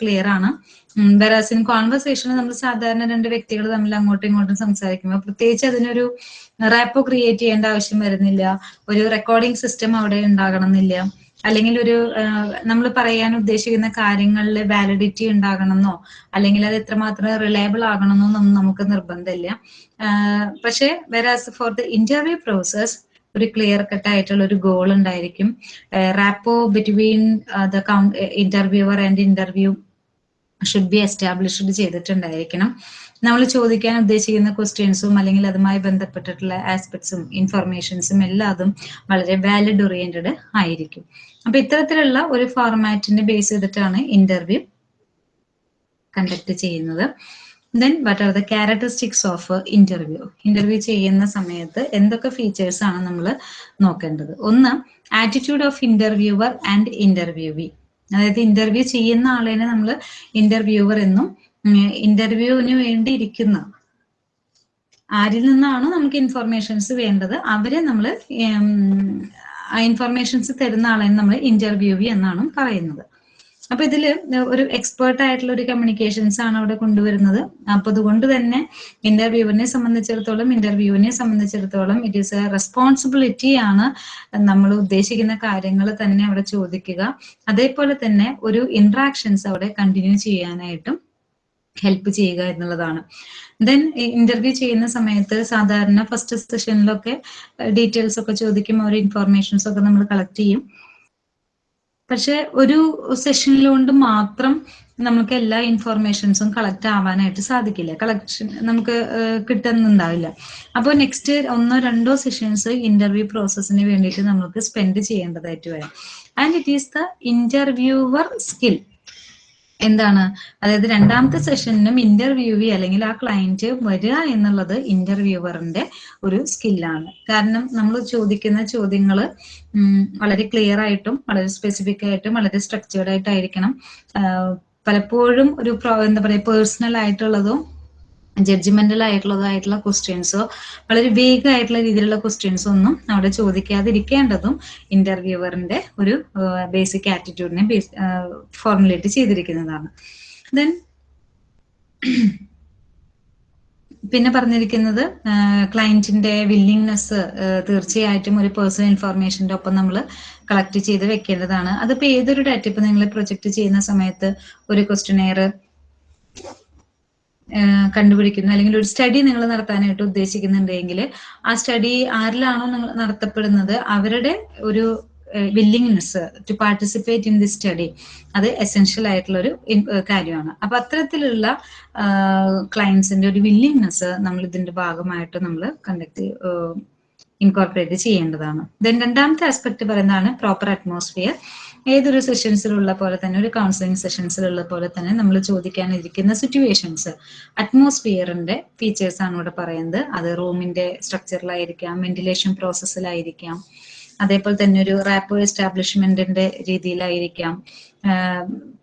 Clear ആണ്. വെറാസ് in കോൺവെർസേഷനിൽ നമ്മൾ സാധാരണ രണ്ട് വ്യക്തികൾ തമ്മിൽ അങ്ങോട്ടും ഇങ്ങോട്ടും സംസാരിക്കുമ്പോൾ പ്രത്യേകിച്ച് അതിനൊരു റാപ്പോ ക്രിയേറ്റ് ചെയ്യേണ്ട ആവശ്യം വരുന്നില്ല. ഒരു റെക്കോർഡിംഗ് സിസ്റ്റം അവിടെ ഉണ്ടാകണം എന്നില്ല അല്ലെങ്കിൽ ഒരു നമ്മൾ പറയാൻ ഉദ്ദേശിക്കുന്ന കാര്യങ്ങളിൽ വാലിഡിറ്റി ഉണ്ടാകണമെന്നോ അല്ലെങ്കിൽ അത് എത്രമാത്രം റിലയബിൾ ആകണമെന്നോ ഒന്നും നമുക്ക് നിർബന്ധമില്ല. പക്ഷേ whereas for the interview process ഒരു ക്ലിയർ കട്ട് ആയിട്ടുള്ള ഒരു ഗോൾ ഉണ്ടായിരിക്കും. Rapport between the interviewer and interview should be established ചെയ്തിട്ടുണ്ടായിരിക്കണം. നമ്മൾ ചോദിക്കാൻ ഉദ്ദേശിക്കുന്ന ക്വസ്റ്റ്യൻസും അല്ലെങ്കിൽ അതുമായി ബന്ധപ്പെട്ടിട്ടുള്ള ആസ്പെക്ട്സും ഇൻഫർമേഷൻസും എല്ലാതും വളരെ വാലിഡ് ഓറിയന്റഡ് ആയിരിക്കും. അപ്പൊ ഇത്തരത്തിലുള്ള ഒരു ഫോർമാറ്റിനെ ബേസ് ചെയ്തിട്ടാണ് ഇന്റർവ്യൂ കണ്ടക്ട് ചെയ്യുന്നത്. Then what are the characteristics of interview interview ചെയ്യുന്ന സമയത്ത് എന്തൊക്കെ ഫീച്ചേഴ്സ് ആണ് നമ്മൾ നോക്കേണ്ടത്? ഒന്ന് attitude of interviewer and interviewee അതായത് ഇന്റർവ്യൂ ചെയ്യുന്ന ആളേനെ നമ്മൾ ഇന്റർവ്യൂവർ എന്നും ഇന്റർവ്യൂവിന് വേണ്ടി ഇരിക്കുന്ന ആരിൽ നിന്നാണ് നമുക്ക് ഇൻഫർമേഷൻസ് വേണ്ടത് അവരെ നമ്മൾ ആ ഇൻഫർമേഷൻസ് തരുന്ന ആളെ നമ്മൾ ഇന്റർവ്യൂവി എന്നാണ് പറയുന്നത്. അപ്പൊ ഇതിൽ ഒരു എക്സ്പേർട്ട് ആയിട്ടുള്ള ഒരു കമ്മ്യൂണിക്കേഷൻസ് ആണ് അവിടെ കൊണ്ടുവരുന്നത്. അപ്പൊ അതുകൊണ്ട് തന്നെ ഇന്റർവ്യൂവിനെ സംബന്ധിച്ചിടത്തോളം ഇന്റർവ്യൂവിനെ സംബന്ധിച്ചിടത്തോളം ഇറ്റ് ഈസ് എ റെസ്പോൺസിബിലിറ്റി ആണ് നമ്മൾ ഉദ്ദേശിക്കുന്ന കാര്യങ്ങൾ തന്നെ അവിടെ ചോദിക്കുക. അതേപോലെ തന്നെ ഒരു ഇന്ററാക്ഷൻസ് അവിടെ കണ്ടിന്യൂ ചെയ്യാനായിട്ടും ഹെൽപ്പ് ചെയ്യുക എന്നുള്ളതാണ്. ദെൻ ഇന്റർവ്യൂ ചെയ്യുന്ന സമയത്ത് സാധാരണ ഫസ്റ്റ് സെഷനിലൊക്കെ ഡീറ്റെയിൽസ് ഒക്കെ ചോദിക്കും ഒരു ഇൻഫോർമേഷൻസ് ഒക്കെ നമ്മൾ കളക്ട് ചെയ്യും. പക്ഷെ ഒരു സെഷനിലുകൊണ്ട് മാത്രം നമുക്ക് എല്ലാ ഇൻഫർമേഷൻസും കളക്ട് ആവാനായിട്ട് സാധിക്കില്ല. കളക്ഷൻ നമുക്ക് കിട്ടുന്നുണ്ടാവില്ല. അപ്പോൾ നെക്സ്റ്റ് ഒന്നോ രണ്ടോ സെഷൻസ് ഇന്റർവ്യൂ പ്രോസസ്സിന് വേണ്ടിയിട്ട് നമുക്ക് സ്പെൻഡ് ചെയ്യേണ്ടതായിട്ട് വരാം. And it is the interviewer skill എന്താണ്? അതായത് രണ്ടാമത്തെ സെഷനിലും ഇന്റർവ്യൂവി അല്ലെങ്കിൽ ആ ക്ലയന്റ് വരിക എന്നുള്ളത് ഇന്റർവ്യൂവറിന്റെ ഒരു സ്കില്ലാണ് കാരണം നമ്മൾ ചോദിക്കുന്ന ചോദ്യങ്ങൾ വളരെ ക്ലിയർ ആയിട്ടും വളരെ സ്പെസിഫിക് ആയിട്ടും വളരെ സ്ട്രക്ചേർഡ് ആയിട്ടായിരിക്കണം. പലപ്പോഴും ഒരു എന്താ പറയുക പേഴ്സണൽ ആയിട്ടുള്ളതോ ജഡ്ജ്മെന്റൽ ആയിട്ടുള്ളതായിട്ടുള്ള ക്വസ്റ്റ്യൻസോ വളരെ വേഗ ആയിട്ടുള്ള രീതിയിലുള്ള ക്വസ്റ്റ്യൻസോ ഒന്നും അവിടെ ചോദിക്കാതിരിക്കേണ്ടതും ഇന്റർവ്യൂവറിന്റെ ഒരു ബേസിക് ആറ്റിറ്റ്യൂഡിനെ ഫോർമുലേറ്റ് ചെയ്തിരിക്കുന്നതാണ്. ദെൻ പിന്നെ പറഞ്ഞിരിക്കുന്നത് ക്ലയന്റിന്റെ വില്ലിങ്നെസ് തീർച്ചയായിട്ടും ഒരു പേഴ്സണൽ ഇൻഫർമേഷന്റെ ഒപ്പം നമ്മൾ കളക്ട് ചെയ്ത് വെക്കേണ്ടതാണ്. അതിപ്പോ ഏതൊരു ഡാറ്റ ഇപ്പൊ നിങ്ങൾ പ്രൊജക്ട് ചെയ്യുന്ന സമയത്ത് ഒരു ക്വസ്റ്റ്യനെയർ കണ്ടുപിടിക്കുന്നു. അല്ലെങ്കിൽ ഒരു സ്റ്റഡി നിങ്ങൾ നടത്താനായിട്ട് ഉദ്ദേശിക്കുന്നുണ്ടെങ്കിൽ ആ സ്റ്റഡി ആരിലാണോ നിങ്ങൾ നടത്തപ്പെടുന്നത് അവരുടെ ഒരു willingness to participate in the study അത് എസെൻഷ്യൽ ആയിട്ടുള്ള ഒരു കാര്യമാണ്. അപ്പൊ അത്തരത്തിലുള്ള ക്ലയൻസിന്റെ ഒരു വില്ലിങ്നെസ് നമ്മൾ ഇതിന്റെ ഭാഗമായിട്ട് നമ്മൾ കണ്ടക്ട് ഇൻകോർപ്പറേറ്റ് ചെയ്യേണ്ടതാണ്. ദെൻ രണ്ടാമത്തെ ആസ്പെക്ട് പറയുന്നതാണ് പ്രോപ്പർ അറ്റ്മോസ്ഫിയർ ഏതൊരു സെഷൻസിലുള്ള പോലെ തന്നെ ഒരു കൗൺസിലിംഗ് സെഷൻസിലുള്ള പോലെ തന്നെ നമ്മൾ ചോദിക്കാനിരിക്കുന്ന സിറ്റുവേഷൻസ് അറ്റ്മോസ്ഫിയറിന്റെ ഫീച്ചേഴ്സ് ആണ് ഇവിടെ പറയുന്നത്. അത് റൂമിന്റെ സ്ട്രക്ചറിലായിരിക്കാം വെന്റിലേഷൻ പ്രോസസ്സിലായിരിക്കാം അതേപോലെ തന്നെ ഒരു റാപ്പോ എസ്റ്റാബ്ലിഷ്മെന്റിന്റെ രീതിയിലായിരിക്കാം.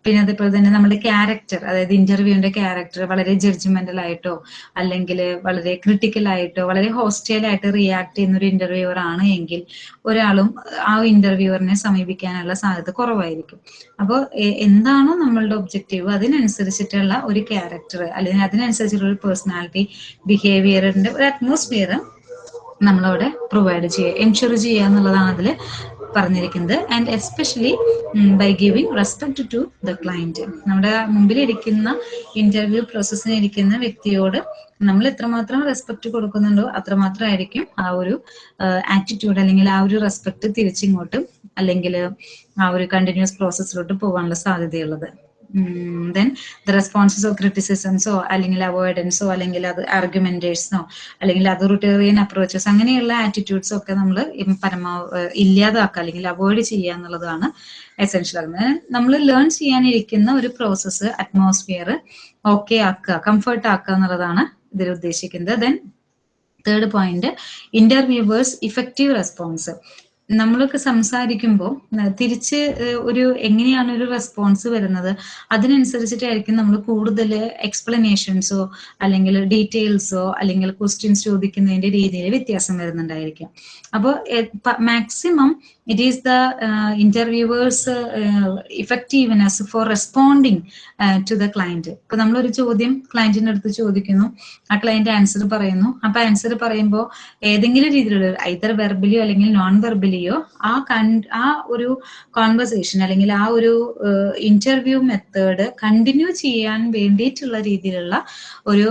പിന്നെ അതേപോലെ തന്നെ നമ്മുടെ ക്യാരക്ടർ അതായത് ഇന്റർവ്യൂവിന്റെ ക്യാരക്ടർ വളരെ ജഡ്ജ്മെന്റൽ ആയിട്ടോ അല്ലെങ്കിൽ വളരെ ക്രിട്ടിക്കൽ ആയിട്ടോ വളരെ ഹോസ്റ്റൈൽ ആയിട്ട് റിയാക്ട് ചെയ്യുന്ന ഒരു ഇന്റർവ്യൂവർ ആണ് എങ്കിൽ ഒരാളും ആ ഇന്റർവ്യൂവറിനെ സമീപിക്കാനുള്ള സാധ്യത കുറവായിരിക്കും. അപ്പോൾ എന്താണോ നമ്മളുടെ ഒബ്ജക്റ്റീവ് അതിനനുസരിച്ചിട്ടുള്ള ഒരു ക്യാരക്ടർ അല്ലെങ്കിൽ അതിനനുസരിച്ചുള്ള ഒരു പേഴ്സണാലിറ്റി ബിഹേവിയറിന്റെ ഒരു അറ്റ്മോസ്ഫിയർ നമ്മളവിടെ പ്രൊവൈഡ് ചെയ്യുക എൻഷുർ ചെയ്യുക എന്നുള്ളതാണ് അതിൽ പറഞ്ഞിരിക്കുന്നത്. And especially by giving respect to the client നമ്മുടെ മുമ്പിൽ ഇരിക്കുന്ന ഇന്റർവ്യൂ പ്രോസസ്സിന് ഇരിക്കുന്ന വ്യക്തിയോട് നമ്മൾ എത്രമാത്രം റെസ്പെക്ട് കൊടുക്കുന്നുണ്ടോ അത്രമാത്രമായിരിക്കും ആ ഒരു ആറ്റിറ്റ്യൂഡ് അല്ലെങ്കിൽ ആ ഒരു റെസ്പെക്ട് തിരിച്ചിങ്ങോട്ട് അല്ലെങ്കിൽ ആ ഒരു കണ്ടിന്യൂസ് പ്രോസസ്സിലോട്ട് പോകാനുള്ള സാധ്യതയുള്ളത്. ദെൻ ദ റെസ്പോൺസസ് ക്രിറ്റിസിസംസോ അല്ലെങ്കിൽ അവോയ്ഡൻസോ അല്ലെങ്കിൽ അത് ആർഗ്യുമെന്റേഴ്സിനോ അല്ലെങ്കിൽ അതോറിറ്റേറിയൻ അപ്രോച്ചസ് അങ്ങനെയുള്ള ആറ്റിറ്റ്യൂഡ്സ് ഒക്കെ നമ്മൾ പരമാവധി ഇല്ലാതാക്കുക അല്ലെങ്കിൽ അവോയ്ഡ് ചെയ്യുക എന്നുള്ളതാണ് എസെൻഷ്യൽ ആകുന്നത്. നമ്മൾ ലേൺ ചെയ്യാനിരിക്കുന്ന ഒരു പ്രോസസ്സ് അറ്റ്മോസ്ഫിയർ ഓക്കെ ആക്കുക കംഫർട്ട് ആക്കുക എന്നുള്ളതാണ് ഇതിൽ ഉദ്ദേശിക്കുന്നത്. Then third point interviewers effective response നമ്മളൊക്കെ സംസാരിക്കുമ്പോൾ തിരിച്ച് ഒരു എങ്ങനെയാണ് ഒരു റെസ്പോൺസ് വരുന്നത്? അതിനനുസരിച്ചിട്ടായിരിക്കും നമ്മൾ കൂടുതൽ എക്സ്പ്ലനേഷൻസോ അല്ലെങ്കിൽ ഡീറ്റെയിൽസോ അല്ലെങ്കിൽ ക്വസ്റ്റ്യൻസ് ചോദിക്കുന്നതിന്റെ രീതിയിൽ വ്യത്യാസം വരുന്നുണ്ടായിരിക്കും. അപ്പോൾ maximum it is the uh, interviewers uh, effectiveness for responding uh, to the client. ഇപ്പൊ നമ്മളൊരു ചോദ്യം ക്ലയന്റിന്റെ അടുത്ത് ചോദിക്കുന്നു. ആ ക്ലയന്റ് ആൻസർ പറയുന്നു. അപ്പൊ ആൻസർ പറയുമ്പോൾ ഏതെങ്കിലും രീതിയിലുള്ള ഐതർ വെർബലിയോ അല്ലെങ്കിൽ നോൺ വെർബലിയോ ആ കൺ ആ ഒരു കോൺവെർസേഷൻ അല്ലെങ്കിൽ ആ ഒരു ഇന്റർവ്യൂ മെത്തേഡ് കണ്ടിന്യൂ ചെയ്യാൻ വേണ്ടിയിട്ടുള്ള രീതിയിലുള്ള ഒരു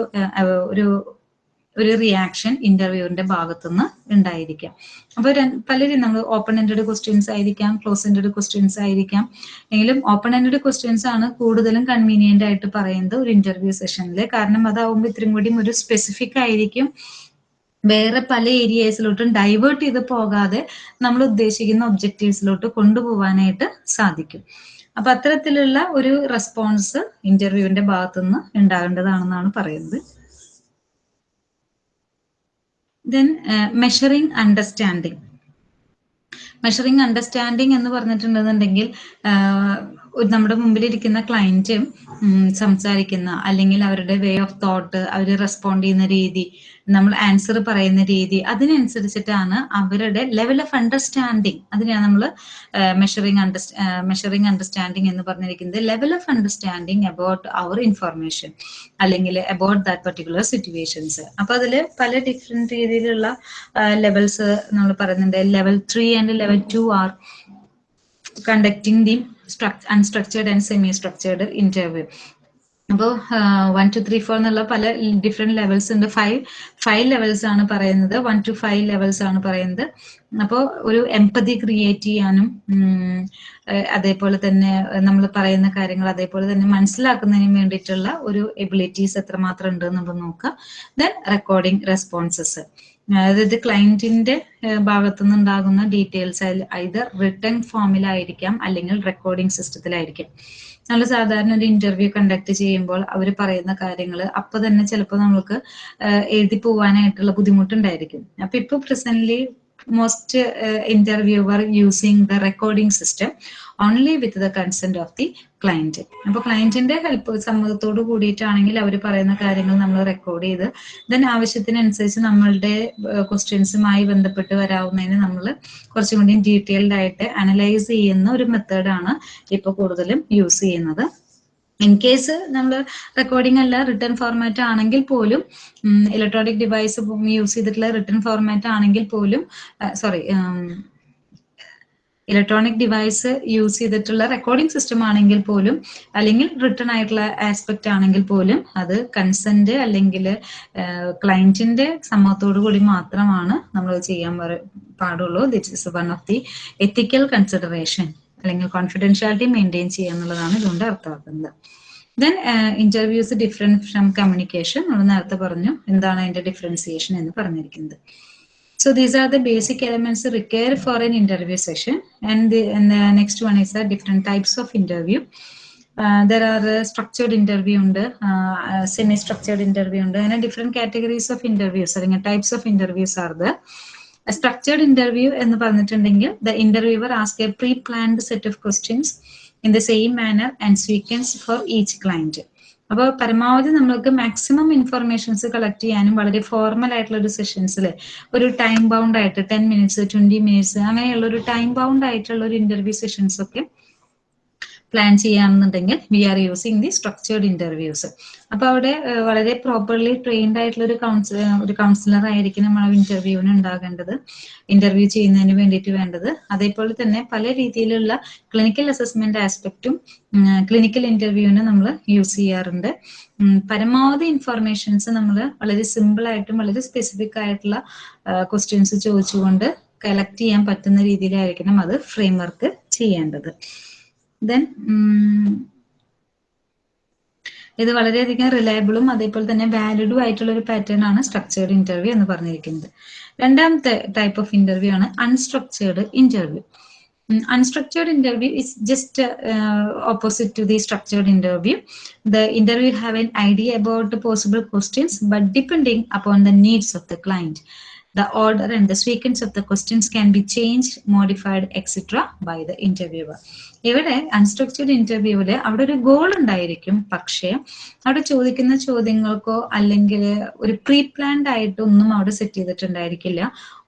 ഒരു ഒരു റിയാക്ഷൻ ഇന്റർവ്യൂവിന്റെ ഭാഗത്തുനിന്ന് ഉണ്ടായിരിക്കാം. അപ്പൊ പലരും നമ്മൾ ഓപ്പൺ എൻഡഡ് ക്വസ്റ്റ്യൻസ് ആയിരിക്കാം ക്ലോസ് എൻഡഡ് ക്വസ്റ്റ്യൻസ് ആയിരിക്കാം. എങ്കിലും ഓപ്പൺ എൻഡഡ് ക്വസ്റ്റ്യൻസ് ആണ് കൂടുതലും കൺവീനിയന്റ് ആയിട്ട് പറയുന്നത് ഒരു ഇന്റർവ്യൂ സെഷനിൽ കാരണം അതാവുമ്പോൾ ഇത്രയും കൂടി ഒരു സ്പെസിഫിക് ആയിരിക്കും. വേറെ പല ഏരിയസിലോട്ടും ഡൈവേർട്ട് ചെയ്ത് പോകാതെ നമ്മൾ ഉദ്ദേശിക്കുന്ന ഒബ്ജക്റ്റീവ്സിലോട്ട് കൊണ്ടുപോകാനായിട്ട് സാധിക്കും. അപ്പൊ അത്തരത്തിലുള്ള ഒരു റെസ്പോൺസ് ഇന്റർവ്യൂവിന്റെ ഭാഗത്തുനിന്ന് ഉണ്ടാകേണ്ടതാണെന്നാണ് പറയുന്നത്. Then measuring understanding measuring understanding എന്ന് പറഞ്ഞിട്ടുണ്ടെന്നുണ്ടെങ്കിൽ നമ്മുടെ മുമ്പിൽ ഇരിക്കുന്ന ക്ലയന്റ് സംസാരിക്കുന്ന അല്ലെങ്കിൽ അവരുടെ വേ ഓഫ് തോട്ട് അവർ റെസ്പോണ്ട് ചെയ്യുന്ന രീതി നമ്മൾ ആൻസർ പറയുന്ന രീതി അതിനനുസരിച്ചിട്ടാണ് അവരുടെ ലെവൽ ഓഫ് അണ്ടർസ്റ്റാൻഡിങ് അതിനെയാണ് നമ്മൾ മെഷറിങ് അണ്ടർസ്റ്റാ മെഷറിങ് അണ്ടർസ്റ്റാൻഡിങ് എന്ന് പറഞ്ഞിരിക്കുന്നത്. ലെവൽ ഓഫ് അണ്ടർസ്റ്റാൻഡിങ് അബൌട്ട് അവർ ഇൻഫർമേഷൻ അല്ലെങ്കിൽ അബൌട്ട് ദാറ്റ് പർട്ടിക്കുലർ സിറ്റുവേഷൻസ് അപ്പൊ അതിൽ പല ഡിഫറെന്റ് രീതിയിലുള്ള ലെവൽസ് നമ്മൾ പറയുന്നുണ്ട്. Level three and level two are conducting the unstructured and semi-structured interview. അപ്പോൾ വൺ ടു ത്രീ ഫോർ എന്നുള്ള പല ഡിഫറെന്റ് ലെവൽസ് ഉണ്ട്. ഫൈവ് ഫൈവ് ലെവൽസ് ആണ് പറയുന്നത്. വൺ ടു ഫൈവ് ലെവൽസ് ആണ് പറയുന്നത്. അപ്പോൾ ഒരു എംപതി ക്രിയേറ്റ് ചെയ്യാനും അതേപോലെ തന്നെ നമ്മൾ പറയുന്ന കാര്യങ്ങൾ അതേപോലെ തന്നെ മനസ്സിലാക്കുന്നതിന് വേണ്ടിയിട്ടുള്ള ഒരു എബിലിറ്റീസ് എത്രമാത്രം ഉണ്ട് എന്നുള്ളത് നോക്കുക. ദെൻ റെക്കോർഡിംഗ് റെസ്പോൺസസ് അതായത് ക്ലയന്റിന്റെ ഭാഗത്തു നിന്നുണ്ടാകുന്ന ഡീറ്റെയിൽസ് ഇത് റിട്ടേൺ ഫോമിലായിരിക്കാം അല്ലെങ്കിൽ റെക്കോർഡിംഗ് സിസ്റ്റത്തിലായിരിക്കാം നമ്മൾ സാധാരണ ഒരു ഇന്റർവ്യൂ കണ്ടക്ട് ചെയ്യുമ്പോൾ അവർ പറയുന്ന കാര്യങ്ങൾ അപ്പൊ തന്നെ ചിലപ്പോൾ നമുക്ക് എഴുതി പോവാനായിട്ടുള്ള ബുദ്ധിമുട്ടുണ്ടായിരിക്കും. അപ്പൊ ഇപ്പൊ presently most interviewer using the recording system only with the consent of the client അപ്പൊ ക്ലയന്റിന്റെ ഹെൽപ്പ് സമ്മതത്തോട് കൂടിയിട്ടാണെങ്കിൽ അവർ പറയുന്ന കാര്യങ്ങൾ നമ്മൾ റെക്കോർഡ് ചെയ്ത് ദെൻ ആവശ്യത്തിനനുസരിച്ച് നമ്മളുടെ ക്വസ്റ്റ്യൻസുമായി ബന്ധപ്പെട്ട് വരാവുന്നതിന് നമ്മൾ കുറച്ചും കൂടി ഡീറ്റെയിൽഡ് ആയിട്ട് അനലൈസ് ചെയ്യുന്ന ഒരു മെത്തേഡാണ് ഇപ്പൊ കൂടുതലും യൂസ് ചെയ്യുന്നത്. ഇൻ കേസ് നമ്മൾ റെക്കോർഡിംഗ് അല്ല റിട്ടേൺ ഫോർമാറ്റ് ആണെങ്കിൽ പോലും ഇലക്ട്രോണിക് ഡിവൈസ് യൂസ് ചെയ്തിട്ടുള്ള റിട്ടേൺ ഫോർമാറ്റ് ആണെങ്കിൽ പോലും സോറി ഇലക്ട്രോണിക് ഡിവൈസ് യൂസ് ചെയ്തിട്ടുള്ള റെക്കോർഡിംഗ് സിസ്റ്റം ആണെങ്കിൽ പോലും അല്ലെങ്കിൽ റിട്ടേൺ ആയിട്ടുള്ള ആസ്പെക്ട് ആണെങ്കിൽ പോലും അത് കൺസെന്റ് അല്ലെങ്കിൽ ക്ലയന്റിന്റെ സമ്മതത്തോടു കൂടി മാത്രമാണ് നമ്മൾ ചെയ്യാൻ പാടുള്ളൂ. That is one of the ethical consideration അല്ലെങ്കിൽ കോൺഫിഡൻഷ്യാലിറ്റി മെയിന്റെയിൻ ചെയ്യുക എന്നുള്ളതാണ് ഇതുകൊണ്ട് അർത്ഥമാക്കുന്നത്. Then interviews different from communication നമ്മൾ നേരത്തെ പറഞ്ഞു എന്താണ് അതിന്റെ ഡിഫറൻസിയേഷൻ എന്ന് പറഞ്ഞിരിക്കുന്നത്. So these are the basic elements required for an interview session. And the, and the next one is the different types of interview. Uh, there are uh, structured interview ഉണ്ട് uh, semi structured interview ഉണ്ട് അങ്ങനെ different categories of interviews അല്ലെങ്കിൽ types of interviews are there. A structured interview എന്ന് പറഞ്ഞിട്ടുണ്ടെങ്കിൽ the interviewer ask a pre-planned set of questions in the same manner and sequence for each client. അപ്പോൾ പരമാവധി നമ്മൾക്ക് maximum informations collect ചെയ്യാനും വളരെ formal ആയിട്ടുള്ള ഒരു സെഷൻസിൽ ഒരു ടൈം ബൗണ്ട് ആയിട്ട് ടെൻ മിനിറ്റ്സ് ട്വന്റി മിനിറ്റ്സ് അങ്ങനെയുള്ള ഒരു ടൈം ബൗണ്ട് ആയിട്ടുള്ള ഒരു ഇന്റർവ്യൂ സെഷൻസ് ഒക്കെ plan ചെയ്യാമെന്നുണ്ടെങ്കിൽ we are using the structured interviews അപ്പൊ അവിടെ വളരെ പ്രോപ്പർലി ട്രെയിൻഡ് ആയിട്ടുള്ള ഒരു കൗൺസിലർ ഒരു കൗൺസിലർ ആയിരിക്കും നമ്മൾ ഇന്റർവ്യൂവിന് ഉണ്ടാകേണ്ടത്. ഇന്റർവ്യൂ ചെയ്യുന്നതിന് വേണ്ടിയിട്ട് വേണ്ടത്. അതേപോലെ തന്നെ പല രീതിയിലുള്ള ക്ലിനിക്കൽ അസസ്മെന്റ് ആസ്പെക്റ്റും ക്ലിനിക്കൽ ഇന്റർവ്യൂവിന് നമ്മൾ യൂസ് ചെയ്യാറുണ്ട്. പരമാവധി ഇൻഫർമേഷൻസ് നമ്മൾ വളരെ സിമ്പിൾ ആയിട്ടും വളരെ സ്പെസിഫിക് ആയിട്ടുള്ള ക്വസ്റ്റ്യൻസ് ചോദിച്ചുകൊണ്ട് കളക്ട് ചെയ്യാൻ പറ്റുന്ന രീതിയിലായിരിക്കണം അത് ഫ്രെയിം വർക്ക് ചെയ്യേണ്ടത്. ദെൻ ഇത് വളരെയധികം റിലയബിളും അതേപോലെ തന്നെ വാലിഡും ആയിട്ടുള്ള ഒരു പാറ്റേൺ ആണ് സ്ട്രക്ചേർഡ് ഇന്റർവ്യൂ എന്ന് പറഞ്ഞിരിക്കുന്നത് രണ്ടാമത്തെ ടൈപ്പ് ഓഫ് ഇന്റർവ്യൂ ആണ് unstructured interview is just uh, opposite to the structured interview the interview have an idea about the possible questions but depending upon the needs of the client the order and the sequence of the questions can be changed modified etc by the interviewer. ഇവിടെ unstructured ഇന്റർവ്യൂവിൽ അവിടെ ഒരു goal ഉണ്ടായിരിക്കും. പക്ഷേ അവിടെ ചോദിക്കുന്ന ചോദ്യങ്ങൾക്കോ അല്ലെങ്കിൽ ഒരു പ്രീ പ്ലാൻഡ് ആയിട്ടൊന്നും അവിടെ സെറ്റ് ചെയ്തിട്ടുണ്ടായിരിക്കില്ല.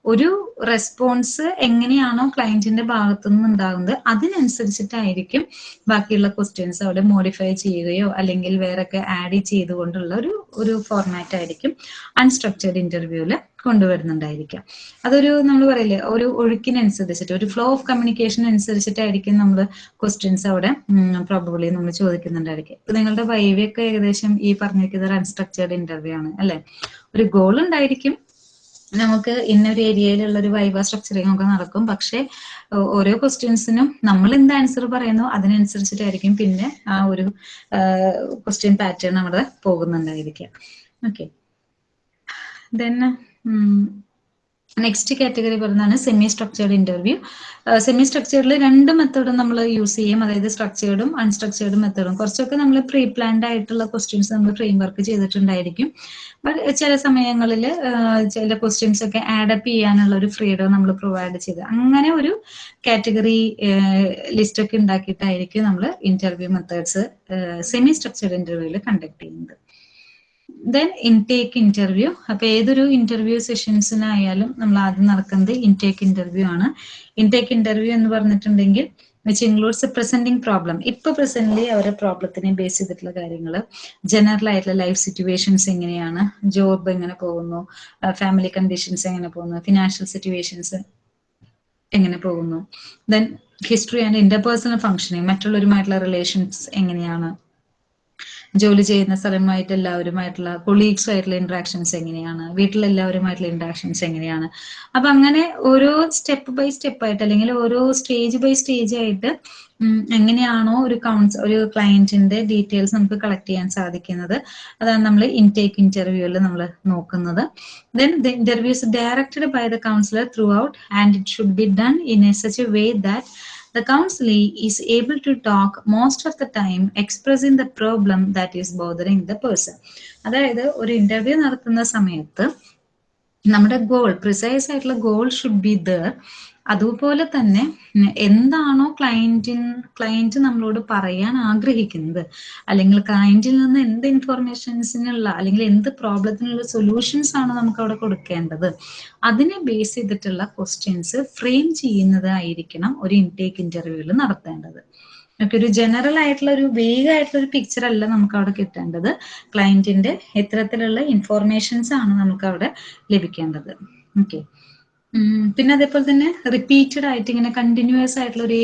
ഒരു റെസ്പോൺസ് എങ്ങനെയാണോ ക്ലയന്റിന്റെ ഭാഗത്തു നിന്ന് ഉണ്ടാകുന്നത് അതിനനുസരിച്ചിട്ടായിരിക്കും ബാക്കിയുള്ള ക്വസ്റ്റ്യൻസ് അവിടെ മോഡിഫൈ ചെയ്യുകയോ അല്ലെങ്കിൽ വേറൊക്കെ ആഡ് ചെയ്തുകൊണ്ടുള്ള ഒരു ഒരു ഫോർമാറ്റ് ആയിരിക്കും അൺസ്ട്രക്ചേർഡ് ഇന്റർവ്യൂവിൽ കൊണ്ടുവരുന്നുണ്ടായിരിക്കാം അതൊരു നമ്മൾ പറയില്ലേ ഒരു ഒഴുക്കിനനുസരിച്ചിട്ട് ഒരു ഫ്ലോ ഓഫ് കമ്മ്യൂണിക്കേഷൻ അനുസരിച്ചിട്ടായിരിക്കും നമ്മൾ ക്വസ്റ്റ്യൻസ് അവിടെ പ്രോബബിളി നമ്മൾ ചോദിക്കുന്നുണ്ടായിരിക്കും ഇപ്പൊ നിങ്ങളുടെ വൈവിയൊക്കെ ഏകദേശം ഈ പറഞ്ഞിരിക്കുന്ന ഒരു അൺസ്ട്രക്ചേർഡ് ഇന്റർവ്യൂ ആണ് അല്ലെ? ഒരു ഗോൾ ഉണ്ടായിരിക്കും നമുക്ക് ഇന്നൊരു ഏരിയയിലുള്ള ഒരു വൈവ സ്ട്രക്ചറിങ് ഒക്കെ നടക്കും. പക്ഷെ ഓരോ ക്വസ്റ്റ്യൻസിനും നമ്മൾ എന്ത് ആൻസർ പറയുന്നു അതിനനുസരിച്ചിട്ടായിരിക്കും പിന്നെ ആ ഒരു ക്വസ്റ്റ്യൻ പാറ്റേൺ അവിടെ പോകുന്നുണ്ടായിരിക്കുക. ഓക്കെ ദെൻ നെക്സ്റ്റ് കാറ്റഗറി പറയുന്നതാണ് സെമി സ്ട്രക്ചേർഡ് ഇന്റർവ്യൂ സെമി സ്ട്രക്ചേർഡിൽ രണ്ട് മെത്തേഡും നമ്മൾ യൂസ് ചെയ്യും. അതായത് സ്ട്രക്ചേർഡും അൺസ്ട്രക്ചേർഡും മെത്തേഡും കുറച്ചൊക്കെ നമ്മൾ പ്രീ പ്ലാൻഡ് ആയിട്ടുള്ള ക്വസ്റ്റ്യൻസ് നമ്മൾ ഫ്രെയിം വർക്ക് ചെയ്തിട്ടുണ്ടായിരിക്കും. ബട്ട് ചില സമയങ്ങളിൽ ചില ക്വസ്റ്റ്യൻസ് ഒക്കെ ആഡപ്പ് ചെയ്യാനുള്ള ഒരു ഫ്രീഡം നമ്മൾ പ്രൊവൈഡ് ചെയ്ത്. അങ്ങനെ ഒരു കാറ്റഗറി ലിസ്റ്റ് ഒക്കെ ഉണ്ടാക്കിയിട്ടായിരിക്കും നമ്മൾ ഇന്റർവ്യൂ മെത്തേഡ്സ് സെമി സ്ട്രക്ചേർഡ് ഇന്റർവ്യൂവിൽ കണ്ടക്ട് ചെയ്യുന്നത്. ദെൻ ഇൻടേക്ക് ഇന്റർവ്യൂ അപ്പൊ ഏതൊരു ഇന്റർവ്യൂ സെഷൻസിനായാലും നമ്മൾ ആദ്യം നടക്കുന്നത് ഇൻടേക്ക് ഇന്റർവ്യൂ ആണ്. ഇൻടേക്ക് ഇന്റർവ്യൂ എന്ന് പറഞ്ഞിട്ടുണ്ടെങ്കിൽ വിച്ച് ഇൻക്ലൂഡ്സ് പ്രസന്റിംഗ് പ്രോബ്ലം ഇപ്പൊ പ്രസന്റ്ലി അവരുടെ പ്രോബ്ലത്തിനെ ബേസ് ചെയ്തിട്ടുള്ള കാര്യങ്ങൾ ജനറൽ ആയിട്ടുള്ള ലൈഫ് സിറ്റുവേഷൻസ് എങ്ങനെയാണ്? ജോബ് എങ്ങനെ പോകുന്നു? ഫാമിലി കണ്ടീഷൻസ് എങ്ങനെ പോകുന്നു? ഫിനാൻഷ്യൽ സിറ്റുവേഷൻസ് എങ്ങനെ പോകുന്നു? Then history and interpersonal functioning മറ്റുള്ളവരുമായിട്ടുള്ള relations എങ്ങനെയാണ്? ജോലി ചെയ്യുന്ന സ്ഥലമായിട്ട് എല്ലാവരുമായിട്ടുള്ള കൊളീഗ്സ് ആയിട്ടുള്ള ഇന്ററാക്ഷൻസ് എങ്ങനെയാണ്? വീട്ടിലെല്ലാവരുമായിട്ടുള്ള ഇന്ററാക്ഷൻസ് എങ്ങനെയാണ്? അപ്പൊ അങ്ങനെ ഓരോ സ്റ്റെപ്പ് ബൈ സ്റ്റെപ്പ് ആയിട്ട് അല്ലെങ്കിൽ ഓരോ സ്റ്റേജ് ബൈ സ്റ്റേജ് ആയിട്ട് എങ്ങനെയാണോ ഒരു കൗൺസ് ഒരു ക്ലയന്റിന്റെ ഡീറ്റെയിൽസ് നമുക്ക് കളക്ട് ചെയ്യാൻ സാധിക്കുന്നത്. അതാണ് നമ്മൾ ഇൻടേക്ക് ഇന്റർവ്യൂവിൽ നമ്മൾ നോക്കുന്നത്. Then the interviews directed by the counsellor throughout and it should be done in a such a way that the counselee is able to talk most of the time expressing the problem that is bothering the person അതായത് ഒരു interview നടത്തുന്ന സമയത്ത് നമ്മുടെ goal precise ആയിട്ടുള്ള goal should be there അതുപോലെ തന്നെ എന്താണോ ക്ലയന്റിൻ client നമ്മളോട് പറയാൻ ആഗ്രഹിക്കുന്നത്. അല്ലെങ്കിൽ ക്ലയന്റിൽ നിന്ന് എന്ത് ഇൻഫർമേഷൻസിനുള്ള അല്ലെങ്കിൽ എന്ത് പ്രോബ്ലത്തിനുള്ള സൊല്യൂഷൻസ് ആണ് നമുക്ക് അവിടെ കൊടുക്കേണ്ടത്. അതിനെ ബേസ് ചെയ്തിട്ടുള്ള ക്വസ്റ്റ്യൻസ് ഫ്രെയിം ചെയ്യുന്നതായിരിക്കണം ഒരു ഇൻടേക്ക് ഇന്റർവ്യൂവിൽ നടത്തേണ്ടത്. നമുക്ക് ഒരു ജനറൽ ആയിട്ടുള്ള ഒരു വേഗ ആയിട്ടുള്ള ഒരു പിക്ചർ അല്ല നമുക്ക് അവിടെ കിട്ടേണ്ടത്. ക്ലയന്റിന്റെ എത്തരത്തിലുള്ള ഇൻഫോർമേഷൻസ് ആണ് നമുക്ക് അവിടെ ലഭിക്കേണ്ടത്. ഓക്കെ. പിന്നെ അതേപോലെ തന്നെ റിപ്പീറ്റഡ് ആയിട്ട് ഇങ്ങനെ കണ്ടിന്യൂസ് ആയിട്ടുള്ള ഒരേ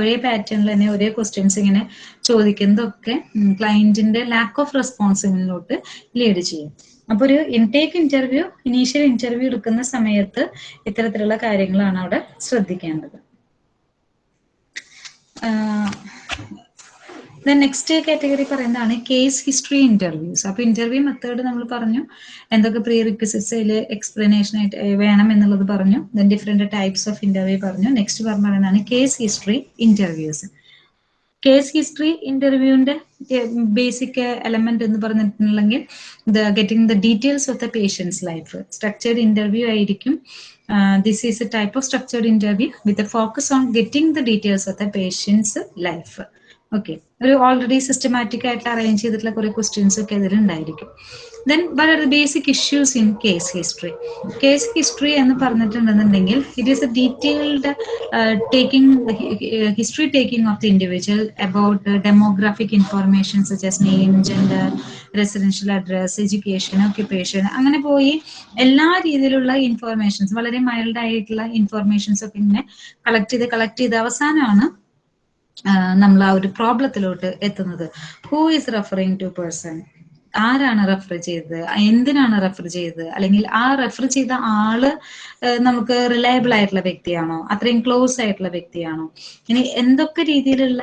ഒരേ പാറ്റേണിൽ തന്നെ ഒരേ ക്വസ്റ്റ്യൻസ് ഇങ്ങനെ ചോദിക്കുന്നതൊക്കെ ക്ലയന്റിന്റെ ലാക്ക് ഓഫ് റെസ്പോൺസിബിലോട്ട് ലീഡ് ചെയ്യും. അപ്പൊ ഒരു ഇൻടേക്ക് ഇന്റർവ്യൂ ഇനീഷ്യൽ ഇന്റർവ്യൂ എടുക്കുന്ന സമയത്ത് ഇത്തരത്തിലുള്ള കാര്യങ്ങളാണ് അവിടെ ശ്രദ്ധിക്കേണ്ടത്. നെക്സ്റ്റ് കാറ്റഗറി പറയുന്നതാണ് കേസ് ഹിസ്റ്ററി ഇന്റർവ്യൂസ് അപ്പൊ ഇന്റർവ്യൂ മെത്തേഡ് നമ്മൾ പറഞ്ഞു. എന്തൊക്കെ പ്രീ റിക്വസിറ്റ്സ് എക്സ്പ്ലനേഷൻ ആയിട്ട് വേണം എന്നുള്ളത് പറഞ്ഞു. Then different types of interview പറഞ്ഞു. നെക്സ്റ്റ് പറയുന്നതാണ് case history interviews case history ഇന്റർവ്യൂവിന്റെ basic element എന്ന് പറഞ്ഞിട്ടുണ്ടെങ്കിൽ the getting the details of the patient's life structured interview ആയിരിക്കും. This is a type of structured interview with focus on getting the details of the patient's life okay ഒരു already systematic ആയിട്ട് arrange ചെയ്തിട്ടുള്ള കുറെ questions ഒക്കെ അതിലുണ്ടായിരിക്കും then are the basic issues in case history case history എന്ന് പറഞ്ഞിട്ടുണ്ടെന്നുണ്ടെങ്കിൽ it is a detailed taking history taking of the individual about demographic information such as name gender residential address education occupation അങ്ങനെ പോയി എല്ലാ രീതിയിലുള്ള informations വളരെ mild ആയിട്ടുള്ള informations ഒക്കെ ഇങ്ങനെ collect ചെയ്ത് കളക്ട് ചെയ്ത് അവസാനമാണ് നമ്മൾ ആ ഒരു പ്രോബ്ലത്തിലോട്ട് എത്തുന്നത്. Who is referring to person ആരാണ് റെഫർ ചെയ്തത്? എന്തിനാണ് റെഫർ ചെയ്തത്? അല്ലെങ്കിൽ ആ റെഫർ ചെയ്ത ആൾ നമുക്ക് റിലയബിൾ ആയിട്ടുള്ള വ്യക്തിയാണോ? അത്രയും ക്ലോസ് ആയിട്ടുള്ള വ്യക്തിയാണോ? ഇനി എന്തൊക്കെ രീതിയിലുള്ള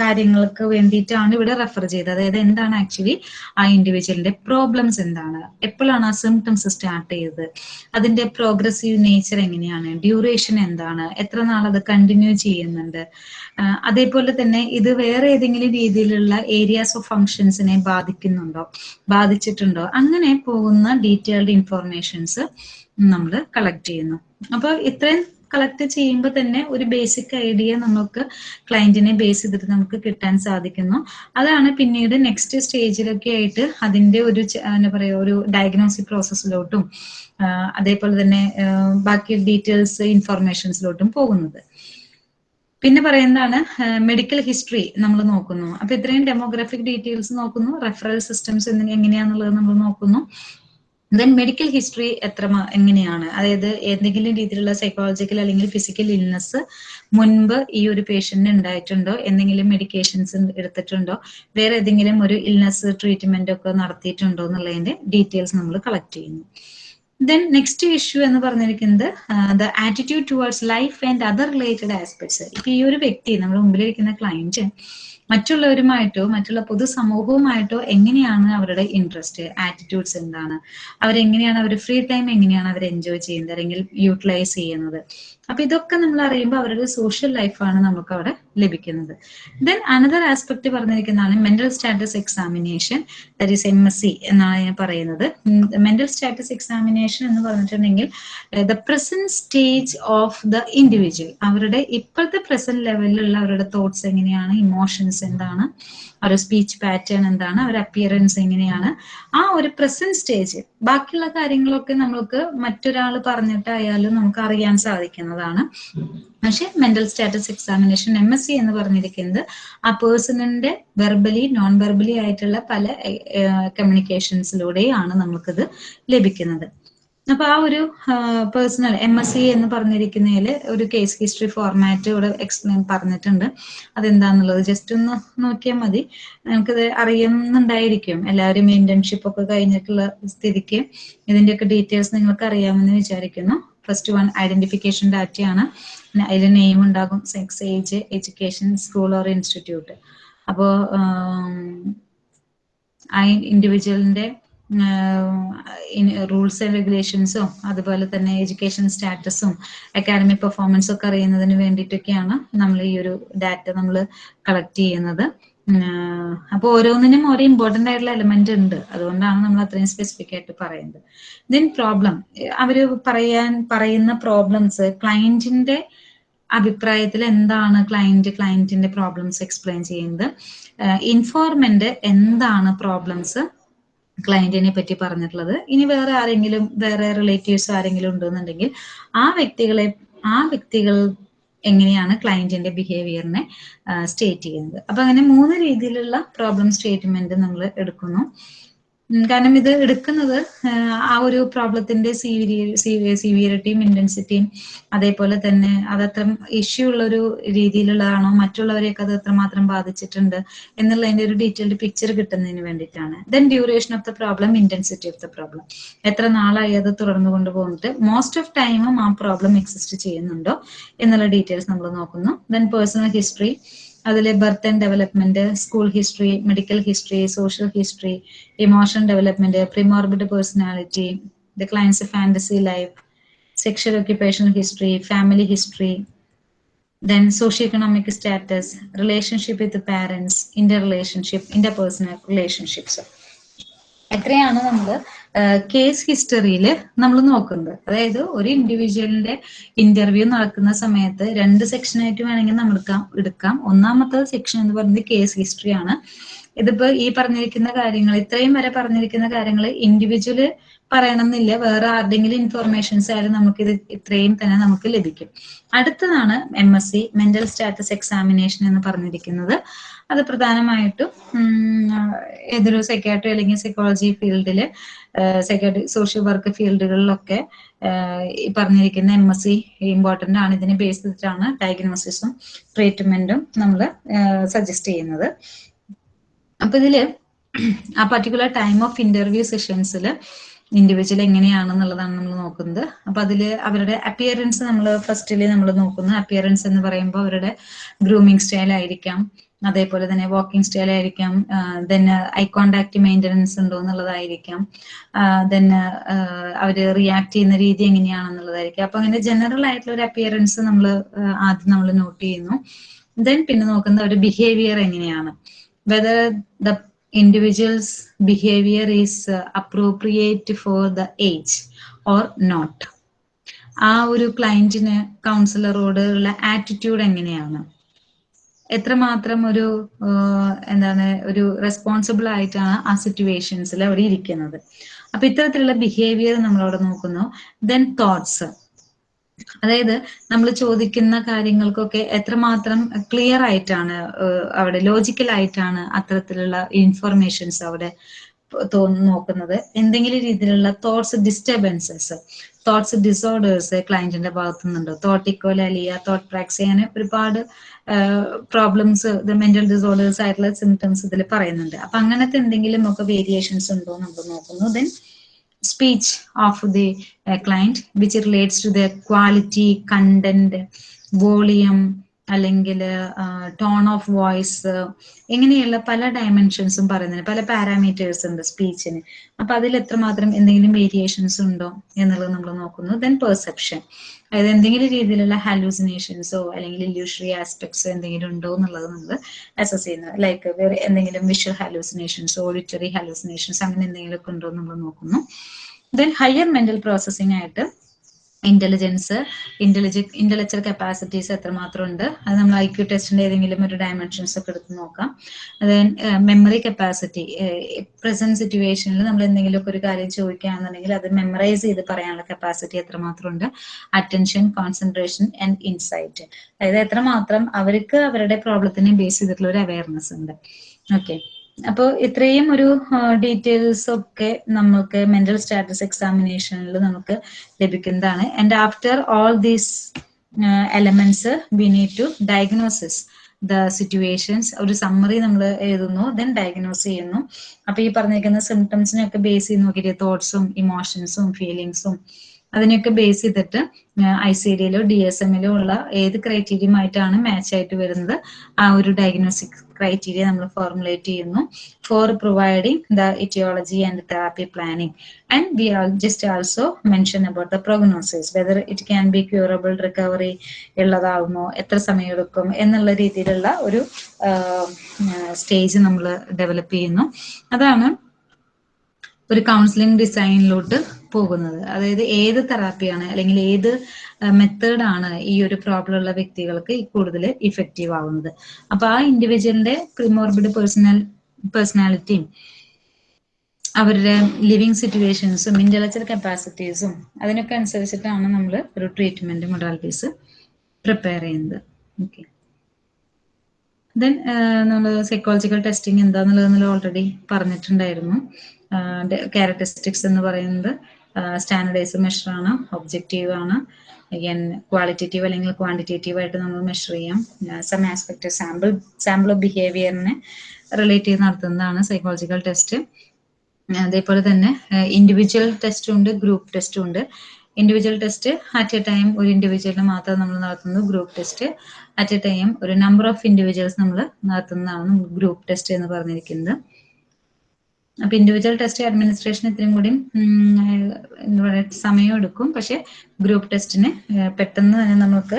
കാര്യങ്ങൾക്ക് വേണ്ടിയിട്ടാണ് ഇവിടെ റെഫർ ചെയ്തത്? അതായത് എന്താണ് ആക്ച്വലി ആ ഇൻഡിവിജ്വലിന്റെ പ്രോബ്ലംസ് എന്താണ്? എപ്പോഴാണ് ആ സിംറ്റംസ് സ്റ്റാർട്ട് ചെയ്തത്? അതിന്റെ പ്രോഗ്രസീവ് നേച്ചർ എങ്ങനെയാണ്? ഡ്യൂറേഷൻ എന്താണ്? എത്ര നാൾ അത് കണ്ടിന്യൂ ചെയ്യുന്നുണ്ട്? അതേപോലെ തന്നെ ഇത് വേറെ ഏതെങ്കിലും രീതിയിലുള്ള ഏരിയാസ് ഓഫ് ഫങ്ഷൻസിനെ ബാധിക്കുന്നുണ്ടോ? ബാധിച്ചിട്ടുണ്ടോ? അങ്ങനെ പോകുന്ന ഡീറ്റെയിൽഡ് ഇൻഫോർമേഷൻസ് നമ്മൾ കളക്ട് ചെയ്യുന്നു. അപ്പൊ ഇത്രയും കളക്ട് ചെയ്യുമ്പോൾ തന്നെ ഒരു ബേസിക് ഐഡിയ നമുക്ക് ക്ലയന്റിനെ ബേസ് ചെയ്തിട്ട് നമുക്ക് കിട്ടാൻ സാധിക്കുന്നു. അതാണ് പിന്നീട് നെക്സ്റ്റ് സ്റ്റേജിലൊക്കെ ആയിട്ട് അതിന്റെ ഒരു എന്താ പറയുക ഒരു ഡയഗ്നോസ്റ്റിക് പ്രോസസ്സിലോട്ടും അതേപോലെ തന്നെ ബാക്കി ഡീറ്റെയിൽസ് ഇൻഫർമേഷൻസിലോട്ടും പോകുന്നത്. പിന്നെ പറയുന്നതാണ് മെഡിക്കൽ ഹിസ്റ്ററി നമ്മൾ നോക്കുന്നു. അപ്പൊ ഇത്രയും ഡെമോഗ്രാഫിക് ഡീറ്റെയിൽസ് നോക്കുന്നു റെഫറൽ സിസ്റ്റംസ് എങ്ങനെയാന്നുള്ളത് നമ്മൾ നോക്കുന്നു. ദെൻ മെഡിക്കൽ ഹിസ്റ്ററി എത്ര എങ്ങനെയാണ്? അതായത് എന്തെങ്കിലും രീതിയിലുള്ള സൈക്കോളജിക്കൽ അല്ലെങ്കിൽ ഫിസിക്കൽ ഇൽനെസ് മുൻപ് ഈ ഒരു പേഷ്യന്റിന് ഉണ്ടായിട്ടുണ്ടോ? എന്തെങ്കിലും മെഡിക്കേഷൻസ് എടുത്തിട്ടുണ്ടോ? വേറെ ഏതെങ്കിലും ഒരു ഇൽനെസ് ട്രീറ്റ്മെന്റ് ഒക്കെ നടത്തിയിട്ടുണ്ടോ എന്നുള്ളതിന്റെ ഡീറ്റെയിൽസ് നമ്മൾ കളക്ട് ചെയ്യുന്നു. ദെൻ നെക്സ്റ്റ് ഇഷ്യൂ എന്ന് പറഞ്ഞിരിക്കുന്നത് the attitude towards life and other related aspects ഇപ്പൊ ഈ ഒരു വ്യക്തി നമ്മുടെ മുമ്പിലിരിക്കുന്ന ക്ലയന്റ് മറ്റുള്ളവരുമായിട്ടോ മറ്റുള്ള പൊതുസമൂഹവുമായിട്ടോ എങ്ങനെയാണ് അവരുടെ ഇൻട്രസ്റ്റ് ആറ്റിറ്റ്യൂഡ്സ് എന്താണ്? അവരെങ്ങനെയാണ് അവർ ഫ്രീ ടൈം എങ്ങനെയാണ് അവർ എൻജോയ് ചെയ്യുന്നത്? അല്ലെങ്കിൽ യൂട്ടിലൈസ് ചെയ്യുന്നത്? അപ്പൊ ഇതൊക്കെ നമ്മൾ അറിയുമ്പോൾ അവരുടെ സോഷ്യൽ ലൈഫാണ് നമുക്ക് അവിടെ ലഭിക്കുന്നത്. Then another aspect പറഞ്ഞിരിക്കുന്നതാണ് mental status examination that is M S C എന്നാണ് ഞാൻ പറയുന്നത്. മെന്റൽ സ്റ്റാറ്റസ് എക്സാമിനേഷൻ എന്ന് പറഞ്ഞിട്ടുണ്ടെങ്കിൽ the present stage of the individual അവരുടെ ഇപ്പോഴത്തെ പ്രസന്റ് ലെവലിലുള്ള അവരുടെ തോട്ട്സ് എങ്ങനെയാണ് ഇമോഷൻസ് എന്താണ് അവരുടെ സ്പീച്ച് പാറ്റേൺ എന്താണ് അവരുടെ അപ്പിയറൻസ് എങ്ങനെയാണ്. ആ ഒരു പ്രസന്റ് സ്റ്റേജ് ബാക്കിയുള്ള കാര്യങ്ങളൊക്കെ നമുക്ക് മറ്റൊരാൾ പറഞ്ഞിട്ടായാലും നമുക്ക് അറിയാൻ സാധിക്കുന്നതാണ് പക്ഷെ mental status examination M S C എന്ന് പറഞ്ഞിരിക്കുന്നത് ആ പേഴ്സണിന്റെ വെർബലി നോൺ വെർബലി ആയിട്ടുള്ള പല കമ്മ്യൂണിക്കേഷൻസിലൂടെയാണ് നമുക്കിത് ലഭിക്കുന്നത്. അപ്പൊ ആ ഒരു പേഴ്സണൽ എം എസ് സി എന്ന് പറഞ്ഞിരിക്കുന്നതിൽ ഒരു കേസ് ഹിസ്റ്ററി ഫോർമാറ്റ് ഇവിടെ എക്സ്പ്ലെയിൻ പറഞ്ഞിട്ടുണ്ട്. അതെന്താന്നുള്ളത് ജസ്റ്റ് ഒന്ന് നോക്കിയാൽ മതി. നമുക്കിത് അറിയുന്നുണ്ടായിരിക്കും. എല്ലാവരും ഇന്റേൺഷിപ്പ് ഒക്കെ കഴിഞ്ഞിട്ടുള്ള സ്ഥിതിക്ക് ഇതിന്റെയൊക്കെ ഡീറ്റെയിൽസ് നിങ്ങൾക്ക് അറിയാമെന്ന് വിചാരിക്കുന്നു. ഫസ്റ്റ് വൺ ഐഡന്റിഫിക്കേഷൻ ഡാറ്റയാണ് അതിൽ നെയിം ഉണ്ടാകും sex age education school or institute അപ്പോ ആ ഇൻഡിവിജ്വലിന്റെ റൂൾസ് ആൻഡ് റെഗുലേഷൻസും അതുപോലെ തന്നെ എഡ്യൂക്കേഷൻ സ്റ്റാറ്റസും അക്കാഡമിക് പെർഫോമൻസും ഒക്കെ അറിയുന്നതിന് വേണ്ടിയിട്ടൊക്കെയാണ് നമ്മൾ ഈ ഒരു ഡാറ്റ നമ്മൾ കളക്ട് ചെയ്യുന്നത്. അപ്പോൾ ഓരോന്നിനും ഓരോ ഇമ്പോർട്ടന്റ് ആയിട്ടുള്ള എലമെന്റ് ഉണ്ട്. അതുകൊണ്ടാണ് നമ്മൾ അത്രയും സ്പെസിഫിക് ആയിട്ട് പറയുന്നത്. ദെൻ പ്രോബ്ലം അവർ പറയാൻ പറയുന്ന പ്രോബ്ലംസ് ക്ലയന്റിന്റെ അഭിപ്രായത്തിൽ എന്താണ് ക്ലയന്റ് ക്ലയന്റിന്റെ പ്രോബ്ലംസ് എക്സ്പ്ലെയിൻ ചെയ്യുന്നത്? ഇൻഫോർമെന്റ് എന്താണ് പ്രോബ്ലംസ് ക്ലയന്റിനെ പറ്റി പറഞ്ഞിട്ടുള്ളത്? ഇനി വേറെ ആരെങ്കിലും വേറെ റിലേറ്റീവ്സ് ആരെങ്കിലും ഉണ്ടെന്നുണ്ടെങ്കിൽ ആ വ്യക്തികളെ ആ വ്യക്തികൾ എങ്ങനെയാണ് ക്ലയന്റിന്റെ ബിഹേവിയറിനെ സ്റ്റേറ്റ് ചെയ്യുന്നത്. അപ്പൊ അങ്ങനെ മൂന്ന് രീതിയിലുള്ള പ്രോബ്ലം സ്റ്റേറ്റ്മെന്റ് നമ്മൾ എടുക്കുന്നു. കാരണം ഇത് എടുക്കുന്നത് ആ ഒരു പ്രോബ്ലത്തിന്റെ സിവിയറിറ്റിയും ഇന്റൻസിറ്റിയും അതേപോലെ തന്നെ അതത്ര ഇഷ്യൂ ഉള്ള ഒരു രീതിയിലുള്ളതാണോ മറ്റുള്ളവരെയൊക്കെ അത് എത്രമാത്രം ബാധിച്ചിട്ടുണ്ട് എന്നുള്ളതിന്റെ ഒരു ഡീറ്റെയിൽഡ് പിക്ചർ കിട്ടുന്നതിന് വേണ്ടിയിട്ടാണ്. Then duration of the problem intensity of the problem എത്ര നാളായി അത് തുടർന്നു കൊണ്ടുപോകുന്നിട്ട് മോസ്റ്റ് ഓഫ് ടൈമും ആ പ്രോബ്ലം എക്സിസ്റ്റ് ചെയ്യുന്നുണ്ടോ എന്നുള്ള ഡീറ്റെയിൽസ് നമ്മൾ നോക്കുന്നു. ദെൻ പേഴ്സണൽ ഹിസ്റ്ററി അതിലെ birth and development school history medical history social history emotion development premorbid personality the client's fantasy life sexual occupational history family history then status relationship with with the parents, interrelationship, interpersonal relationships. എത്രയാണ് നമ്മൾ case ഹിസ്റ്ററിയിൽ നമ്മൾ നോക്കുന്നത് അതായത് ഒരു ഇൻഡിവിജ്വലിന്റെ interview നടക്കുന്ന സമയത്ത് രണ്ട് സെക്ഷനായിട്ട് വേണമെങ്കിൽ നമ്മൾ എടുക്കാം. ഒന്നാമത്തെ സെക്ഷൻ എന്ന് പറയുന്നത് കേസ് ഹിസ്റ്ററിയാണ് ഇതിപ്പോ ഈ പറഞ്ഞിരിക്കുന്ന കാര്യങ്ങൾ ഇത്രയും വരെ പറഞ്ഞിരിക്കുന്ന കാര്യങ്ങൾ ഇൻഡിവിജ്വൽ പറയണമെന്നില്ല. വേറെ ആരുടെങ്കിലും ഇൻഫർമേഷൻസ് ആയാലും നമുക്ക് ഇത് ഇത്രയും തന്നെ നമുക്ക് ലഭിക്കും. അടുത്തതാണ് M S C mental status examination എന്ന് പറഞ്ഞിരിക്കുന്നത്. അത് പ്രധാനമായിട്ടും ഏതൊരു സൈക്കാട്രി അല്ലെങ്കിൽ സൈക്കോളജി ഫീൽഡിൽ സൈക്കാട്രി സോഷ്യൽ വർക്ക് ഫീൽഡുകളിലൊക്കെ ഈ പറഞ്ഞിരിക്കുന്ന എം എസ് സി ഇമ്പോർട്ടന്റ് ആണ്. ഇതിനെ ബേസ് ചെയ്തിട്ടാണ് ഡയഗ്നോസിസും ട്രീറ്റ്മെന്റും നമ്മൾ സജസ്റ്റ് ചെയ്യുന്നത്. അപ്പൊ ഇതിൽ ആ പർട്ടിക്കുലർ ടൈം ഓഫ് ഇന്റർവ്യൂ സെഷൻസിൽ ഇൻഡിവിജ്വൽ എങ്ങനെയാണെന്നുള്ളതാണ് നമ്മൾ നോക്കുന്നത്. അപ്പൊ അതിൽ അവരുടെ അപ്പിയറൻസ് നമ്മൾ ഫസ്റ്റിൽ നമ്മൾ നോക്കുന്നു. അപ്പിയറൻസ് എന്ന് പറയുമ്പോൾ അവരുടെ ഗ്രൂമിങ് സ്റ്റൈൽ ആയിരിക്കാം. അതേപോലെ തന്നെ വാക്കിംഗ് സ്റ്റൈൽ ആയിരിക്കാം. ദെൻ ഐ കോണ്ടാക്ട് മെയിന്റനൻസ് ഉണ്ടോ എന്നുള്ളതായിരിക്കാം. ദെൻ അവർ റിയാക്ട് ചെയ്യുന്ന രീതി എങ്ങനെയാണെന്നുള്ളതായിരിക്കും. അപ്പൊ അങ്ങനെ ജനറൽ ആയിട്ടുള്ള ഒരു അപ്പിയറൻസ് നമ്മൾ ആദ്യം നമ്മൾ നോട്ട് ചെയ്യുന്നു. ദെൻ പിന്നെ നോക്കുന്നത് അവരുടെ ബിഹേവിയർ എങ്ങനെയാണ്. Whether the individual's behavior is uh, appropriate for the age or not. ആ ഒരു ക്ലയന്റിന് കൗൺസിലറോട് ഉള്ള ആറ്റിറ്റ്യൂഡ് എങ്ങനെയാണ്? എത്രമാത്രം ഒരു എന്താണ് ഒരു റെസ്പോൺസിബിൾ ആയിട്ടാണ് ആ സിറ്റുവേഷൻസിൽ അവർ ഇരിക്കുന്നത്? അപ്പൊ ഇത്തരത്തിലുള്ള ബിഹേവിയർ നമ്മളവിടെ നോക്കുന്നു. ദെൻ തോട്ട്സ് അതായത് നമ്മൾ ചോദിക്കുന്ന കാര്യങ്ങൾക്കൊക്കെ എത്രമാത്രം ക്ലിയർ ആയിട്ടാണ് അവിടെ ലോജിക്കൽ ആയിട്ടാണ് അത്തരത്തിലുള്ള ഇൻഫർമേഷൻസ് അവിടെ തോന്നുന്നു നോക്കുന്നത്. എന്തെങ്കിലും രീതിയിലുള്ള തോട്ട്സ് ഡിസ്റ്റർബൻസസ് തോട്ട്സ് ഡിസോർഡേഴ്സ് ക്ലയന്റിന്റെ ഭാഗത്തു നിന്നുണ്ടോ തോട്ട് ഇക്കോലാലിയ തോട്ട് പ്രാക്സി അങ്ങനെ ഒരുപാട് പ്രോബ്ലംസ് മെന്റൽ ഡിസോർഡേഴ്സ് ആയിട്ടുള്ള സിംറ്റംസ് ഇതിൽ പറയുന്നുണ്ട്. അപ്പൊ അങ്ങനത്തെ എന്തെങ്കിലും ഒക്കെ വേരിയേഷൻസ് ഉണ്ടോ നമ്മൾ നോക്കുന്നു. Then speech of the uh, client which relates to the quality, content, volume, അല്ലെങ്കിൽ ടോൺ ഓഫ് വോയിസ് ഇങ്ങനെയുള്ള പല ഡയമെൻഷൻസും പറയുന്നതിന് പല പാരാമീറ്റേഴ്സ് ഉണ്ട് സ്പീച്ചിന് അപ്പൊ അതിൽ എത്രമാത്രം എന്തെങ്കിലും വേരിയേഷൻസ് ഉണ്ടോ എന്നുള്ളത് നമ്മൾ നോക്കുന്നു. ദെൻ പെർസെപ്ഷൻ അതായത് എന്തെങ്കിലും രീതിയിലുള്ള ഹാലൂസിനേഷൻസോ അല്ലെങ്കിൽ ഇല്യൂഷറി ആസ്പെക്ട്സോ എന്തെങ്കിലും ഉണ്ടോ എന്നുള്ളത് നമ്മൾ അസസ് ചെയ്യുന്നത് ലൈക്ക് വേറെ എന്തെങ്കിലും വിഷ്വൽ ഹാലൂസിനേഷൻസ് ഓഡിറ്ററി ഹാലൂസിനേഷൻസ് അങ്ങനെ എന്തെങ്കിലുമൊക്കെ ഉണ്ടോ എന്ന് നമ്മൾ നോക്കുന്നു. ദെൻ ഹയർ മെന്റൽ പ്രോസസ്സിംഗ് ആയിട്ട് ഇന്റലിജൻസ് ഇന്റലിജ ഇന്റലക്ച്വൽ കപ്പാസിറ്റീസ് എത്രമാത്രം ഉണ്ട് അത് നമ്മൾ ഐ ക്യു ടെസ്റ്റിന്റെ ഏതെങ്കിലും ഒരു ഡയമെൻഷൻസ് ഒക്കെ എടുത്ത് നോക്കാം. ദെൻ മെമ്മറി കപ്പാസിറ്റി പ്രസന്റ് സിറ്റുവേഷനിൽ നമ്മൾ എന്തെങ്കിലുമൊക്കെ ഒരു കാര്യം ചോദിക്കുകയാണെന്നുണ്ടെങ്കിൽ അത് മെമ്മറൈസ് ചെയ്ത് പറയാനുള്ള കപ്പാസിറ്റി എത്രമാത്രം ഉണ്ട് അറ്റൻഷൻ കോൺസെൻട്രേഷൻ ആൻഡ് ഇൻസൈറ്റ് അതായത് എത്രമാത്രം അവർക്ക് അവരുടെ പ്രോബ്ലത്തിനെ ബേസ് ചെയ്തിട്ടുള്ള ഒരു അവയർനെസ് ഉണ്ട്. ഓക്കെ അപ്പോൾ ഇത്രയും ഒരു ഡീറ്റെയിൽസ് ഒക്കെ നമുക്ക് മെന്റൽ സ്റ്റാറ്റസ് എക്സാമിനേഷനിൽ നമുക്ക് ലഭിക്കുന്നതാണ്. And after all these elements we need to diagnosis the situations ഒരു സമ്മറി നമ്മൾ എഴുതുന്നു ദെൻ ഡയഗ്നോസ് ചെയ്യുന്നു. അപ്പൊ ഈ പറഞ്ഞിരിക്കുന്ന സിംറ്റംസിനൊക്കെ ബേസ് ചെയ്ത് നോക്കിയിട്ട് തോട്ട്സും ഇമോഷൻസും ഫീലിങ്സും അതിനെയൊക്കെ ബേസ് ചെയ്തിട്ട് ഐ സി ഡിയിലോ ഡി എസ് എമ്മിലോ ഉള്ള ഏത് ക്രൈറ്റീരിയമായിട്ടാണ് മാച്ച് ആയിട്ട് വരുന്നത് ആ ഒരു ഡയഗ്നോസ്റ്റിക് ക്രൈറ്റീരിയ നമ്മൾ ഫോർമുലേറ്റ് ചെയ്യുന്നു. For providing the aetiology and therapy planning and we just also mention about the prognosis whether it can be curable recovery ഉള്ളതാവുമോ എത്ര സമയം എടുക്കും എന്നുള്ള രീതിയിലുള്ള ഒരു സ്റ്റേജ് നമ്മൾ ഡെവലപ്പ് ചെയ്യുന്നു. അതാണ് ഒരു കൗൺസിലിംഗ് ഡിസൈനിലോട്ട് പോകുന്നത്. അതായത് ഏത് തെറാപ്പിയാണ് അല്ലെങ്കിൽ ഏത് മെത്തേഡാണ് ഈ ഒരു പ്രോബ്ലം ഉള്ള വ്യക്തികൾക്ക് കൂടുതൽ ഇഫക്റ്റീവ് ആവുന്നത്. അപ്പൊ ആ ഇൻഡിവിജ്വലിന്റെ പ്രിമോർബിഡ് പേഴ്സണൽ പേഴ്സണാലിറ്റിയും അവരുടെ ലിവിങ് സിറ്റുവേഷൻസും ഇന്റലക്ച്വൽ കപ്പാസിറ്റീസും അതിനൊക്കെ അനുസരിച്ചിട്ടാണ് നമ്മൾ ഒരു ട്രീറ്റ്മെന്റ് മൊഡാലിറ്റീസ് പ്രിപ്പയർ ചെയ്യുന്നത്. ഓക്കെ ദെൻ നമ്മൾ സൈക്കോളജിക്കൽ ടെസ്റ്റിംഗ് എന്താന്നുള്ളത് ഓൾറെഡി പറഞ്ഞിട്ടുണ്ടായിരുന്നു. ക്യാരക്ടറിസ്റ്റിക്സ് എന്ന് പറയുന്നത് സ്റ്റാൻഡേർഡൈസ് മെഷർ ആണ് ഒബ്ജക്റ്റീവ് ആണ്. ക്വാളിറ്റേറ്റീവ് അല്ലെങ്കിൽ ക്വാണ്ടിറ്റേറ്റീവ് ആയിട്ട് നമ്മൾ മെഷർ ചെയ്യാം. Some aspect sample sample of ബിഹേവിയറിനെ relate ചെയ്ത് നടത്തുന്നതാണ് സൈക്കോളജിക്കൽ ടെസ്റ്റ് അതേപോലെ തന്നെ ഇൻഡിവിജ്വൽ ടെസ്റ്റും ഉണ്ട് ഗ്രൂപ്പ് ടെസ്റ്റും ഉണ്ട്. Individual test at a time ഒരു ഇൻഡിവിജ്വലിന് മാത്രം നമ്മൾ നടത്തുന്നു group test at a time ഒരു നമ്പർ ഓഫ് ഇൻഡിവിജ്വൽസ് നമ്മൾ നടത്തുന്നതാണ് ഗ്രൂപ്പ് ടെസ്റ്റ് എന്ന് പറഞ്ഞിരിക്കുന്നത്. അപ്പൊ ഇൻഡിവിജ്വൽ ടെസ്റ്റ് അഡ്മിനിസ്ട്രേഷൻ ഇത്രയും കൂടി സമയം എടുക്കും. പക്ഷെ ഗ്രൂപ്പ് ടെസ്റ്റിന് പെട്ടെന്ന് തന്നെ നമുക്ക്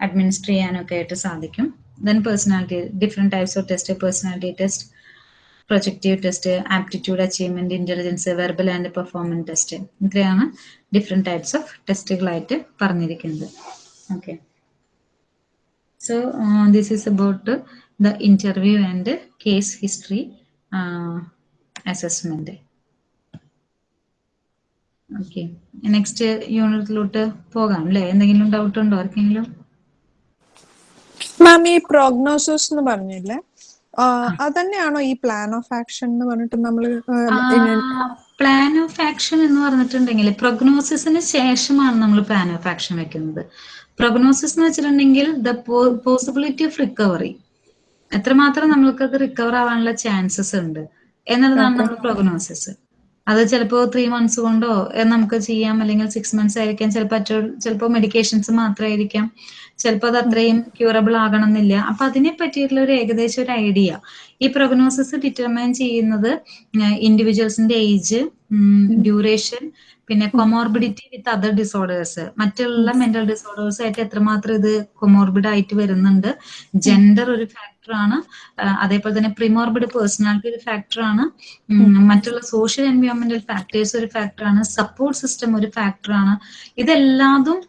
അഡ്മിനിസ്റ്റർ ചെയ്യാനൊക്കെ ആയിട്ട് സാധിക്കും. Then personality different types of test personality test projective test aptitude achievement intelligence verbal and performance test ഇത്രയാണ് ഡിഫറെന്റ് ടൈപ്സ് ഓഫ് ടെസ്റ്റുകളായിട്ട് പറഞ്ഞിരിക്കുന്നത്. Okay so this is about the interview and case history assessment okay next യൂണിറ്റിലോട്ട് പോകാം അല്ലേ എന്തെങ്കിലും doubt ഉണ്ടോ? ആർക്കെങ്കിലും? മാം ഈ prognosis എന്ന് പറഞ്ഞില്ലേ? അതന്നെയാണോ ഈ പ്ലാൻ ഓഫ് ആക്ഷൻ എന്ന് പറഞ്ഞിട്ട് നമ്മൾ പ്ലാൻ ഓഫ് ആക്ഷൻ എന്ന് പറഞ്ഞിട്ടുണ്ടെങ്കിൽ പ്രൊഗ്നോസിസിന് ശേഷമാണ് നമ്മൾ പ്ലാൻ ഓഫ് ആക്ഷൻ വെക്കുന്നത്. പ്രൊഗ്നോസിസ് എന്ന് വെച്ചിട്ടുണ്ടെങ്കിൽ ദ പോസിബിലിറ്റി ഓഫ് റിക്കവറി എത്രമാത്രം നമ്മൾക്ക് അത് റിക്കവർ ആവാനുള്ള ചാൻസസ് ഉണ്ട്? എന്നുള്ളതാണ് നമ്മുടെ പ്രൊഗ്നോസിസ് അത് ചിലപ്പോൾ ത്രീ മന്ത്സ് കൊണ്ടോ നമുക്ക് ചെയ്യാം. അല്ലെങ്കിൽ സിക്സ് മന്ത്സ് ആയിരിക്കാം. ചിലപ്പോൾ ചിലപ്പോൾ മെഡിക്കേഷൻസ് മാത്രമായിരിക്കാം ചിലപ്പോൾ അത് അത്രയും ക്യൂറബിൾ ആകണമെന്നില്ല. അപ്പൊ അതിനെ പറ്റിയിട്ടുള്ള ഒരു ഏകദേശം ഒരു ഐഡിയ ഈ പ്രൊഗ്നോസിസ് ഡിറ്റർമൈൻ ചെയ്യുന്നത് ഇൻഡിവിജ്വൽസിന്റെ ഏജ് ഡ്യൂറേഷൻ പിന്നെ കൊമോർബിഡിറ്റി വിത്ത് അതർ ഡിസോർഡേഴ്സ് മറ്റുള്ള മെന്റൽ ഡിസോർഡേഴ്സ് ആയിട്ട് എത്രമാത്രം ഇത് കൊമോർബിഡ് ആയിട്ട് വരുന്നുണ്ട്? ജെൻഡർ ഒരു ഫാക്ടർ ഫാക്ടറാണ് അതേപോലെ തന്നെ പ്രിമോർബിഡ് പേഴ്സണാലിറ്റി ഒരു ഫാക്ടറാണ് മറ്റുള്ള സോഷ്യൽ എൻവയോൺമെന്റൽ ഫാക്ടേഴ്സ് ഒരു ഫാക്ടറാണ് സപ്പോർട്ട് സിസ്റ്റം ഒരു ഫാക്ടറാണ് ഇതെല്ലാതും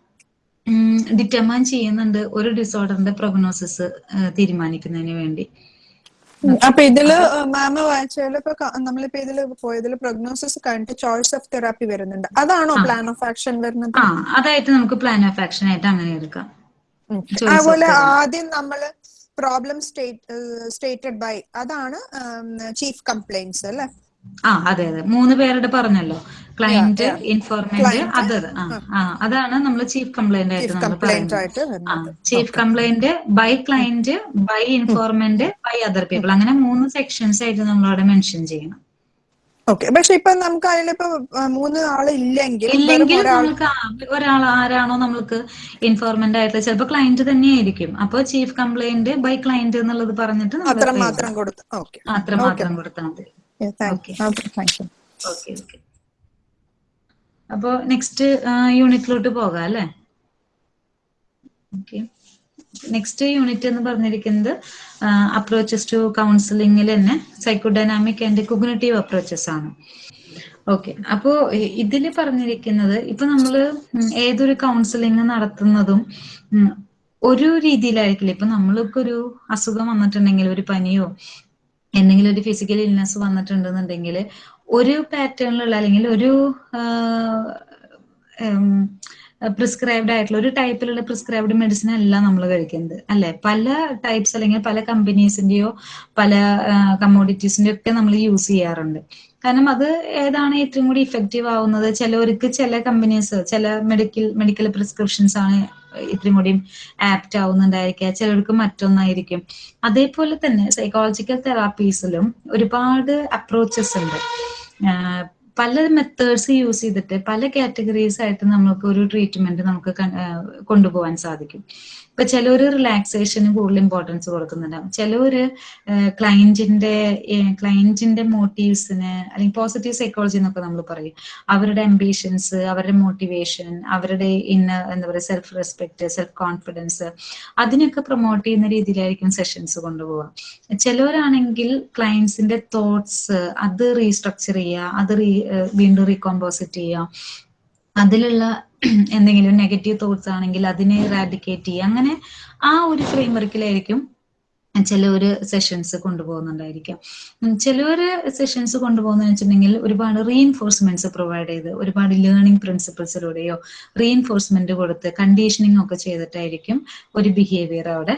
ഡിറ്റർമൈൻ ചെയ്യുന്നുണ്ട് ഒരു ഡിസോർഡറിന്റെ പ്രൊഗ്നോസിസ് തീരുമാനിക്കുന്നതിന് വേണ്ടി. അപ്പൊ ഇതിൽ മാമ വായിച്ചാൽ ഇപ്പൊ നമ്മളിപ്പോ ഇതിൽ പോയതിൽ പ്രൊഗ്നോസിസ് കഴിഞ്ഞിട്ട് ചോയ്സ് ഓഫ് തെറാപ്പി വരുന്നുണ്ട്. അതാണോ പ്ലാൻ ഓഫ് ആക്ഷൻ വരുന്നത്? അതായിട്ട് നമുക്ക് പ്ലാൻ ഓഫ് ആക്ഷൻ ആയിട്ട് അങ്ങനെ എടുക്കാം. അതുപോലെ ആദ്യം നമ്മൾ പ്രോബ്ലം സ്റ്റേറ്റഡ് ബൈ അതാണ് ചീഫ് കംപ്ലൈൻസ് അല്ലെ? ആ അതെ അതെ. മൂന്ന് പേരുടെ പറഞ്ഞല്ലോ. ക്ലയന്റ് ഇൻഫോർമേറ്റ് അതത് അതാണ് നമ്മൾ ചീഫ് കംപ്ലൈന്റ് ആയിട്ട് നമ്മൾ പറയുന്നത്. Chief complaint by client by informant by other people അങ്ങനെ മൂന്ന് സെക്ഷൻസ് ആയിട്ട് നമ്മൾ അവിടെ മെൻഷൻ ചെയ്യണം. ഓക്കെ പക്ഷെ ഇപ്പൊ നമുക്ക് അതിലിപ്പോ മൂന്ന് ആളില്ലെങ്കിൽ ഇല്ലെങ്കിൽ നമുക്ക് ഒരാൾ ആരാണോ നമ്മൾക്ക് ഇൻഫോർമെന്റ് ആയിട്ടുള്ള ചിലപ്പോ ക്ലയന്റ് തന്നെയായിരിക്കും അപ്പൊ ചീഫ് കംപ്ലൈന്റ് ബൈ ക്ലയന്റ് എന്നുള്ളത് പറഞ്ഞിട്ട് നമ്മൾ മാത്രം കൊടുത്തു ഓക്കെ അത്ര മാത്രം കൊടുത്താൽ മതി. അപ്പോ നെക്സ്റ്റ് യൂണിറ്റിലോട്ട് പോകാം അല്ലേ? ഓക്കെ നെക്സ്റ്റ് യൂണിറ്റ് എന്ന് പറഞ്ഞിരിക്കുന്നത് അപ്രോച്ചസ് ടു കൗൺസിലിംഗിൽ തന്നെ സൈക്കോഡൈനാമിക് ആൻഡ് കൊഗ്നറ്റീവ് അപ്രോച്ചസ് ആണ്. ഓക്കെ അപ്പോ ഇതിൽ പറഞ്ഞിരിക്കുന്നത് ഇപ്പൊ നമ്മൾ ഉം ഏതൊരു കൗൺസിലിംഗ് നടത്തുന്നതും ഒരു രീതിയിലായിരിക്കില്ല. ഇപ്പൊ നമ്മൾക്ക് ഒരു അസുഖം വന്നിട്ടുണ്ടെങ്കിൽ ഒരു പനിയോ എന്തെങ്കിലും ഒരു ഫിസിക്കൽ ഇൽനെസ് വന്നിട്ടുണ്ടെന്നുണ്ടെങ്കിൽ ഒരു പാറ്റേണിലുള്ള അല്ലെങ്കിൽ ഒരു പ്രിസ്ക്രൈബ്ഡ് ആയിട്ടുള്ള ഒരു ടൈപ്പിലുള്ള പ്രിസ്ക്രൈബ്ഡ് മെഡിസിൻ അല്ല നമ്മൾ കഴിക്കുന്നത് അല്ലെ? പല ടൈപ്സ് അല്ലെങ്കിൽ പല കമ്പനീസിന്റെയോ പല കമ്മോഡിറ്റീസിന്റെയോ ഒക്കെ നമ്മൾ യൂസ് ചെയ്യാറുണ്ട്. കാരണം അത് ഏതാണ് ഏറ്റവും കൂടി ഇഫക്റ്റീവ് ആവുന്നത്? ചിലവർക്ക് ചില കമ്പനീസ് ചില മെഡിക്കൽ മെഡിക്കൽ പ്രിസ്ക്രിപ്ഷൻസ് ആണ് ഇത്രയും കൂടി ആപ്റ്റ് ആവുന്നുണ്ടായിരിക്കുക. ചിലർക്ക് മറ്റൊന്നായിരിക്കും. അതേപോലെ തന്നെ സൈക്കോളജിക്കൽ തെറാപ്പീസിലും ഒരുപാട് അപ്രോച്ചസ് ഉണ്ട്. പല മെത്തേഡ്സ് യൂസ് ചെയ്തിട്ട് പല കാറ്റഗറീസ് ആയിട്ട് നമുക്ക് ഒരു ട്രീറ്റ്മെന്റ് നമുക്ക് കൊണ്ടുപോകാൻ സാധിക്കും. ഇപ്പൊ ചിലർ റിലാക്സേഷന് കൂടുതൽ ഇമ്പോർട്ടൻസ് കൊടുക്കുന്നുണ്ടാവും ചിലവര് ക്ലയന്റിന്റെ ക്ലയന്റിന്റെ മോട്ടീവ്സിന് അല്ലെങ്കിൽ പോസിറ്റീവ് സൈക്കോളജി എന്നൊക്കെ നമ്മൾ പറയും. അവരുടെ അംബീഷൻസ് അവരുടെ മോട്ടിവേഷൻ അവരുടെ ഇന്ന എന്താ പറയുക സെൽഫ് റെസ്പെക്ട് സെൽഫ് കോൺഫിഡൻസ് അതിനൊക്കെ പ്രൊമോട്ട് ചെയ്യുന്ന രീതിയിലായിരിക്കും സെഷൻസ് കൊണ്ടുപോവുക. ചിലവരാണെങ്കിൽ ക്ലയൻസിന്റെ തോട്ട്സ് അത് റീസ്ട്രക്ചർ ചെയ്യുക അത് വീണ്ടും റീകോമ്പോസിറ്റ് ചെയ്യുക. അതിലുള്ള എന്തെങ്കിലും നെഗറ്റീവ് തോട്ട്സ് ആണെങ്കിൽ അതിനെ റാഡിക്കേറ്റ് ചെയ്യുക. അങ്ങനെ ആ ഒരു ഫ്രെയിം വർക്കിലായിരിക്കും ഒരു സെഷൻസ് കൊണ്ടുപോകുന്നുണ്ടായിരിക്കും ചിലവര് സെഷൻസ് കൊണ്ടുപോകുന്ന വെച്ചിട്ടുണ്ടെങ്കിൽ ഒരുപാട് റീഎൻഫോഴ്സ്മെന്റ്സ് പ്രൊവൈഡ് ചെയ്ത് ഒരുപാട് ലേണിംഗ് പ്രിൻസിപ്പിൾസിലൂടെയോ റീഎൻഫോഴ്സ്മെന്റ് കൊടുത്ത് കണ്ടീഷനിങ് ഒക്കെ ചെയ്തിട്ടായിരിക്കും ഒരു ബിഹേവിയർ അവിടെ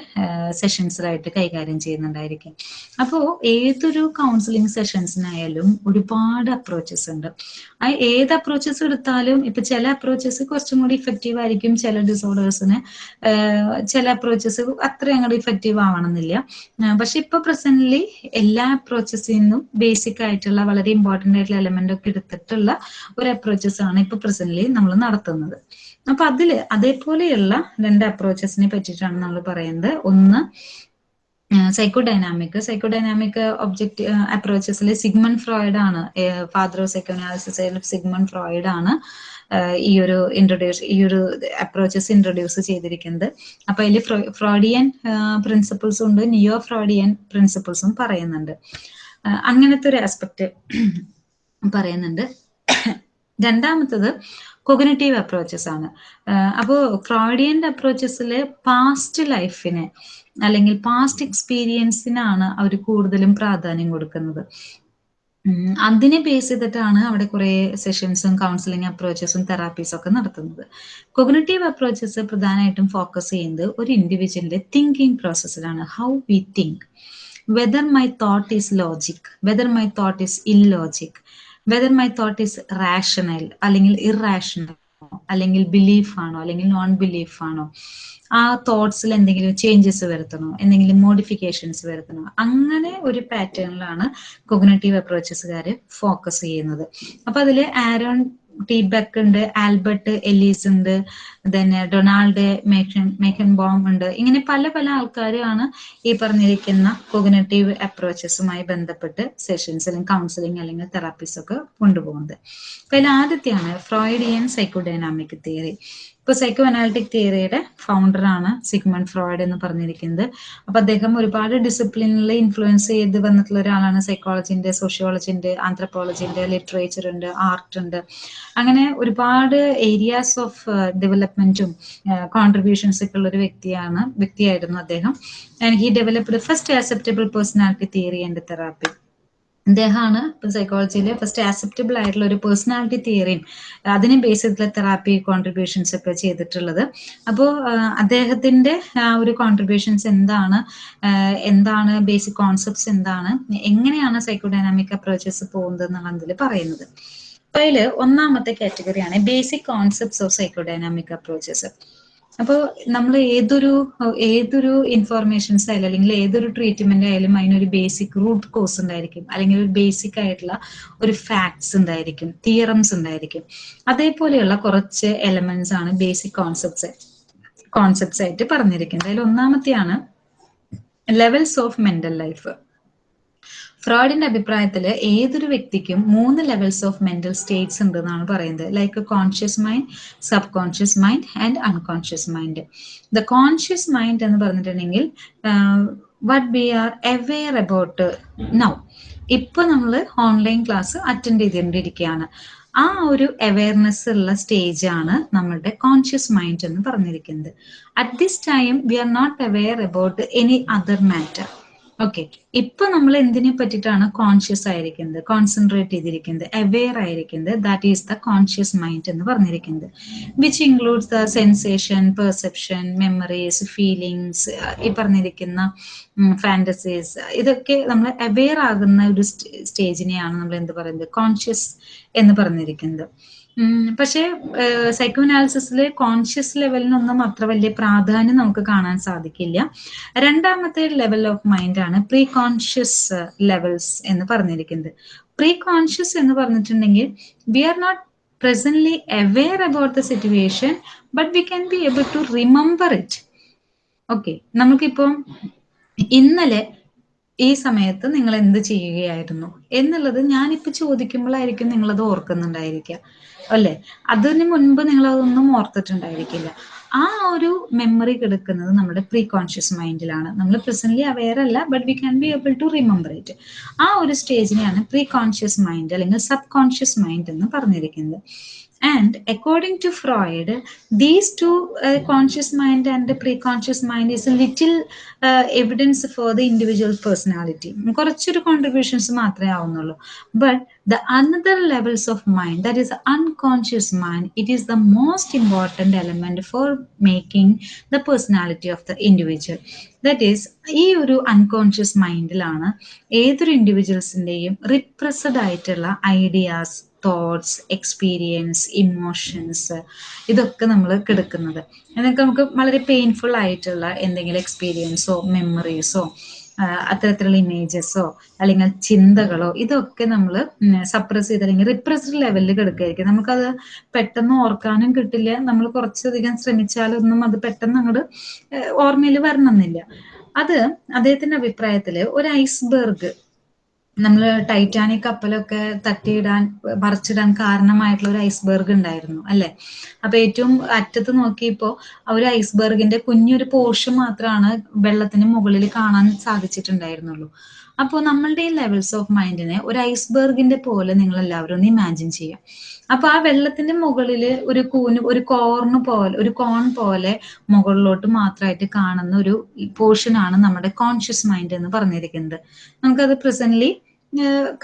സെഷൻസിലായിട്ട് കൈകാര്യം ചെയ്യുന്നുണ്ടായിരിക്കും അപ്പോൾ ഏതൊരു കൗൺസിലിംഗ് സെഷൻസിനായാലും ഒരുപാട് അപ്രോച്ചസ് ഉണ്ട്. ആ ഏത് അപ്രോച്ചസ് എടുത്താലും ഇപ്പൊ ചില അപ്രോച്ചസ് കുറച്ചും കൂടി ഇഫക്റ്റീവ് ആയിരിക്കും ചില ഡിസോർഡേഴ്സിന് ചില അപ്രോച്ചസ് അത്ര അങ്ങോട്ട് ഇഫക്റ്റീവ് ആവണമെന്നില്ല. പക്ഷെ ഇപ്പൊ പ്രസന്റ്ലി എല്ലാ അപ്രോച്ചസിൽ നിന്നും ബേസിക് ആയിട്ടുള്ള വളരെ ഇമ്പോർട്ടന്റ് ആയിട്ടുള്ള എലമെന്റ് ഒക്കെ എടുത്തിട്ടുള്ള ഒരു അപ്രോച്ചസ് ആണ് ഇപ്പൊ പ്രസന്റ്ലി നമ്മൾ നടത്തുന്നത്. അപ്പൊ അതിൽ അതേപോലെയുള്ള രണ്ട് അപ്രോച്ചസിനെ പറ്റിയിട്ടാണ് നമ്മൾ പറയുന്നത് ഒന്ന് psychodynamic psychodynamic object അപ്രോച്ചസിൽ സിഗ്മൺ ഫ്രോയിഡ് ആണ്. Father of psychoanalysis Sigmund Freud ആണ് ഈ ഒരു ഇൻട്രൊഡ്യൂസ് ഈ ഒരു അപ്രോച്ചസ് ഇൻട്രൊഡ്യൂസ് ചെയ്തിരിക്കുന്നത്. അപ്പൊ അതിൽ ഫ്രോഡിയൻ പ്രിൻസിപ്പിൾസും ഉണ്ട് നിയോ ഫ്രോഡിയൻ പ്രിൻസിപ്പിൾസും പറയുന്നുണ്ട്. അങ്ങനത്തെ ഒരു ആസ്പെക്ട് പറയുന്നുണ്ട്. രണ്ടാമത്തത് കൊഗ്നറ്റീവ് അപ്രോച്ചസ് ആണ്. അപ്പോൾ ഫ്രോഡിയന്റെ അപ്രോച്ചസിൽ പാസ്റ്റ് ലൈഫിനെ അല്ലെങ്കിൽ പാസ്റ്റ് എക്സ്പീരിയൻസിനാണ് അവർ കൂടുതലും പ്രാധാന്യം കൊടുക്കുന്നത്. അതിനെ ബേസ് ചെയ്തിട്ടാണ് അവിടെ കുറെ സെഷൻസും കൗൺസിലിംഗ് അപ്രോച്ചസും തെറാപ്പീസും ഒക്കെ നടത്തുന്നത്. കൊഗ്നറ്റീവ് അപ്രോച്ചസ് പ്രധാനമായിട്ടും ഫോക്കസ് ചെയ്യുന്നത് ഒരു ഇൻഡിവിജ്വലിന്റെ thinking പ്രോസസ്സിലാണ് how we think whether my thought is logic whether my thought is illogic whether my thought is rational അല്ലെങ്കിൽ ഇറാഷണൽ അല്ലെങ്കിൽ ബിലീഫ് ആണോ അല്ലെങ്കിൽ നോൺ ബിലീഫ് ആണോ ആ തോട്ട്സിൽ എന്തെങ്കിലും ചേഞ്ചസ് വരുത്തണോ എന്തെങ്കിലും മോഡിഫിക്കേഷൻസ് വരുത്തണോ അങ്ങനെ ഒരു പാറ്റേണിലാണ് കൊഗ്നേറ്റീവ് അപ്രോച്ചസുകാർ ഫോക്കസ് ചെയ്യുന്നത്. അപ്പൊ അതിൽ ആരോൺ ടി ബെക്ക് ഉണ്ട് ആൽബർട്ട് എലീസ് ഉണ്ട് തന്നെ ഡൊണാൾഡ് മേക്കൻ ബോം ഉണ്ട്. ഇങ്ങനെ പല പല ആൾക്കാരാണ് ഈ പറഞ്ഞിരിക്കുന്ന കോഗ്നേറ്റീവ് അപ്രോച്ചസുമായി ബന്ധപ്പെട്ട് സെഷൻസ് അല്ലെങ്കിൽ കൗൺസിലിംഗ് അല്ലെങ്കിൽ തെറാപ്പീസ് ഒക്കെ കൊണ്ടുപോകുന്നത്. അപ്പൊ അതിൽ ആദ്യത്തെയാണ് ഫ്രോയിഡിയൻ സൈക്കോഡൈനാമിക് തിയറി ഇപ്പൊ സൈക്കോ അനാലിറ്റിക് തിയറിയുടെ ഫൗണ്ടറാണ് സിഗ്മണ്ട് ഫ്രോയിഡ് എന്ന് പറഞ്ഞിരിക്കുന്നത്. അപ്പൊ അദ്ദേഹം ഒരുപാട് ഡിസിപ്ലിനിൽ ഇൻഫ്ലുവൻസ് ചെയ്ത് വന്നിട്ടുള്ള ഒരാളാണ്. സൈക്കോളജിന്റെ സോഷ്യോളജിന്റെ ആന്ത്രപ്പോളജിന്റെ ലിറ്ററേച്ചർ ഉണ്ട് ആർട്ട് ഉണ്ട്. അങ്ങനെ ഒരുപാട് ഏരിയാസ് ഓഫ് ഡെവലപ്മെന്റും കോൺട്രിബ്യൂഷൻസ് ഒക്കെ ഉള്ള ഒരു വ്യക്തിയാണ് വ്യക്തിയായിരുന്നു അദ്ദേഹം. And he developed first acceptable personality theory and therapy അദ്ദേഹമാണ് സൈക്കോളജിയിലെ ഫസ്റ്റ് ആക്സെപ്റ്റബിൾ ആയിട്ടുള്ള ഒരു പേഴ്സണാലിറ്റി തിയറിയും അതിനെ ബേസ് ചെയ്തിട്ടുള്ള തെറാപ്പി കോൺട്രിബ്യൂഷൻസ് ഒക്കെ ചെയ്തിട്ടുള്ളത്. അപ്പോൾ അദ്ദേഹത്തിന്റെ ആ ഒരു കോൺട്രിബ്യൂഷൻസ് എന്താണ് എന്താണ് ബേസിക് കോൺസെപ്റ്റ്സ് എന്താണ് എങ്ങനെയാണ് സൈക്കോഡൈനാമിക് അപ്രോച്ചസ് പോകുന്നത് എന്നാണ് അതിൽ പറയുന്നത്. അപ്പൊ അതിൽ ഒന്നാമത്തെ കാറ്റഗറിയാണ് basic concepts of psychodynamic approaches അപ്പോൾ നമ്മൾ ഏതൊരു ഏതൊരു ഇൻഫോർമേഷൻസ് ആയാലും അല്ലെങ്കിൽ ഏതൊരു ട്രീറ്റ്മെന്റ് ആയാലും അതിനൊരു ബേസിക് റൂട്ട് കോസ് ഉണ്ടായിരിക്കും. അല്ലെങ്കിൽ ഒരു ബേസിക് ആയിട്ടുള്ള ഒരു ഫാക്ട്സ് ഉണ്ടായിരിക്കും തിയറംസ് ഉണ്ടായിരിക്കും. അതേപോലെയുള്ള കുറച്ച് എലമെന്റ്സ് ആണ് ബേസിക് കോൺസെപ്റ്റ്സ് കോൺസെപ്റ്റ്സ് ആയിട്ട് പറഞ്ഞിരിക്കുന്നത്. അതിൽ ഒന്നാമത്തെയാണ് ലെവൽസ് ഓഫ് മെന്റൽ ലൈഫ് ഫ്രോയിഡിന്റെ അഭിപ്രായത്തിൽ ഏതൊരു വ്യക്തിക്കും മൂന്ന് ലെവൽസ് ഓഫ് മെന്റൽ സ്റ്റേറ്റ്സ് ഉണ്ട് എന്നാണ് പറയുന്നത്. Like conscious mind subconscious mind and unconscious mind the conscious mind എന്ന് പറഞ്ഞിട്ടുണ്ടെങ്കിൽ what we are aware about now ഇപ്പൊ നമ്മൾ ഓൺലൈൻ ക്ലാസ് അറ്റൻഡ് ചെയ്തുകൊണ്ടിരിക്കുകയാണ്. ആ ഒരു അവയർനെസ് ഉള്ള സ്റ്റേജ് ആണ് നമ്മളുടെ കോൺഷ്യസ് മൈൻഡ് എന്ന് പറഞ്ഞിരിക്കുന്നത്. At this time we are not aware about any other matter okay ഇപ്പൊ നമ്മൾ എന്തിനെ പറ്റിയിട്ടാണ് കോൺഷ്യസ് ആയിരിക്കുന്നത്? കോൺസെൻട്രേറ്റ് ചെയ്തിരിക്കുന്നത്? അവെയർ ആയിരിക്കുന്നത്? That is the conscious mind എന്ന് പറഞ്ഞിരിക്കുന്നത്. Which includes the sensation perception memories feelings ഈ പറഞ്ഞിരിക്കുന്ന ഫാന്റസീസ് ഇതൊക്കെ നമ്മൾ അവെയർ ആകുന്ന ഒരു സ്റ്റേജിനെയാണ് നമ്മൾ എന്ത് പറയുന്നത്? കോൺഷ്യസ് എന്ന് പറഞ്ഞിരിക്കുന്നത്. പക്ഷേ സൈക്കോ അനാലിസിസിൽ കോൺഷ്യസ് ലെവലിനൊന്നും അത്ര വലിയ പ്രാധാന്യം നമുക്ക് കാണാൻ സാധിക്കില്ല. രണ്ടാമത്തെ ലെവൽ ഓഫ് മൈൻഡ് ആണ് പ്രീ കോൺഷ്യസ് ലെവൽസ് എന്ന് പറഞ്ഞിരിക്കുന്നത്. പ്രീ കോൺഷ്യസ് എന്ന് പറഞ്ഞിട്ടുണ്ടെങ്കിൽ we are not presently aware about the situation but we can be able to remember it okay നമുക്കിപ്പം ഇന്നലെ ഈ സമയത്ത് നിങ്ങൾ എന്ത് ചെയ്യുകയായിരുന്നു? എന്നുള്ളത് ഞാനിപ്പോ ചോദിക്കുമ്പോഴായിരിക്കും നിങ്ങളത് ഓർക്കുന്നുണ്ടായിരിക്കുക. അല്ലെ? അതിന് മുൻപ് നിങ്ങൾ അതൊന്നും ഓർത്തിട്ടുണ്ടായിരിക്കില്ല. ആ ഒരു മെമ്മറി കിടക്കുന്നത് നമ്മുടെ പ്രീ കോൺഷ്യസ് മൈൻഡിലാണ് നമ്മൾ പ്രസന്റ്ലി അവെയർ അല്ല but we can be able to remember it ആ ഒരു സ്റ്റേജിനെയാണ് പ്രീ കോൺഷ്യസ് മൈൻഡ് അല്ലെങ്കിൽ സബ് കോൺഷ്യസ് മൈൻഡ് എന്ന് പറഞ്ഞിരിക്കുന്നത്. And according to Freud, these two uh, conscious mind and the pre-conscious mind is a little uh, evidence for the individual personality. കുറച്ചൊരു contributions മാത്രമേ ആവുന്നുള്ളൂ but the another levels of mind that is unconscious mind it is the most important element for making the personality of the individual that is ഈ ഒരു unconscious മൈൻഡിലാണ് ഏതൊരു ഇൻഡിവിജ്വൽസിന്റെയും റിപ്രസഡ് ആയിട്ടുള്ള ideas thoughts experience emotions ഇതൊക്കെ നമ്മൾ കിടക്കുന്നത്. എന്നൊക്കെ നമുക്ക് വളരെ പെയിൻഫുൾ ആയിട്ടുള്ള എന്തെങ്കിലും എക്സ്പീരിയൻസോ മെമ്മറീസോ അത്തരത്തിലുള്ള ഇമേജസോ അല്ലെങ്കിൽ ചിന്തകളോ ഇതൊക്കെ നമ്മൾ സപ്രസ് ചെയ്ത് അല്ലെങ്കിൽ റിപ്രസ്ഡ് ലെവലിൽ കിടക്കുകയായിരിക്കും നമുക്കത് പെട്ടെന്ന് ഓർക്കാനും കിട്ടില്ല. നമ്മൾ കുറച്ചധികം ശ്രമിച്ചാലൊന്നും അത് പെട്ടെന്ന് അങ്ങോട്ട് ഓർമ്മയിൽ വരണമെന്നില്ല. അത് അദ്ദേഹത്തിന്റെ അഭിപ്രായത്തിൽ ഒരു ഐസ്ബർഗ് നമ്മൾ ടൈറ്റാനിക് കപ്പലൊക്കെ തട്ടിയിടാൻ മറിച്ചിടാൻ കാരണമായിട്ടുള്ള ഒരു ഐസ്ബർഗ് ഉണ്ടായിരുന്നു അല്ലെ? അപ്പൊ ഏറ്റവും അറ്റത്ത് നോക്കിയപ്പോ ആ ഒരു ഐസ്ബർഗിന്റെ കുഞ്ഞൊരു പോർഷൻ മാത്രമാണ് വെള്ളത്തിന് മുകളിൽ കാണാൻ സാധിച്ചിട്ടുണ്ടായിരുന്നുള്ളൂ. അപ്പോൾ നമ്മളുടെ ഈ ലെവൽസ് ഓഫ് മൈൻഡിനെ ഒരു ഐസ്ബർഗിന്റെ പോലെ നിങ്ങൾ എല്ലാവരും ഒന്ന് ഇമാജിൻ ചെയ്യാം. അപ്പൊ ആ വെള്ളത്തിന്റെ മുകളിൽ ഒരു കൂന് ഒരു കോർണ് പോലെ ഒരു കോൺ പോലെ മുകളിലോട്ട് മാത്രമായിട്ട് കാണുന്ന ഒരു പോർഷനാണ് നമ്മുടെ കോൺഷ്യസ് മൈൻഡ് എന്ന് പറഞ്ഞിരിക്കുന്നത്. നമുക്കത് പ്രസന്റ്ലി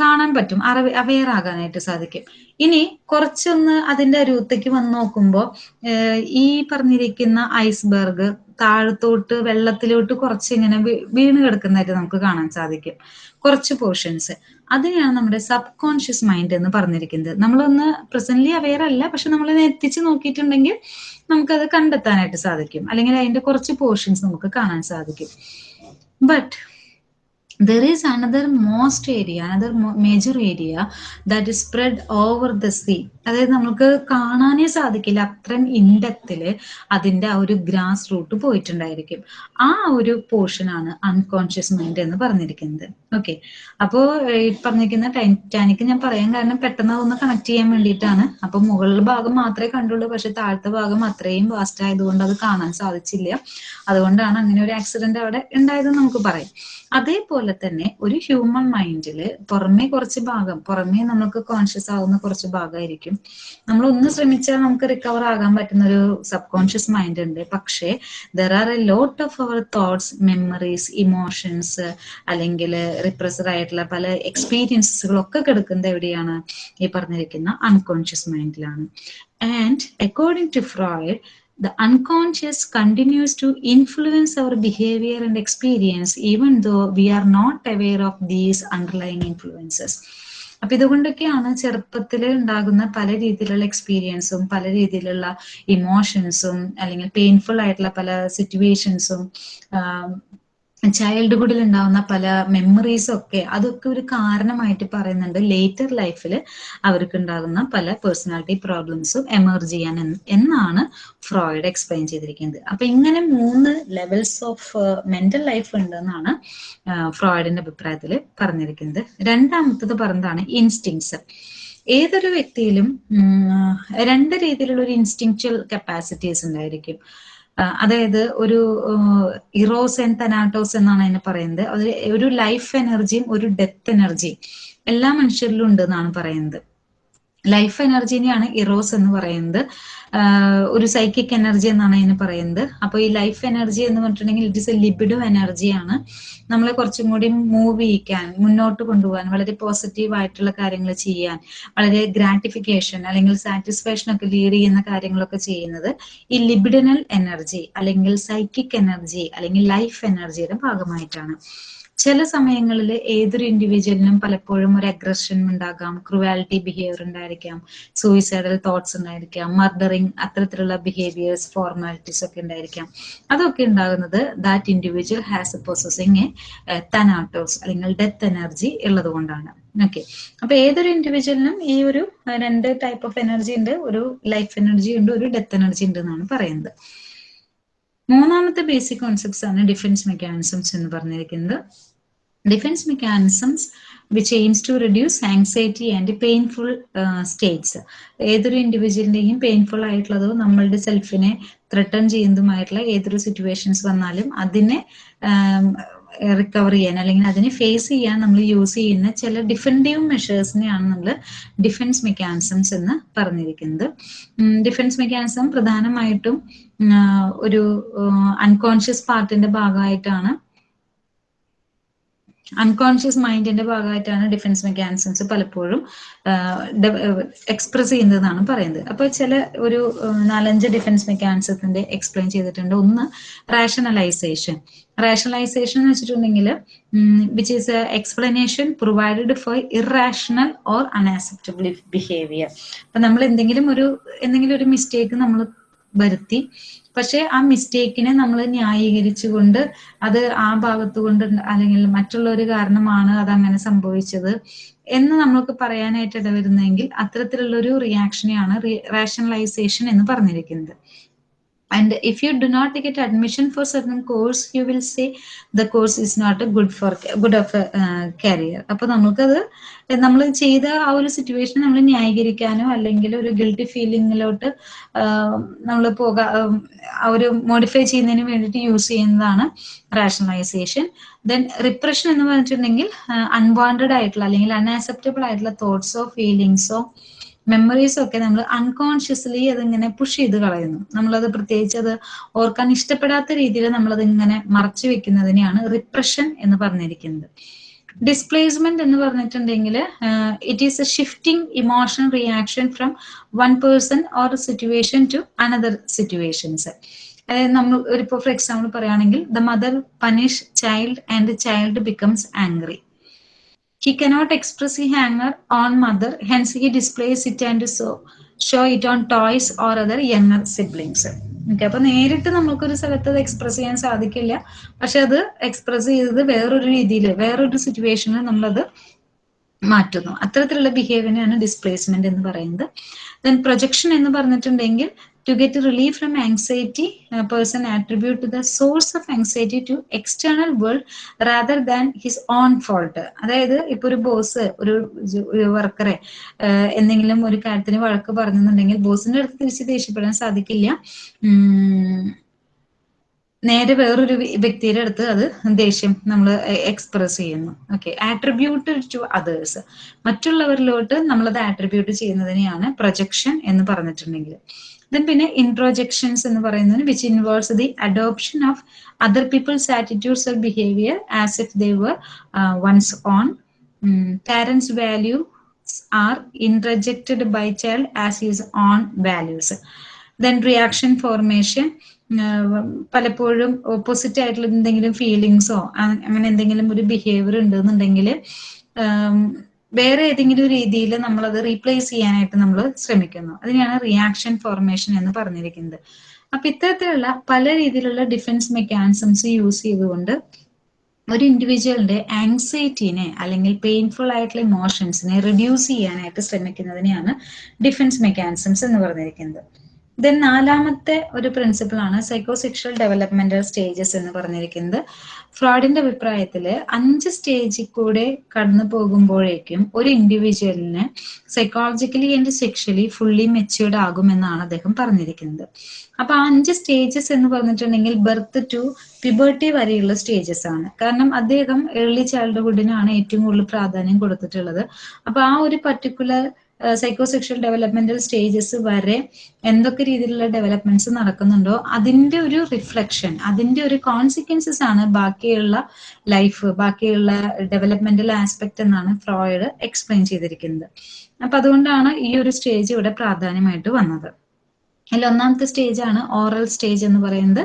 കാണാൻ പറ്റും. അറിവ് അവെയർ ആകാനായിട്ട് സാധിക്കും. ഇനി കുറച്ചൊന്ന് അതിന്റെ അരുവത്തേക്ക് വന്ന് നോക്കുമ്പോൾ ഈ പറഞ്ഞിരിക്കുന്ന ഐസ്ബർഗ് താഴത്തോട്ട് വെള്ളത്തിലോട്ട് കുറച്ച് ഇങ്ങനെ വീണ് കിടക്കുന്നതായിട്ട് നമുക്ക് കാണാൻ സാധിക്കും. കുറച്ച് പോർഷൻസ് അതിനെയാണ് നമ്മുടെ സബ് കോൺഷ്യസ് മൈൻഡ് എന്ന് പറഞ്ഞിരിക്കുന്നത്. നമ്മളൊന്ന് പ്രസന്റ്ലി അവെയർ അല്ല പക്ഷെ നമ്മൾ എത്തിച്ച് നോക്കിയിട്ടുണ്ടെങ്കിൽ നമുക്കത് കണ്ടെത്താനായിട്ട് സാധിക്കും. അല്ലെങ്കിൽ അതിന്റെ കുറച്ച് പോർഷൻസ് നമുക്ക് കാണാൻ സാധിക്കും. But there is another most area another major area that is spread over the sea അതായത് നമുക്ക് കാണാനേ സാധിക്കില്ല. അത്രയും ഇൻഡെപ്തിൽ അതിന്റെ ആ ഒരു ഗ്രാസ് റൂട്ട് പോയിട്ടുണ്ടായിരിക്കും. ആ ഒരു പോർഷനാണ് അൺകോൺഷ്യസ് മൈൻഡ് എന്ന് പറഞ്ഞിരിക്കുന്നത്. ഓക്കെ അപ്പോ ഈ പറഞ്ഞിരിക്കുന്ന ടൈറ്റാനിക് ഞാൻ പറയാൻ കാരണം പെട്ടെന്ന് ഒന്ന് കണക്ട് ചെയ്യാൻ വേണ്ടിയിട്ടാണ്. അപ്പൊ മുകളിലെ ഭാഗം മാത്രമേ കണ്ടുള്ളൂ. പക്ഷെ താഴത്തെ ഭാഗം അത്രയും വാസ്റ്റ് ആയതുകൊണ്ട് അത് കാണാൻ സാധിച്ചില്ല. അതുകൊണ്ടാണ് അങ്ങനെ ഒരു ആക്സിഡന്റ് അവിടെ ഉണ്ടായതെന്ന് നമുക്ക് പറയാം. അതേപോലെ തന്നെ ഒരു ഹ്യൂമൻ മൈൻഡിൽ പുറമേ കുറച്ച് ഭാഗം പുറമേ നമുക്ക് കോൺഷ്യസ് ആവുന്ന കുറച്ച് ഭാഗമായിരിക്കും. നമ്മൾ ഒന്ന് ശ്രമിച്ചാൽ നമുക്ക് റിക്കവർ ആകാൻ പറ്റുന്ന ഒരു സബ് കോൺഷ്യസ് മൈൻഡ് ഉണ്ട്. പക്ഷേ there are a lot of our thoughts memories emotions അല്ലെങ്കിൽ റിപ്രസർ ആയിട്ടുള്ള പല എക്സ്പീരിയൻസുകളൊക്കെ കിടക്കുന്നത് എവിടെയാണ്? ഈ പറഞ്ഞിരിക്കുന്ന unconscious മൈൻഡിലാണ് and according to Freud the unconscious continues to influence our behavior and experience even though we are not aware of these underlying influences. അപ്പൊ ഇതുകൊണ്ടൊക്കെയാണ് ചെറുപ്പത്തിൽ ഉണ്ടാകുന്ന പല രീതിയിലുള്ള എക്സ്പീരിയൻസും പല രീതിയിലുള്ള ഇമോഷൻസും അല്ലെങ്കിൽ പെയിൻഫുൾ ആയിട്ടുള്ള പല സിറ്റുവേഷൻസും ചൈൽഡ്ഹുഡിൽ ഉണ്ടാവുന്ന പല മെമ്മറീസും ഒക്കെ അതൊക്കെ ഒരു കാരണമായിട്ട് പറയുന്നുണ്ട്. ലേറ്റർ ലൈഫിൽ അവർക്ക് ഉണ്ടാകുന്ന പല പേഴ്സണാലിറ്റി പ്രോബ്ലംസും എമർജ് ചെയ്യാൻ എന്നാണ് ഫ്രോയിഡ് എക്സ്പ്ലെയിൻ ചെയ്തിരിക്കുന്നത്. അപ്പൊ ഇങ്ങനെ മൂന്ന് ലെവൽസ് ഓഫ് മെന്റൽ ലൈഫ് ഉണ്ടെന്നാണ് ഫ്രോയിഡിന്റെ അഭിപ്രായത്തിൽ പറഞ്ഞിരിക്കുന്നത്. രണ്ടാമത്തത് പറഞ്ഞതാണ് ഇൻസ്റ്റിങ്സ് ഏതൊരു വ്യക്തിയിലും രണ്ട് രീതിയിലുള്ള ഒരു ഇൻസ്റ്റിങ്ച്വൽ കപ്പാസിറ്റീസ് ഉണ്ടായിരിക്കും. അതായത് ഒരു ഇറോസ് ആൻഡ് തനാട്ടോസ് എന്നാണ് അതിനെ പറയുന്നത്. അത് ഒരു ലൈഫ് എനർജിയും ഒരു ഡെത്ത് എനർജിയും എല്ലാ മനുഷ്യരിലും ഉണ്ട് എന്നാണ് പറയുന്നത്. ലൈഫ് എനർജിനെയാണ് ഇറോസ് എന്ന് പറയുന്നത്. ഒരു സൈക്കിക് എനർജി എന്നാണ് അതിന് പറയുന്നത്. അപ്പോൾ ഈ ലൈഫ് എനർജി എന്ന് പറഞ്ഞിട്ടുണ്ടെങ്കിൽ ഇറ്റ് ഇസ് എ ലിബിഡോ എനർജിയാണ് നമ്മളെ കുറച്ചും കൂടി മൂവ് ചെയ്യിക്കാൻ മുന്നോട്ട് കൊണ്ടുപോകാൻ വളരെ പോസിറ്റീവ് ആയിട്ടുള്ള കാര്യങ്ങൾ ചെയ്യാൻ വളരെ ഗ്രാറ്റിഫിക്കേഷൻ അല്ലെങ്കിൽ സാറ്റിസ്ഫാക്ഷൻ ഒക്കെ ലീഡ് ചെയ്യുന്ന കാര്യങ്ങളൊക്കെ ചെയ്യുന്നത് ഈ ലിബിഡിനൽ എനർജി അല്ലെങ്കിൽ സൈക്കിക് എനർജി അല്ലെങ്കിൽ ലൈഫ് എനർജിയുടെ ഭാഗമായിട്ടാണ്. ചില സമയങ്ങളിൽ ഏതൊരു ഇൻഡിവിജ്വലിനും പലപ്പോഴും ഒരു അഗ്രഷൻ ഉണ്ടാകാം. ക്രുവാലിറ്റി ബിഹേവിയർ ഉണ്ടായിരിക്കാം. സൂയിസൈഡൽ തോട്ട്സ് ഉണ്ടായിരിക്കാം. മർഡറിങ് അത്തരത്തിലുള്ള ബിഹേവിയേഴ്സ് ഫോർമാലിറ്റീസ് ഒക്കെ ഉണ്ടായിരിക്കാം. അതൊക്കെ ഉണ്ടാകുന്നത് that individual has a processing a Thanatos അല്ലെങ്കിൽ ഡെത്ത് എനർജി ഉള്ളത് കൊണ്ടാണ് ഓക്കെ അപ്പൊ ഏതൊരു ഇൻഡിവിജ്വലിനും ഈ ഒരു രണ്ട് ടൈപ്പ് ഓഫ് എനർജി ഉണ്ട്. ഒരു ലൈഫ് എനർജി ഉണ്ട് ഒരു ഡെത്ത് എനർജി ഉണ്ട് എന്നാണ് പറയുന്നത്. മൂന്നാമത്തെ ബേസിക് കോൺസെപ്റ്റ്സ് ആണ് ഡിഫൻസ് മെക്കാനിസംസ് എന്ന് പറഞ്ഞിരിക്കുന്നത്. Defence mechanisms which aims to reduce anxiety and painful states ഏതൊരു ഇൻഡിവിജ്വലിന്റെയും പെയിൻഫുൾ ആയിട്ടുള്ളതോ നമ്മളുടെ സെൽഫിനെ ത്രട്ടൺ ചെയ്യുന്നതുമായിട്ടുള്ള ഏതൊരു സിറ്റുവേഷൻസ് വന്നാലും അതിനെ റിക്കവർ ചെയ്യാൻ അല്ലെങ്കിൽ അതിനെ ഫേസ് ചെയ്യാൻ നമ്മൾ യൂസ് ചെയ്യുന്ന ചില ഡിഫന്റീവ് മെഷേഴ്സിനെയാണ് നമ്മൾ ഡിഫൻസ് മെക്കാനിസംസ് എന്ന് പറഞ്ഞിരിക്കുന്നത്. ഡിഫൻസ് മെക്കാനിസം പ്രധാനമായിട്ടും ഒരു അൺകോൺഷ്യസ് പാർട്ടിന്റെ ഭാഗമായിട്ടാണ് അൺകോൺഷ്യസ് മൈൻഡിന്റെ ഭാഗമായിട്ടാണ് ഡിഫൻസ് മെക്കാനിസംസ് പലപ്പോഴും എക്സ്പ്രസ് ചെയ്യുന്നതെന്നാണ് പറയുന്നത്. അപ്പോൾ ചില ഒരു നാലഞ്ച് ഡിഫൻസ് മെക്കാനിസത്തിന്റെ എക്സ്പ്ലെയിൻ ചെയ്തിട്ടുണ്ട്. ഒന്ന് റാഷണലൈസേഷൻ റാഷണലൈസേഷൻ എന്ന് വെച്ചിട്ടുണ്ടെങ്കിൽ which is explanation provided for irrational or unacceptable behaviour അപ്പൊ നമ്മൾ എന്തെങ്കിലും ഒരു എന്തെങ്കിലും ഒരു മിസ്റ്റേക്ക് നമ്മൾ വരുത്തി. പക്ഷെ ആ മിസ്റ്റേക്കിനെ നമ്മൾ ന്യായീകരിച്ചുകൊണ്ട് അത് ആ ഭാഗത്ത് കൊണ്ട് അല്ലെങ്കിൽ മറ്റുള്ള ഒരു കാരണമാണ് അത് അങ്ങനെ സംഭവിച്ചത് എന്ന് നമ്മൾക്ക് പറയാനായിട്ട് ഇടവരുന്നെങ്കിൽ അത്തരത്തിലുള്ള ഒരു റിയാക്ഷനെയാണ് റേഷണലൈസേഷൻ എന്ന് പറഞ്ഞിരിക്കുന്നത്. And if you do not get admission for certain course you will say the course is not a good for good of a uh, career. അപ്പൊ നമുക്കത് നമ്മൾ ചെയ്ത ആ ഒരു സിറ്റുവേഷൻ നമ്മൾ ന്യായീകരിക്കാനോ അല്ലെങ്കിൽ ഒരു ഗിൽട്ടി ഫീലിങ്ങിലോട്ട് നമ്മൾ പോകാ ആ ഒരു മോഡിഫൈ ചെയ്യുന്നതിന് വേണ്ടിയിട്ട് യൂസ് ചെയ്യുന്നതാണ് റാഷണലൈസേഷൻ ദെൻ റിപ്രഷൻ എന്ന് പറഞ്ഞിട്ടുണ്ടെങ്കിൽ അൺവാണ്ടഡ് ആയിട്ടുള്ള അല്ലെങ്കിൽ അൺആക്സെപ്റ്റബിൾ ആയിട്ടുള്ള തോട്ട്സോ ഫീലിങ്സോ മെമ്മറീസും ഒക്കെ നമ്മൾ അൺകോൺഷ്യസ്ലി അതിങ്ങനെ പുഷ് ചെയ്ത് കളയുന്നു. നമ്മളത് പ്രത്യേകിച്ച് അത് ഓർക്കാൻ ഇഷ്ടപ്പെടാത്ത രീതിയിൽ നമ്മളത് ഇങ്ങനെ മറച്ചു വെക്കുന്നതിനെയാണ് റിപ്രഷൻ എന്ന് പറഞ്ഞിരിക്കുന്നത്. ഡിസ്പ്ലേസ്മെന്റ് എന്ന് പറഞ്ഞിട്ടുണ്ടെങ്കിൽ it is a shifting emotional reaction from one person or situation to another situations അതായത് നമ്മൾ ഒരു ഫോർ എക്സാമ്പിൾ പറയുകയാണെങ്കിൽ the mother punish child and child becomes angry He cannot express his anger on mother, hence he displays it and so show it on toys or other younger siblings. Okay അപ്പൊ നേരിട്ട് നമുക്കൊരു സ്ഥലത്ത് അത് express ചെയ്യാൻ സാധിക്കില്ല. പക്ഷെ അത് express ചെയ്തത് വേറൊരു രീതിയിൽ വേറൊരു സിറ്റുവേഷനിൽ നമ്മളത് മാറ്റുന്നു. അത്തരത്തിലുള്ള ബിഹേവിയറിനാണ് ഡിസ്പ്ലേസ്മെന്റ് എന്ന് പറയുന്നത്. ദെൻ പ്രൊജക്ഷൻ എന്ന് പറഞ്ഞിട്ടുണ്ടെങ്കിൽ to relief from anxiety, a person attribute to the source of anxiety to external world rather than his own fault. അതായത് ഇപ്പൊ ഒരു ബോസ് ഒരു വർക്കറെ എന്തെങ്കിലും ഒരു കാര്യത്തിന് വഴക്ക് പറഞ്ഞെന്നുണ്ടെങ്കിൽ ബോസിന്റെ അടുത്ത് തിരിച്ച് ദേഷ്യപ്പെടാൻ സാധിക്കില്ല. നേരെ വേറൊരു വ്യക്തിയുടെ അടുത്ത് അത് ദേഷ്യം നമ്മൾ എക്സ്പ്രസ് ചെയ്യുന്നു. ഓക്കെ ആട്രിബ്യൂട്ട് ടു അതേഴ്സ് മറ്റുള്ളവരിലോട്ട് നമ്മളത് ആട്രിബ്യൂട്ട് ചെയ്യുന്നതിനെയാണ് പ്രൊജക്ഷൻ എന്ന് പറഞ്ഞിട്ടുണ്ടെങ്കിൽ. ദെൻ പിന്നെ ഇൻട്രോജെക്ഷൻസ് എന്ന് പറയുന്നത് which involves the adoption of other people's attitudes or behaviour as if they were one's own parents value are introjected by child as his own values then reaction formation പലപ്പോഴും opposite ആയിട്ടുള്ള എന്തെങ്കിലും ഫീലിങ്സോ അങ്ങനെ എന്തെങ്കിലും ഒരു behaviour ഉണ്ടെന്നുണ്ടെങ്കിൽ വേറെ ഏതെങ്കിലും രീതിയിൽ നമ്മളത് റീപ്ലേസ് ചെയ്യാനായിട്ട് നമ്മൾ ശ്രമിക്കുന്നു. അതിനെയാണ് റിയാക്ഷൻ ഫോർമേഷൻ എന്ന് പറഞ്ഞിരിക്കുന്നത്. അപ്പൊ ഇത്തരത്തിലുള്ള പല രീതിയിലുള്ള ഡിഫൻസ് മെക്കാനിസംസ് യൂസ് ചെയ്തുകൊണ്ട് ഒരു ഇൻഡിവിജ്വലിന്റെ ആങ്സൈറ്റിനെ അല്ലെങ്കിൽ പെയിൻഫുൾ ആയിട്ടുള്ള ഇമോഷൻസിനെ റിഡ്യൂസ് ചെയ്യാനായിട്ട് ശ്രമിക്കുന്നതിനെയാണ് ഡിഫൻസ് മെക്കാനിസംസ് എന്ന് പറഞ്ഞിരിക്കുന്നത്. ദെൻ നാലാമത്തെ ഒരു പ്രിൻസിപ്പിൾ ആണ് സൈക്കോസെക്ഷൽ ഡെവലപ്മെന്റൽ സ്റ്റേജസ് എന്ന് പറഞ്ഞിരിക്കുന്നത്. ഫ്രോഡിന്റെ അഭിപ്രായത്തിൽ അഞ്ച് സ്റ്റേജിൽ കൂടെ കടന്നു പോകുമ്പോഴേക്കും ഒരു ഇൻഡിവിജ്വലിന് psychologically and sexually fully matured ആകുമെന്നാണ് അദ്ദേഹം പറഞ്ഞിരിക്കുന്നത്. അപ്പൊ ആ അഞ്ച് സ്റ്റേജസ് എന്ന് പറഞ്ഞിട്ടുണ്ടെങ്കിൽ ബർത്ത് ടു പിബേർട്ടി വരെയുള്ള സ്റ്റേജസ് ആണ്. കാരണം അദ്ദേഹം ഏർലി ചൈൽഡ്ഹുഡിനാണ് ഏറ്റവും കൂടുതൽ പ്രാധാന്യം കൊടുത്തിട്ടുള്ളത്. അപ്പൊ ആ ഒരു പർട്ടിക്കുലർ സൈക്കോസെക്ഷൽ ഡെവലപ്മെന്റൽ സ്റ്റേജസ് വരെ എന്തൊക്കെ രീതിയിലുള്ള ഡെവലപ്മെന്റ്സ് നടക്കുന്നുണ്ടോ അതിന്റെ ഒരു റിഫ്ലക്ഷൻ അതിന്റെ ഒരു കോൺസിക്വൻസസ് ആണ് ബാക്കിയുള്ള ലൈഫ് ബാക്കിയുള്ള ഡെവലപ്മെന്റൽ ആസ്പെക്ട് എന്നാണ് ഫ്രോയിഡ് എക്സ്പ്ലെയിൻ ചെയ്തിരിക്കുന്നത്. അപ്പൊ അതുകൊണ്ടാണ് ഈ ഒരു സ്റ്റേജ് ഇവിടെ പ്രാധാന്യമായിട്ട് വന്നത്. അതിൽ ഒന്നാമത്തെ സ്റ്റേജ് ആണ് ഓറൽ സ്റ്റേജ് എന്ന് പറയുന്നത്.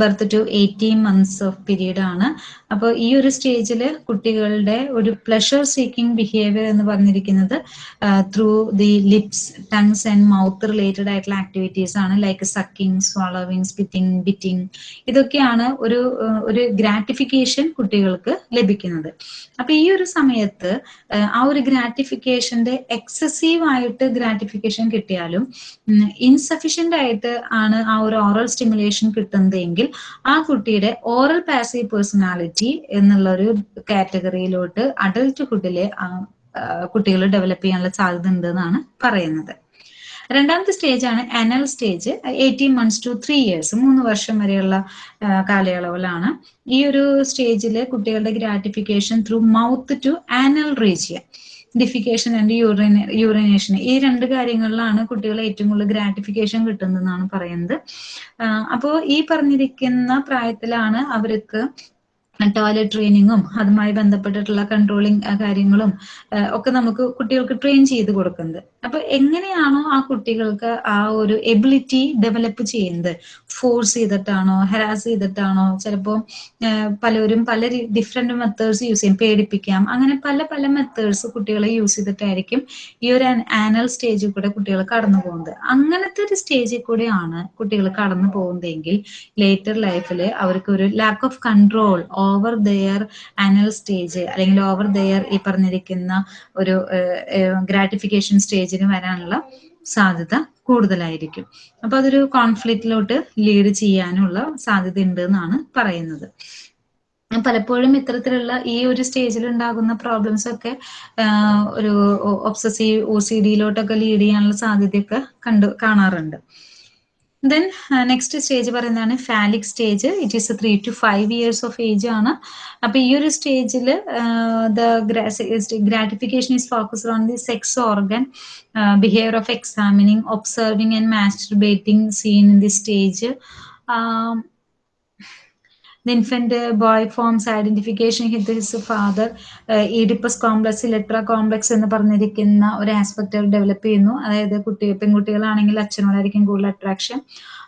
Birth to eighteen months of period ആണ്. അപ്പോൾ ഈ ഒരു സ്റ്റേജിൽ കുട്ടികളുടെ ഒരു പ്ലഷർ സീക്കിംഗ് ബിഹേവിയർ എന്ന് പറഞ്ഞിരിക്കുന്നത് through the lips tongues and mouth related ആയിട്ടുള്ള ആക്ടിവിറ്റീസ് ആണ് like sucking swallowing spitting biting ഇതൊക്കെയാണ് ഒരു ഒരു ഗ്രാറ്റിഫിക്കേഷൻ കുട്ടികൾക്ക് ലഭിക്കുന്നത്. അപ്പൊ ഈ ഒരു സമയത്ത് ആ ഒരു ഗ്രാറ്റിഫിക്കേഷന്റെ എക്സസീവ് ആയിട്ട് ഗ്രാറ്റിഫിക്കേഷൻ കിട്ടിയാലും ഇൻസഫിഷ്യന്റ് ആയിട്ട് ആണ് ആ ഒരു ഓറൽ സ്റ്റിമുലേഷൻ കിട്ടുന്നതെങ്കിൽ ആ കുട്ടിയുടെ ഓറൽ പാസീവ് പേഴ്സണാലിറ്റി എന്നുള്ള ഒരു കാറ്റഗറിയിലോട്ട് അഡൽട്ട്ഹുഡിലെ കുട്ടികൾ ഡെവലപ്പ് ചെയ്യാനുള്ള സാധ്യത ഉണ്ട് എന്നാണ് പറയുന്നത്. രണ്ടാമത്തെ സ്റ്റേജ് ആണ് anal stage eighteen months to three years മൂന്ന് വർഷം വരെയുള്ള കാലയളവിലാണ് ഈ ഒരു സ്റ്റേജിൽ കുട്ടികളുടെ gratification through mouth to anal region defecation and urine urination ഈ രണ്ട് കാര്യങ്ങളിലാണ് കുട്ടികൾ ഏറ്റവും കൂടുതൽ ഗ്രാറ്റിഫിക്കേഷൻ കിട്ടുന്നതെന്നാണ് പറയുന്നത്. അപ്പോൾ ഈ പറഞ്ഞിരിക്കുന്ന പ്രായത്തിലാണ് അവർക്ക് ടോയ്ലറ്റ് ട്രെയിനിങ്ങും അതുമായി ബന്ധപ്പെട്ടിട്ടുള്ള കൺട്രോളിങ് കാര്യങ്ങളും ഒക്കെ നമുക്ക് കുട്ടികൾക്ക് ട്രെയിൻ ചെയ്ത് കൊടുക്കുന്നത്. അപ്പൊ എങ്ങനെയാണോ ആ കുട്ടികൾക്ക് ആ ഒരു എബിലിറ്റി ഡെവലപ്പ് ചെയ്യുന്നത്? ഫോഴ്സ് ചെയ്തിട്ടാണോ? ഹരാസ് ചെയ്തിട്ടാണോ? ചിലപ്പോൾ പലരും പല ഡിഫറെന്റ് മെത്തേഡ്സ് യൂസ് ചെയ്യും. പേടിപ്പിക്കാം. അങ്ങനെ പല പല മെത്തേഡ്സ് കുട്ടികളെ യൂസ് ചെയ്തിട്ടായിരിക്കും ഈ ഒരു ആനൽ സ്റ്റേജിൽ കൂടെ കുട്ടികൾ കടന്നു പോകുന്നത്. അങ്ങനത്തെ ഒരു സ്റ്റേജിൽ കൂടെയാണ് കുട്ടികൾ കടന്നു പോകുന്നതെങ്കിൽ ലേറ്റർ ലൈഫിൽ അവർക്ക് ഒരു lack of control over their anal stage അല്ലെങ്കിൽ ഓവർ ദെയർ ഈ പറഞ്ഞിരിക്കുന്ന ഒരു ഗ്രാറ്റിഫിക്കേഷൻ സ്റ്റേജിന് വരാനുള്ള സാധ്യത കൂടുതലായിരിക്കും. അപ്പൊ അതൊരു കോൺഫ്ലിക്റ്റിലോട്ട് ലീഡ് ചെയ്യാനുള്ള സാധ്യത ഉണ്ട് എന്നാണ് പറയുന്നത് പലപ്പോഴും ഇത്തരത്തിലുള്ള ഈ ഒരു സ്റ്റേജിൽ ഉണ്ടാകുന്ന പ്രോബ്ലംസ് ഒക്കെ ഒരു ഒബ്സസീവ് ഒ സി ഡിയിലോട്ടൊക്കെ ലീഡ് ചെയ്യാനുള്ള സാധ്യതയൊക്കെ കണ്ടു കാണാറുണ്ട്. ദെൻ നെക്സ്റ്റ് സ്റ്റേജ് പറയുന്നതാണ് phallic stage it is three to five years of age ആണ്. അപ്പൊ ഈ ഒരു സ്റ്റേജിൽ the gratification is focused on the sex organ behaviour of examining observing and masturbating seen in the stage the infant uh, boy forms identification with his father. Oedipus complex Electra complex എന്ന് പറഞ്ഞിരിക്കുന്ന ഒരു aspect develop ചെയ്യുന്നു. അതായത് കുട്ടി പെൺകുട്ടികളാണെങ്കിൽ അച്ഛനോടായിരിക്കും കൂടുതൽ attraction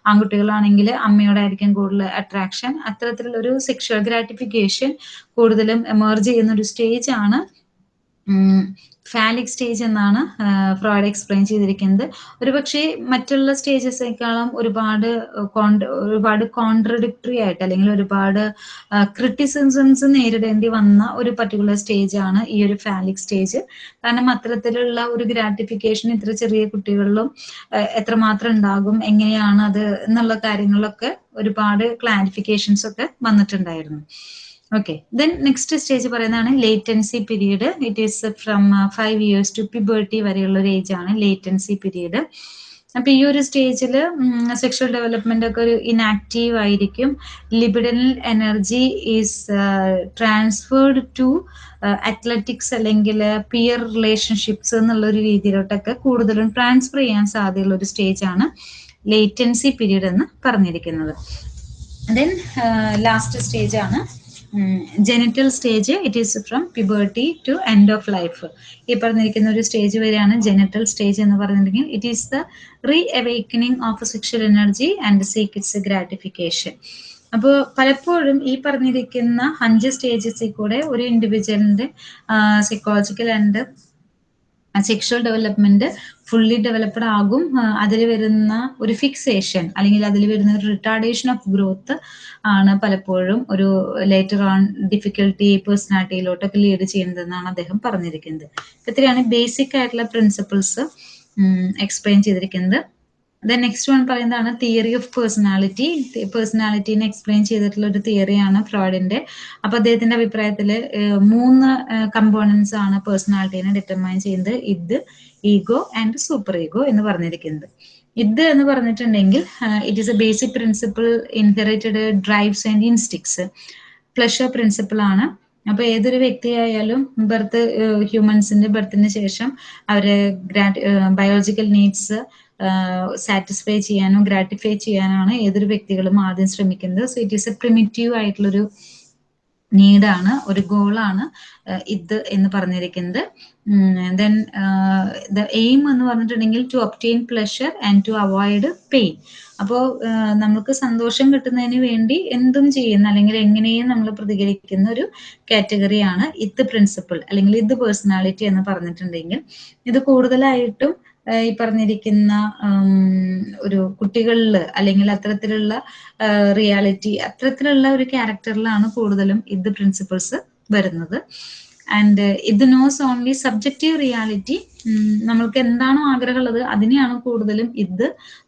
ആൺകുട്ടികളാണെങ്കിൽ അമ്മയോടായിരിക്കും കൂടുതൽ attraction അത്തരത്തിലുള്ള ഒരു സെക്ഷൽ ഗ്രാറ്റിഫിക്കേഷൻ കൂടുതലും എമർജ് ചെയ്യുന്ന ഒരു സ്റ്റേജ് ആണ് ഫാലിക് സ്റ്റേജ് എന്നാണ് ഫ്രോയിഡ് എക്സ്പ്ലെയിൻ ചെയ്തിരിക്കുന്നത്. ഒരുപക്ഷെ മറ്റുള്ള സ്റ്റേജസേക്കാളും ഒരുപാട് ഒരുപാട് കോൺട്രഡിക്ടറി ആയിട്ട് അല്ലെങ്കിൽ ഒരുപാട് ക്രിറ്റിസിസംസ് നേരിടേണ്ടി വന്ന ഒരു പർട്ടിക്കുലർ സ്റ്റേജ് ആണ് ഈ ഒരു ഫാലിക് സ്റ്റേജ് കാരണം അത്തരത്തിലുള്ള ഒരു ഗ്രാറ്റിഫിക്കേഷൻ ഇത്ര ചെറിയ കുട്ടികളിലും എത്രമാത്രം ഉണ്ടാകും എങ്ങനെയാണ് അത് എന്നുള്ള കാര്യങ്ങളിലൊക്കെ ഒരുപാട് ക്ലാരിഫിക്കേഷൻസ് ഒക്കെ വന്നിട്ടുണ്ടായിരുന്നു. ഓക്കെ ദെൻ നെക്സ്റ്റ് സ്റ്റേജ് പറയുന്നതാണ് latency period it is from five years to puberty വരെയുള്ള ഒരു ഏജ് ആണ് ലേറ്റൻസി പീരീഡ് അപ്പൊ ഈ ഒരു സ്റ്റേജിൽ സെക്ഷൽ ഡെവലപ്മെന്റ് ഒക്കെ ഒരു ഇനാക്റ്റീവ് ആയിരിക്കും. Libidinal energy is transferred to athletics അല്ലെങ്കിൽ പിയർ റിലേഷൻഷിപ്സ് എന്നുള്ള ഒരു രീതിയിലോട്ടൊക്കെ കൂടുതലും ട്രാൻസ്ഫർ ചെയ്യാൻ സാധ്യതയുള്ള ഒരു സ്റ്റേജ് ആണ് ലേറ്റൻസി പീരീഡ് എന്ന് പറഞ്ഞിരിക്കുന്നത്. ദെൻ ലാസ്റ്റ് സ്റ്റേജ് ആണ് genital stage it is from puberty to end of life ഈ പറഞ്ഞിരിക്കുന്ന ഒരു സ്റ്റേജ് വരെയാണ് ജെനിറ്റൽ സ്റ്റേജ് എന്ന് പറഞ്ഞിട്ടുണ്ടെങ്കിൽ it is the reawakening of sexual energy and seek its gratification അപ്പോൾ പലപ്പോഴും ഈ പറഞ്ഞിരിക്കുന്ന അഞ്ച് സ്റ്റേജസിൽ കൂടെ ഒരു ഇൻഡിവിജ്വലിന്റെ psychological and sexual development fully developed ആകും. അതിൽ വരുന്ന ഒരു ഫിക്സേഷൻ അല്ലെങ്കിൽ അതിൽ വരുന്ന ഒരു റിട്ടാർഡേഷൻ ഓഫ് ഗ്രോത്ത് ആണ് പലപ്പോഴും ഒരു ലേറ്റർ ഓൺ ഡിഫിക്കൽട്ടി പേഴ്സണാലിറ്റിയിലോട്ടൊക്കെ ലീഡ് ചെയ്യുന്നതെന്നാണ് അദ്ദേഹം പറഞ്ഞിരിക്കുന്നത്. ഇത്രയാണ് ബേസിക് ആയിട്ടുള്ള പ്രിൻസിപ്പിൾസ് എക്സ്പ്ലെയിൻ ചെയ്തിരിക്കുന്നത്. ദെൻ നെക്സ്റ്റ് വൺ പറയുന്നതാണ് തിയറി ഓഫ് പേഴ്സണാലിറ്റി പേഴ്സണാലിറ്റീനെ എക്സ്പ്ലെയിൻ ചെയ്തിട്ടുള്ള ഒരു തിയറിയാണ് ഫ്രോയിഡിന്റെ അപ്പൊ അദ്ദേഹത്തിന്റെ അഭിപ്രായത്തിൽ മൂന്ന് കമ്പോണൻസ് ആണ് പേഴ്സണാലിറ്റീനെ ഡിറ്റർമൈൻ ചെയ്യുന്നത്. ഇത് ഈഗോ ആൻഡ് സൂപ്പർ ഈഗോ എന്ന് പറഞ്ഞിരിക്കുന്നത്. ഇത് എന്ന് പറഞ്ഞിട്ടുണ്ടെങ്കിൽ it is a basic principle inherited drives and instincts pleasure principle ആണ്. അപ്പൊ ഏതൊരു വ്യക്തിയായാലും ബർത്ത് ഹ്യൂമൻസിന്റെ ബർത്തിന് ശേഷം അവരെ ബയോളജിക്കൽ നീഡ്സ് സാറ്റിസ്ഫൈ ചെയ്യാനോ ഗ്രാറ്റിഫൈ ചെയ്യാനാണ് ഏതൊരു വ്യക്തികളും ആദ്യം ശ്രമിക്കുന്നത്. So it is a primitive ആയിട്ടുള്ളൊരു നീഡാണ് ഒരു ഗോളാണ് ഇത് എന്ന് പറഞ്ഞിരിക്കുന്നത്. ദെൻ ദ എയിം എന്ന് പറഞ്ഞിട്ടുണ്ടെങ്കിൽ to obtain pleasure and to avoid pain അപ്പോൾ നമുക്ക് സന്തോഷം കിട്ടുന്നതിന് വേണ്ടി എന്തും ചെയ്യുന്ന അല്ലെങ്കിൽ എങ്ങനെയും നമ്മൾ പ്രതികരിക്കുന്ന ഒരു കാറ്റഗറിയാണ് ഇത് പ്രിൻസിപ്പിൾ അല്ലെങ്കിൽ ഇത് പേഴ്സണാലിറ്റി എന്ന് പറഞ്ഞിട്ടുണ്ടെങ്കിൽ. ഇത് കൂടുതലായിട്ടും ഈ പറഞ്ഞിരിക്കുന്ന ഒരു കുട്ടികളിൽ അല്ലെങ്കിൽ അത്തരത്തിലുള്ള റിയാലിറ്റി അത്തരത്തിലുള്ള ഒരു ക്യാരക്ടറിലാണ് കൂടുതലും ഇത് പ്രിൻസിപ്പിൾസ് വരുന്നത്. ആൻഡ് ഇത് നോസ് ഓൺലി സബ്ജക്റ്റീവ് റിയാലിറ്റി നമ്മൾക്ക് എന്താണോ ആഗ്രഹമുള്ളത് അതിനെയാണ് കൂടുതലും ഇത്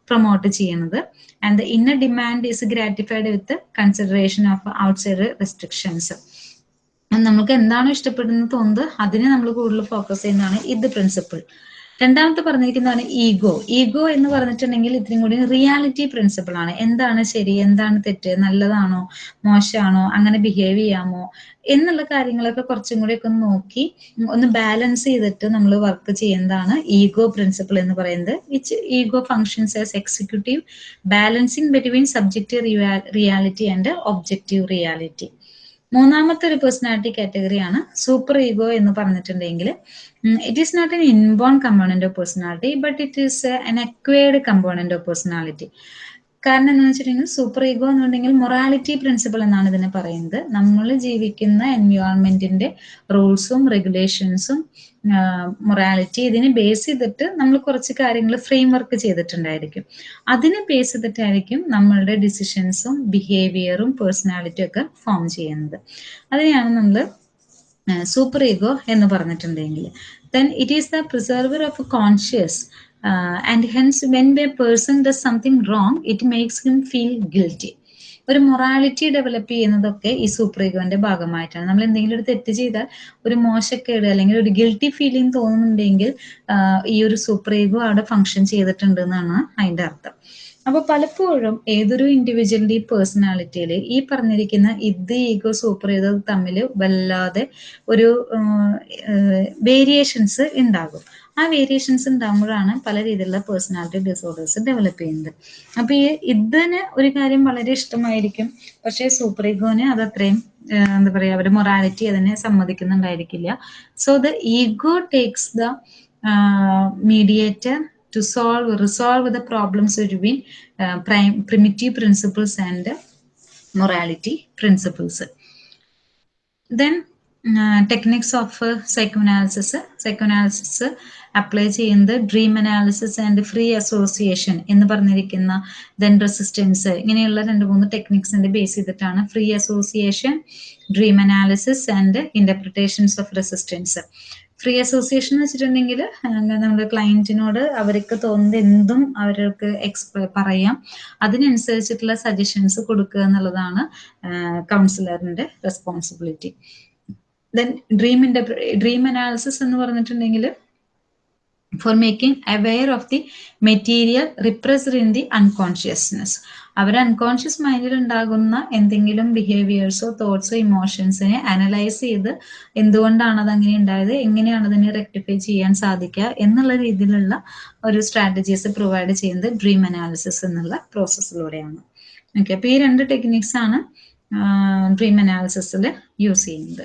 പ്രൊമോട്ട് ചെയ്യുന്നത്. And inner demand is gratified with consideration of outside restrictions നമ്മൾക്ക് എന്താണോ ഇഷ്ടപ്പെടുന്നത് തോന്നുന്നത് അതിനെ നമ്മൾ കൂടുതൽ ഫോക്കസ് ചെയ്യുന്നതാണ് ഇത് പ്രിൻസിപ്പിൾ രണ്ടാമത്തെ പറഞ്ഞിരിക്കുന്നതാണ് ഈഗോ ഈഗോ എന്ന് പറഞ്ഞിട്ടുണ്ടെങ്കിൽ ഇത്രയും കൂടി റിയാലിറ്റി പ്രിൻസിപ്പിൾ ആണ്. എന്താണ് ശരി എന്താണ് തെറ്റ് നല്ലതാണോ മോശമാണോ അങ്ങനെ ബിഹേവ് ചെയ്യാമോ എന്നുള്ള കാര്യങ്ങളൊക്കെ കുറച്ചും കൂടി ഒക്കെ നോക്കി ഒന്ന് ബാലൻസ് ചെയ്തിട്ട് നമ്മൾ വർക്ക് ചെയ്യുന്നതാണ് ഈഗോ പ്രിൻസിപ്പിൾ എന്ന് പറയുന്നത്. Which ego functions as executive balancing between subjective reality and objective reality മൂന്നാമത്തെ ഒരു പേഴ്സണാലിറ്റി കാറ്റഗറിയാണ് സൂപ്പർ ഈഗോ എന്ന് പറഞ്ഞിട്ടുണ്ടെങ്കിൽ it is not an inborn component of personality but it is an acquired component of personality കാരണം എന്താണെന്ന് വെച്ചിട്ടുണ്ടെങ്കിൽ super ego എന്നുണ്ടെങ്കിൽ morality principle എന്നാണ് ഇതിനെ പറയുന്നത്. നമ്മൾ ജീവിക്കുന്ന എൻവയോൺമെന്റിന്റെ റൂൾസും റെഗുലേഷൻസും മൊറാലിറ്റി ഇതിനെ ബേസ് ചെയ്തിട്ട് നമ്മൾ കുറച്ച് കാര്യങ്ങൾ ഫ്രെയിം വർക്ക് ചെയ്തിട്ടുണ്ടായിരിക്കും. അതിനെ ബേസ് ചെയ്തിട്ടായിരിക്കും നമ്മളുടെ ഡിസിഷൻസും ബിഹേവിയറും പേഴ്സണാലിറ്റിയും ഒക്കെ ഫോം ചെയ്യുന്നത്. അതിനെയാണ് നമ്മൾ സൂപ്പർ ഈഗോ എന്ന് പറഞ്ഞിട്ടുണ്ടെങ്കിൽ. Then it is the preserver of conscious and hence when a person does something wrong it makes him feel guilty ഒരു മൊറാലിറ്റി ഡെവലപ്പ് ചെയ്യുന്നതൊക്കെ ഈ സൂപ്പർ ഈഗോന്റെ ഭാഗമായിട്ടാണ്. നമ്മൾ എന്തെങ്കിലും ഒരു തെറ്റ് ചെയ്താൽ ഒരു മോശക്കേട് അല്ലെങ്കിൽ ഒരു ഗിൽട്ടി ഫീലിംഗ് തോന്നുന്നുണ്ടെങ്കിൽ ഈ ഒരു സൂപ്പർ ഈഗോ അവിടെ ഫങ്ഷൻ ചെയ്തിട്ടുണ്ട് എന്നാണ് അതിന്റെ അർത്ഥം. അപ്പൊ പലപ്പോഴും ഏതൊരു ഇൻഡിവിജ്വലിന്റെ പേഴ്സണാലിറ്റിയിൽ ഈ പറഞ്ഞിരിക്കുന്ന ഇത് ഈഗോ സൂപ്പർ ഈഗോ തമ്മിൽ വല്ലാതെ ഒരു വേരിയേഷൻസ് ഉണ്ടാകും. ആ വേരിയേഷൻസും തമ്മിലാണ് പല രീതിയിലുള്ള പേഴ്സണാലിറ്റി ഡിസോർഡേഴ്സ് ഡെവലപ്പ് ചെയ്യുന്നത്. അപ്പൊ ഈ ഇതിന് ഒരു കാര്യം വളരെ ഇഷ്ടമായിരിക്കും. പക്ഷേ സൂപ്പർ ഈഗോന് അത് അത്രയും എന്താ പറയാ അവരുടെ മൊറാലിറ്റി അതിനെ സമ്മതിക്കുന്നുണ്ടായിരിക്കില്ല. So the ego takes the mediator to solve resolve the problems between uh, primitive and uh, morality principles. Then techniques of psychoanalysis psychoanalysis apply ചെയ്യുന്നത് dream analysis and free association എന്ന് പറഞ്ഞിരിക്കുന്ന then resistance ഇങ്ങനെയുള്ള രണ്ട് മൂന്ന് ടെക്നിക്സിന്റെ base ചെയ്തിട്ടാണ് free association dream analysis and interpretations of resistance free association എന്ന് വെച്ചിട്ടുണ്ടെങ്കിൽ നമ്മുടെ ക്ലയന്റിനോട് അവർക്ക് തോന്നുന്നത് എന്തും അവർക്ക് എക്സ്പ്ര പറയാം. അതിനനുസരിച്ചിട്ടുള്ള സജഷൻസ് കൊടുക്കുക എന്നുള്ളതാണ് കൗൺസിലറിന്റെ responsibility then dream interpret dream analysis എന്ന് പറഞ്ഞിട്ടുണ്ടെങ്കിൽ for making aware of the material repressed in the unconsciousness our unconscious മൈൻഡിൽ ഉണ്ടാകുന്ന എന്തെങ്കിലും ബിഹേവിയേഴ്സോ തോട്ട്സോ ഇമോഷൻസിനെ അനലൈസ് ചെയ്ത് എന്തുകൊണ്ടാണ് അത് അങ്ങനെ ഉണ്ടായത് എങ്ങനെയാണ് അതിനെ റെക്ടിഫൈ ചെയ്യാൻ സാധിക്കുക എന്നുള്ള രീതിയിലുള്ള ഒരു സ്ട്രാറ്റജീസ് പ്രൊവൈഡ് ചെയ്യുന്നത് ഡ്രീം അനാലിസിസ് എന്നുള്ള പ്രോസസ്സിലൂടെയാണ് ഓക്കെ അപ്പോൾ ഈ രണ്ട് ടെക്നിക്സ് ആണ് ഡ്രീം അനാലിസിസിൽ യൂസ് ചെയ്യുന്നത്.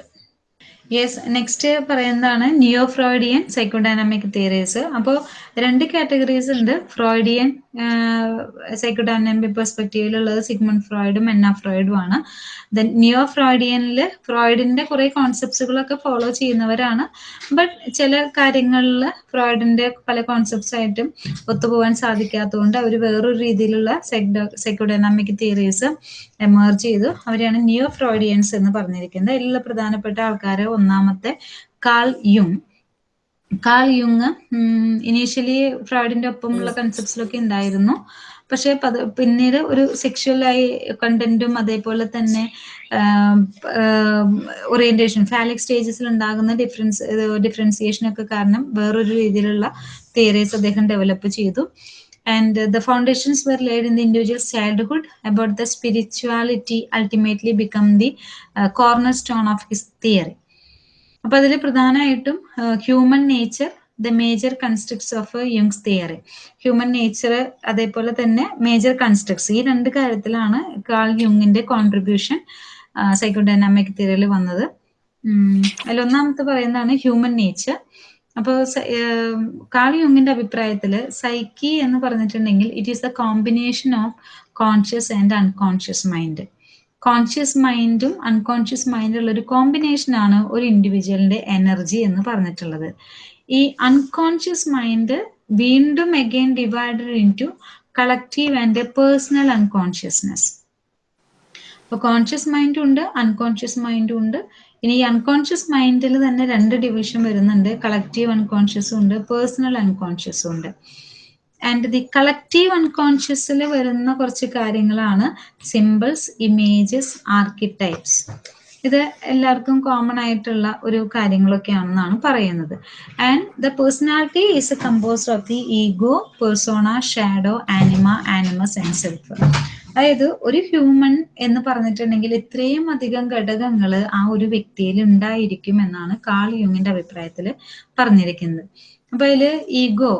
യെസ് നെക്സ്റ്റ് പറയുന്നതാണ് നിയോ ഫ്രോയിഡിയൻ സൈക്കോഡൈനാമിക് തിയറീസ് അപ്പോൾ രണ്ട് കാറ്റഗറീസ് ഉണ്ട്. ഫ്രോയിഡിയൻ സൈക്കോഡൈനാമിക് പെർസ്പെക്റ്റീവിലുള്ളത് സിഗ്മൺ ഫ്രോയിഡും എന്ന ഫ്രോയിഡും ആണ്. ദെൻ നിയോ ഫ്രോയിഡിയനിൽ ഫ്രോയിഡിന്റെ കുറെ കോൺസെപ്റ്റ്സുകളൊക്കെ ഫോളോ ചെയ്യുന്നവരാണ്. ബട്ട് ചില കാര്യങ്ങളിൽ ഫ്രോയിഡിന്റെ പല കോൺസെപ്റ്റ്സ് ആയിട്ടും ഒത്തുപോകാൻ സാധിക്കാത്തതുകൊണ്ട് അവർ വേറൊരു രീതിയിലുള്ള സൈക്കോഡൈനാമിക് തിയറീസ് എമേർജ് ചെയ്തു. അവരെയാണ് ന്യൂ ഫ്രോയിഡിയൻസ് എന്ന് പറഞ്ഞിരിക്കുന്നത്. എല്ലാ പ്രധാനപ്പെട്ട ആൾക്കാരെ ഒന്നാമത്തെ കാൾ യുങ്. കാൾ യുങ് ഇനീഷ്യലി ഫ്രോയിഡിന്റെ ഒപ്പമുള്ള കൺസെപ്റ്റ്സിലൊക്കെ ഉണ്ടായിരുന്നു. പക്ഷെ പിന്നീട് ഒരു സെക്ഷുവലായി കണ്ടന്റും അതേപോലെ തന്നെ ഓറിയന്റേഷൻ ഫാലിക് സ്റ്റേജസിൽ ഉണ്ടാകുന്ന ഡിഫറൻസ് ഡിഫറൻസിയേഷൻ ഒക്കെ കാരണം വേറൊരു രീതിയിലുള്ള തിയറീസ് അദ്ദേഹം ഡെവലപ്പ് ചെയ്തു. And uh, the foundations were laid in the individual's childhood about the spirituality ultimately become the uh, cornerstone of his theory. അപ്പൊ അതിൽ പ്രധാനമായിട്ടും human nature the major constructs of Jung's theory human nature അതേപോലെ തന്നെ major constructs ഈ രണ്ട് കാര്യത്തിലാണ് call യുങ്ങിന്റെ contribution psychodynamic തിയറിയിൽ വന്നത്. അതിൽ ഒന്നാമത്തെ പറയുന്നതാണ് ഹ്യൂമൻ നേച്ചർ അപ്പോൾ കാളിയുങ്ങിന്റെ അഭിപ്രായത്തിൽ സൈക്കി എന്ന് പറഞ്ഞിട്ടുണ്ടെങ്കിൽ it is a combination of conscious and unconscious mind conscious മൈൻഡും unconscious മൈൻഡും ഉള്ള ഒരു കോമ്പിനേഷൻ ആണ് ഒരു ഇൻഡിവിജ്വലിന്റെ എനർജി എന്ന് പറഞ്ഞിട്ടുള്ളത്. ഈ അൺകോൺഷ്യസ് മൈൻഡ് വീണ്ടും again divided into collective and personal unconsciousness അപ്പൊ കോൺഷ്യസ് മൈൻഡും ഉണ്ട് അൺകോൺഷ്യസ് മൈൻഡും ഉണ്ട് ഇനി ഈ അൺകോൺഷ്യസ് മൈൻഡിൽ തന്നെ രണ്ട് ഡിവിഷൻ വരുന്നുണ്ട്. കളക്റ്റീവ് അൺകോൺഷ്യസും ഉണ്ട് പേഴ്സണൽ അൺകോൺഷ്യസും ഉണ്ട്. ആൻഡ് ദി കളക്റ്റീവ് അൺകോൺഷ്യസിൽ വരുന്ന കുറച്ച് കാര്യങ്ങളാണ് സിമ്പിൾസ് ഇമേജസ് ആർക്കിടൈപ്സ് ഇത് എല്ലാവർക്കും കോമൺ ആയിട്ടുള്ള ഒരു കാര്യങ്ങളൊക്കെയാണെന്നാണ് പറയുന്നത്. And the personality is a composed of the ego persona shadow anima animus and self അതായത് ഒരു ഹ്യൂമൻ എന്ന് പറഞ്ഞിട്ടുണ്ടെങ്കിൽ ഇത്രയും അധികം ഘടകങ്ങൾ ആ ഒരു വ്യക്തിയിൽ ഉണ്ടായിരിക്കും എന്നാണ് കാൾ യുങ്ങിന്റെ അഭിപ്രായത്തിൽ പറഞ്ഞിരിക്കുന്നത്. അപ്പൊ അതിൽ ഈഗോ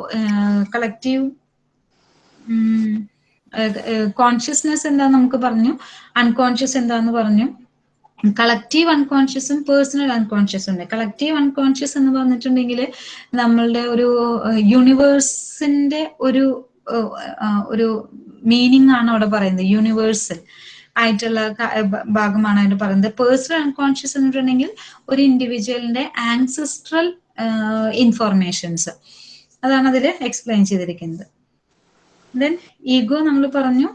കളക്റ്റീവ് കോൺഷ്യസ്നെസ് എന്താ നമുക്ക് പറഞ്ഞു. അൺകോൺഷ്യസ് എന്താന്ന് പറഞ്ഞു. കളക്റ്റീവ് അൺകോൺഷ്യസും പേഴ്സണൽ അൺകോൺഷ്യസും ഉണ്ട്. കളക്റ്റീവ് അൺകോൺഷ്യസ് എന്ന് പറഞ്ഞിട്ടുണ്ടെങ്കിൽ നമ്മളുടെ ഒരു യൂണിവേഴ്സിന്റെ ഒരു ഒരു മീനിങ് ആണ് അവിടെ പറയുന്നത്. യൂണിവേഴ്സൽ ആയിട്ടുള്ള ഭാഗമാണ് അതിന് പറയുന്നത്. പേഴ്സണൽ അൺകോൺഷ്യസ് എന്ന് ഒരു ഇൻഡിവിജ്വലിന്റെ ആൻസിസ്ട്രൽ ഇൻഫോർമേഷൻസ് അതാണ് അതിൽ എക്സ്പ്ലെയിൻ ചെയ്തിരിക്കുന്നത്. ദെൻ ഈഗോ നമ്മൾ പറഞ്ഞു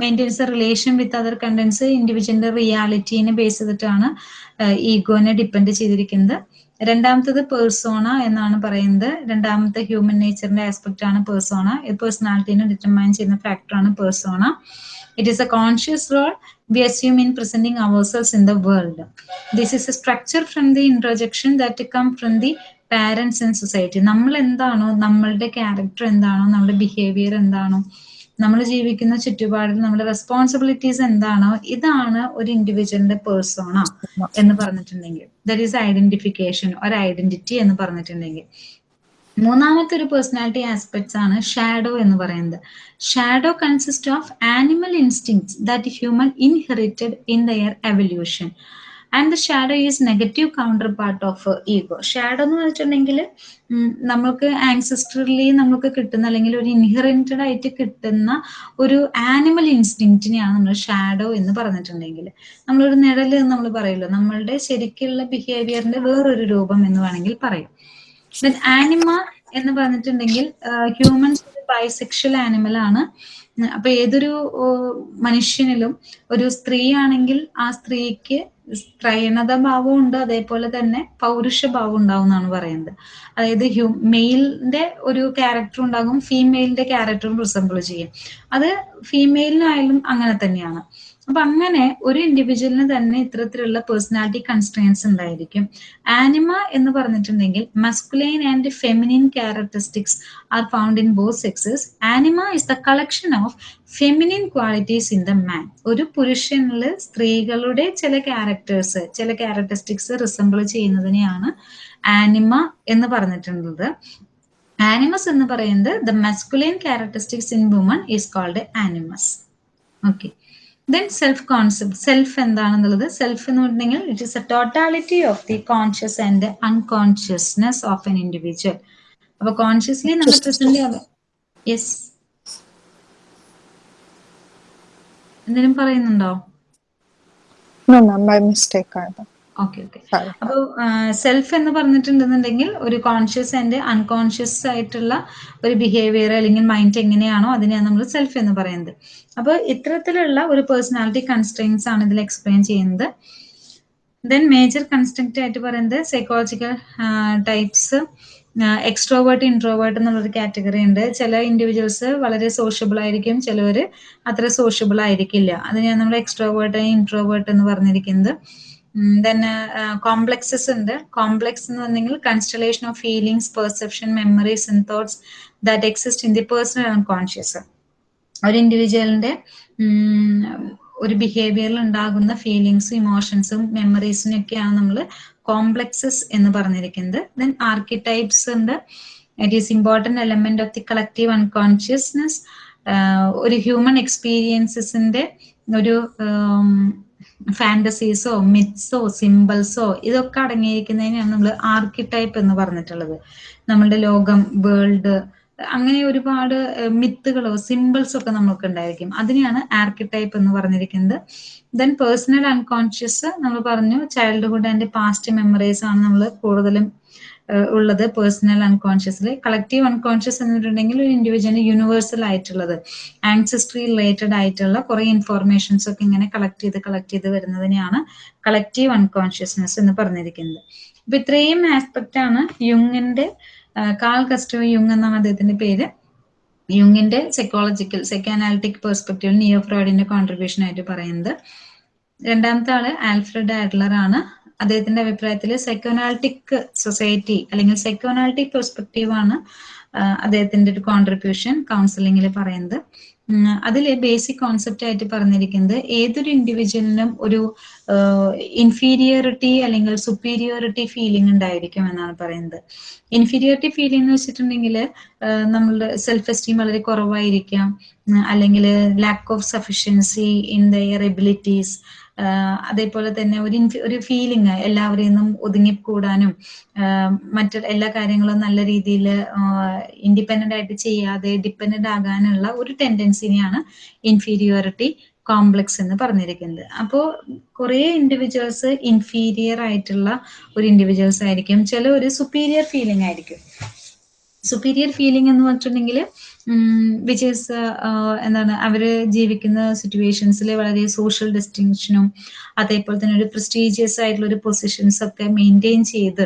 maintains relation with other contents ഇൻഡിവിജ്വലിന്റെ റിയാലിറ്റീനെ ബേസ് ചെയ്തിട്ടാണ് ഈഗോനെ ഡിപ്പെൻഡ് ചെയ്തിരിക്കുന്നത്. രണ്ടാമത്തത് പേഴ്സോണ എന്നാണ് പറയുന്നത്. രണ്ടാമത്തെ ഹ്യൂമൻ നേച്ചറിന്റെ ആസ്പെക്ട് ആണ് പേഴ്സോണ ഇത് പേഴ്സണാലിറ്റീനെ ഡിറ്റർമൈൻ ചെയ്യുന്ന ഫാക്ടറാണ് persona it is a conscious role we assume in presenting ourselves in the world this is a structure from the introjection that come from the parents in society നമ്മൾ എന്താണോ നമ്മളുടെ character എന്താണോ നമ്മുടെ behaviour എന്താണോ നമ്മൾ ജീവിക്കുന്ന ചുറ്റുപാടിൽ നമ്മുടെ റെസ്പോൺസിബിലിറ്റീസ് എന്താണോ ഇതാണ് ഒരു ഇൻഡിവിജ്വലിന്റെ പേഴ്സോണ എന്ന് പറഞ്ഞിട്ടുണ്ടെങ്കിൽ. ദറ്റ് ഈസ് ഐഡന്റിഫിക്കേഷൻ ഒരു ഐഡന്റിറ്റി എന്ന് പറഞ്ഞിട്ടുണ്ടെങ്കിൽ. മൂന്നാമത്തെ ഒരു പേഴ്സണാലിറ്റി ആസ്പെക്ട്സ് ആണ് ഷാഡോ എന്ന് പറയുന്നത്. Shadow consist of animal instincts that human inherited in their evolution and the shadow is negative counterpart of ego shadow എന്ന് വെച്ചിട്ടുണ്ടെങ്കിൽ നമുക്ക് ആൻസിസ്റ്ററിലി നമുക്ക് കിട്ടുന്ന അല്ലെങ്കിൽ ഒരു ഇൻഹെറിറ്റഡ് ആയിട്ട് കിട്ടുന്ന ഒരു ആനിമൽ ഇൻസ്റ്റിങ്റ്റിനെയാണ് നമ്മൾ ഷാഡോ എന്ന് പറഞ്ഞിട്ടുണ്ടെങ്കിൽ. നമ്മളൊരു നിഴൽ എന്ന് നമ്മൾ പറയുമല്ലോ. നമ്മളുടെ ശരിക്കുള്ള ബിഹേവിയറിന്റെ വേറൊരു രൂപം എന്ന് വേണമെങ്കിൽ പറയും. ആനിമ എന്ന് പറഞ്ഞിട്ടുണ്ടെങ്കിൽ ഹ്യൂമൻസ് ബൈസെക്ഷൽ ആനിമൽ ആണ്. അപ്പൊ ഏതൊരു മനുഷ്യനിലും ഒരു സ്ത്രീ ആണെങ്കിൽ ആ സ്ത്രീക്ക് സ്ത്രൈണത ഭാവം ഉണ്ട് അതേപോലെ തന്നെ പൗരുഷ ഭാവം ഉണ്ടാവും എന്നാണ് പറയുന്നത്. അതായത് ഹ്യൂ മെയിലിന്റെ ഒരു ക്യാരക്ടർ ഉണ്ടാകും ഫീമെയിലിന്റെ ക്യാരക്ടറും റിസംബിൾ ചെയ്യും. അത് ഫീമെയിലിനായാലും അങ്ങനെ തന്നെയാണ്. അപ്പൊ അങ്ങനെ ഒരു ഇൻഡിവിജ്വലിന് തന്നെ ഇത്തരത്തിലുള്ള പേഴ്സണാലിറ്റി കൺസ്ട്രെയിൻസ് ഉണ്ടായിരിക്കും. ആനിമ എന്ന് പറഞ്ഞിട്ടുണ്ടെങ്കിൽ masculine and feminine characteristics are found in both sexes anima is the collection of feminine qualities in the man ഒരു പുരുഷനിൽ സ്ത്രീകളുടെ ചില ക്യാരക്ടേഴ്സ് ചില ക്യാരക്ടറിസ്റ്റിക്സ് റിസംബിൾ ചെയ്യുന്നതിനെയാണ് ആനിമ എന്ന് പറഞ്ഞിട്ടുള്ളത്. ആനിമസ് എന്ന് പറയുന്നത് the masculine characteristics in woman is called animus okay then self concept self എന്താണെന്നുള്ളത്? സെൽഫ് എന്ന് പറഞ്ഞിട്ടുണ്ടെങ്കിൽ it is a totality of the conscious and unconsciousness of an individual അപ്പൊ consciously നമ്മൾ present yes എന്തെങ്കിലും പറയുന്നുണ്ടോ? No, by ആയത്. Okay okay. അപ്പോൾ self എന്ന് പറഞ്ഞിട്ടുണ്ടെന്നുണ്ടെങ്കിൽ ഒരു കോൺഷ്യസ് ആൻഡ് അൺകോൺഷ്യസ് ആയിട്ടുള്ള ഒരു ബിഹേവിയർ അല്ലെങ്കിൽ മൈൻഡ് എങ്ങനെയാണോ അതിനെയാണ് നമ്മൾ സെൽഫ് എന്ന് പറയുന്നത്. അപ്പോൾ ഇത്തരത്തിലുള്ള ഒരു പേഴ്സണാലിറ്റി കൺസ്ട്രെയിൻസ് ആണ് ഇതിൽ എക്സ്പ്ലെയിൻ ചെയ്യുന്നത്. ദെൻ മേജർ കൺസ്ട്രക്റ്റ് ആയിട്ട് പറയുന്നത് സൈക്കോളജിക്കൽ ടൈപ്സ് എക്സ്ട്രോവേർട്ട് ഇൻട്രോവേർട്ട് എന്നുള്ളൊരു കാറ്റഗറി ഉണ്ട്. ചില ഇൻഡിവിജ്വൽസ് വളരെ സോഷ്യബിൾ ആയിരിക്കും ചിലവർ അത്ര സോഷ്യബിൾ ആയിരിക്കില്ല. അതിനെയാണ് നമ്മൾ എക്സ്ട്രോവേർട്ട് ഇൻട്രോവേർട്ട് എന്ന് പറഞ്ഞിരിക്കുന്നത്. ദെൻ കോംപ്ലക്സസ് ഉണ്ട്. കോംപ്ലക്സ് എന്ന് പറഞ്ഞെങ്കിൽ constellation of feelings perception memories and thoughts that exist in the personal and conscious ഒരു ഇൻഡിവിജ്വലിന്റെ ഒരു ബിഹേവിയറിൽ ഉണ്ടാകുന്ന ഫീലിങ്സും ഇമോഷൻസും മെമ്മറീസിനും ഒക്കെയാണ് നമ്മൾ കോംപ്ലക്സസ് എന്ന് പറഞ്ഞിരിക്കുന്നത്. ദെൻ ആർക്കിടൈപ്സ് ഉണ്ട്. It is important element of the collective unconsciousness ഒരു ഹ്യൂമൻ എക്സ്പീരിയൻസസിന്റെ ഒരു ഫാന്റസീസോ മിത്സോ സിമ്പിൾസോ ഇതൊക്കെ അടങ്ങിയിരിക്കുന്നതിനാണ് നമ്മൾ ആർക്കിടൈപ്പ് എന്ന് പറഞ്ഞിട്ടുള്ളത്. നമ്മളുടെ ലോകം വേൾഡ് അങ്ങനെ ഒരുപാട് മിത്തുകളോ സിമ്പിൾസോ ഒക്കെ നമ്മൾക്ക് ഉണ്ടായിരിക്കും. അതിനെയാണ് ആർക്കിടൈപ്പ് എന്ന് പറഞ്ഞിരിക്കുന്നത്. ദെൻ പേഴ്സണൽ അൺകോൺഷ്യസ് നമ്മൾ പറഞ്ഞു ചൈൽഡ്ഹുഡ് ആൻഡ് പാസ്റ്റ് മെമ്മറീസ് ആണ് നമ്മൾ കൂടുതലും ഉള്ളത് പേഴ്സണൽ അൺകോൺഷ്യസിൽ കളക്റ്റീവ് അൺകോൺഷ്യസ് എന്നിട്ടുണ്ടെങ്കിൽ ഒരു ഇൻഡിവിജ്വലിന് യൂണിവേഴ്സൽ ആയിട്ടുള്ളത്. ആൻസിസ്ട്രി റിലേറ്റഡ് ആയിട്ടുള്ള കുറെ ഇൻഫോർമേഷൻസ് ഒക്കെ ഇങ്ങനെ കളക്ട് ചെയ്ത് കളക്ട് ചെയ്ത് വരുന്നതിനെയാണ് കളക്റ്റീവ് അൺകോൺഷ്യസ്നെസ് എന്ന് പറഞ്ഞിരിക്കുന്നത്. അപ്പൊ ഇത്രയും ആസ്പെക്റ്റ് ആണ് യുങ്ങിന്റെ കാൾ കസ്റ്റോ യുങ് എന്നാണ് അദ്ദേഹത്തിന്റെ പേര്. യുങ്ങിന്റെ സൈക്കോളജിക്കൽ സൈക്കോഅനാലിറ്റിക് പെർസ്പെക്റ്റീവ് നിയോ ഫ്രോയിഡിന്റെ കോൺട്രിബ്യൂഷൻ ആയിട്ട് പറയുന്നത്. രണ്ടാമത്തെ ആൾ ആൽഫ്രഡ് ആഡ്ലർ ആണ്. അദ്ദേഹത്തിന്റെ അഭിപ്രായത്തിൽ സൈക്കോനാൾട്ടിക് സൊസൈറ്റി അല്ലെങ്കിൽ സൈക്കോനാൾട്ടിക് പെർസ്പെക്റ്റീവ് ആണ് അദ്ദേഹത്തിന്റെ ഒരു കോൺട്രിബ്യൂഷൻ കൗൺസിലിംഗിൽ പറയുന്നത്. അതിൽ ബേസിക് കോൺസെപ്റ്റ് ആയിട്ട് പറഞ്ഞിരിക്കുന്നത് ഏതൊരു ഇൻഡിവിജ്വലിനും ഒരു ഇൻഫീരിയോറിറ്റി അല്ലെങ്കിൽ സുപ്പീരിയോറിറ്റി ഫീലിംഗ് ഉണ്ടായിരിക്കും എന്നാണ് പറയുന്നത്. ഇൻഫീരിയോറിറ്റി ഫീലിംഗ് എന്ന് വെച്ചിട്ടുണ്ടെങ്കിൽ നമ്മളുടെ സെൽഫ് എസ്റ്റീം വളരെ കുറവായിരിക്കാം. അല്ലെങ്കിൽ lack of sufficiency in their abilities അതേപോലെ തന്നെ ഒരു ഒരു ഫീലിംഗ് എല്ലാവരിൽ നിന്നും ഒതുങ്ങിക്കൂടാനും മറ്റു എല്ലാ കാര്യങ്ങളും നല്ല രീതിയിൽ ഇൻഡിപെൻഡന്റ് ആയിട്ട് ചെയ്യാതെ ഡിപ്പെൻഡന്റ് ആകാനുള്ള ഒരു ടെൻഡൻസിനെയാണ് ഇൻഫീരിയോറിറ്റി കോംപ്ലക്സ് എന്ന് പറഞ്ഞിരിക്കുന്നത്. അപ്പോൾ കുറേ ഇൻഡിവിജ്വൽസ് ഇൻഫീരിയർ ആയിട്ടുള്ള ഒരു ഇൻഡിവിജ്വൽസ് ആയിരിക്കും. ചില ഒരു സുപ്പീരിയർ ഫീലിംഗ് ആയിരിക്കും. സുപ്പീരിയർ ഫീലിംഗ് എന്ന് പറഞ്ഞിട്ടുണ്ടെങ്കിൽ വിച്ച് ഈസ് എന്താണ് അവർ ജീവിക്കുന്ന സിറ്റുവേഷൻസിൽ വളരെ സോഷ്യൽ ഡിസ്റ്റിങ്ഷനും അതേപോലെ തന്നെ ഒരു പ്രസ്റ്റീജിയസ് ആയിട്ടുള്ള ഒരു പൊസിഷൻസ് ഒക്കെ മെയിന്റെയിൻ ചെയ്ത്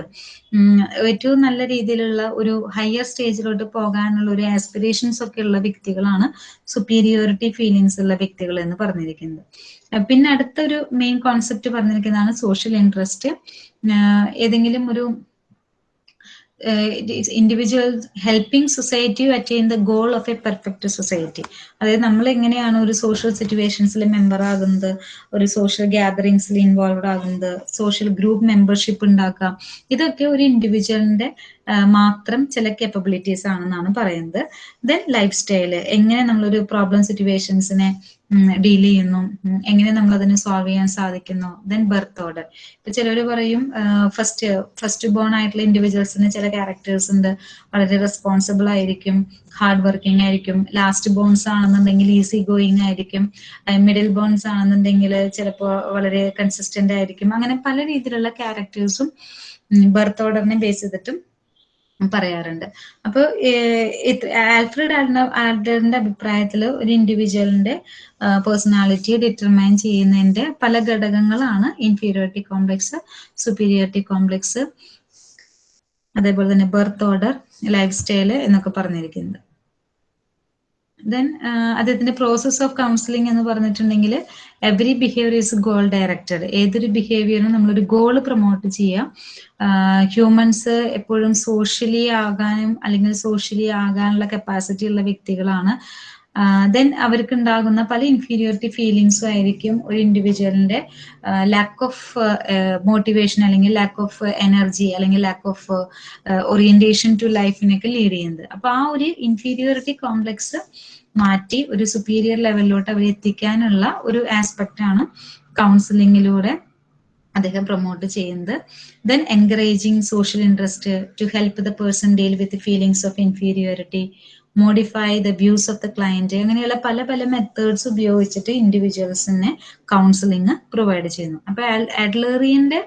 ഏറ്റവും നല്ല രീതിയിലുള്ള ഒരു ഹയർ സ്റ്റേജിലോട്ട് പോകാനുള്ള ഒരു ആസ്പിറേഷൻസ് ഒക്കെ ഉള്ള വ്യക്തികളാണ് സുപ്പീരിയോറിറ്റി ഫീലിങ്സ് ഉള്ള വ്യക്തികൾ എന്ന് പറഞ്ഞിരിക്കുന്നത്. പിന്നെ അടുത്തൊരു മെയിൻ കോൺസെപ്റ്റ് പറഞ്ഞിരിക്കുന്നതാണ് സോഷ്യൽ ഇൻട്രസ്റ്റ് ഏതെങ്കിലും ഒരു individual helping society attain the goal of a perfect society അതായത് നമ്മൾ എങ്ങനെയാണ് ഒരു സോഷ്യൽ സിറ്റുവേഷൻസിൽ മെമ്പർ ആകുന്നത് ഒരു സോഷ്യൽ ഗ്യാതറിങ്സിൽ ഇൻവോൾവ് ആകുന്നത് സോഷ്യൽ ഗ്രൂപ്പ് മെമ്പർഷിപ്പ് ഉണ്ടാക്കാം ഇതൊക്കെ ഒരു ഇൻഡിവിജ്വലിന്റെ മാത്രം ചില കേപ്പബിലിറ്റീസ് ആണെന്നാണ് പറയുന്നത്. ദെൻ ലൈഫ് സ്റ്റൈൽ എങ്ങനെ നമ്മളൊരു പ്രോബ്ലം സിറ്റുവേഷൻസിനെ ഡീൽ ചെയ്യുന്നു. എങ്ങനെ നമ്മൾ അതിനെ സോൾവ് ചെയ്യാൻ സാധിക്കുന്നു? ദെൻ ബർത്ത് ഓർഡർ ഇപ്പൊ ചിലർ പറയും ഫസ്റ്റ് ഫസ്റ്റ് ബോൺ ആയിട്ടുള്ള ഇൻഡിവിജ്വൽസിന് ചില ക്യാരക്ടേഴ്സ് ഉണ്ട്. വളരെ റെസ്പോൺസിബിൾ ആയിരിക്കും ഹാർഡ് വർക്കിംഗ് ആയിരിക്കും. ലാസ്റ്റ് ബോൺസ് ആണെന്നുണ്ടെങ്കിൽ ഈസി ഗോയിങ് ആയിരിക്കും. മിഡിൽ ബോൺസ് ആണെന്നുണ്ടെങ്കിൽ ചിലപ്പോൾ വളരെ കൺസിസ്റ്റന്റ് ആയിരിക്കും. അങ്ങനെ പല രീതിയിലുള്ള ക്യാരക്ടേഴ്സും ബർത്ത് ഓർഡറിനെ ബേസ് ചെയ്തിട്ടും പറയാറുണ്ട്. അപ്പൊ ആൽഫ്രഡ് ആൽഡറിന്റെ അഭിപ്രായത്തിൽ ഒരു ഇൻഡിവിജ്വലിന്റെ പേഴ്സണാലിറ്റി ഡിറ്റർമൈൻ ചെയ്യുന്നതിന്റെ പല ഘടകങ്ങളാണ് ഇൻഫീരിയോറിറ്റി കോംപ്ലക്സ് സുപ്പീരിയോറിറ്റി കോംപ്ലക്സ് അതേപോലെ തന്നെ ബർത്ത് ഓർഡർ ലൈഫ് സ്റ്റൈൽ എന്നൊക്കെ പറഞ്ഞിരിക്കുന്നത്. ദെൻ അദ്ദേഹത്തിന്റെ പ്രോസസ് ഓഫ് കൗൺസിലിംഗ് എന്ന് പറഞ്ഞിട്ടുണ്ടെങ്കിൽ every behaviour is goal directed ഏതൊരു ബിഹേവിയറും നമ്മളൊരു ഗോൾ പ്രൊമോട്ട് ചെയ്യാം. ഹ്യൂമൻസ് എപ്പോഴും സോഷ്യലി ആകാനും അല്ലെങ്കിൽ സോഷ്യലി ആകാനുള്ള കപ്പാസിറ്റി ഉള്ള വ്യക്തികളാണ്. ദെൻ അവർക്ക് ഉണ്ടാകുന്ന പല ഇൻഫീരിയോറിറ്റി ഫീലിങ്സും ആയിരിക്കും ഒരു ഇൻഡിവിജ്വലിന്റെ ലാക്ക് ഓഫ് മോട്ടിവേഷൻ അല്ലെങ്കിൽ ലാക്ക് ഓഫ് എനർജി അല്ലെങ്കിൽ ലാക്ക് ഓഫ് ഓറിയന്റേഷൻ ടു ലൈഫിനൊക്കെ ലീഡ് ചെയ്യുന്നത്. അപ്പൊ ആ ഒരു ഇൻഫീരിയോറിറ്റി കോംപ്ലക്സ് മാറ്റി ഒരു സുപ്പീരിയർ ലെവലിലോട്ട് അവരെ എത്തിക്കാനുള്ള ഒരു ആസ്പെക്ട് ആണ് കൗൺസിലിങ്ങിലൂടെ അദ്ദേഹം പ്രൊമോട്ട് ചെയ്യുന്നത്. Then encouraging social interest to help the person deal with feelings of inferiority modify the views of the client അങ്ങനെയുള്ള പല പല മെത്തേഡ്സ് ഉപയോഗിച്ചിട്ട് ഇൻഡിവിജ്വൽസിനെ കൗൺസിലിംഗ് പ്രൊവൈഡ് ചെയ്യുന്നു. അപ്പൊ അഡ്ലറിയന്റെ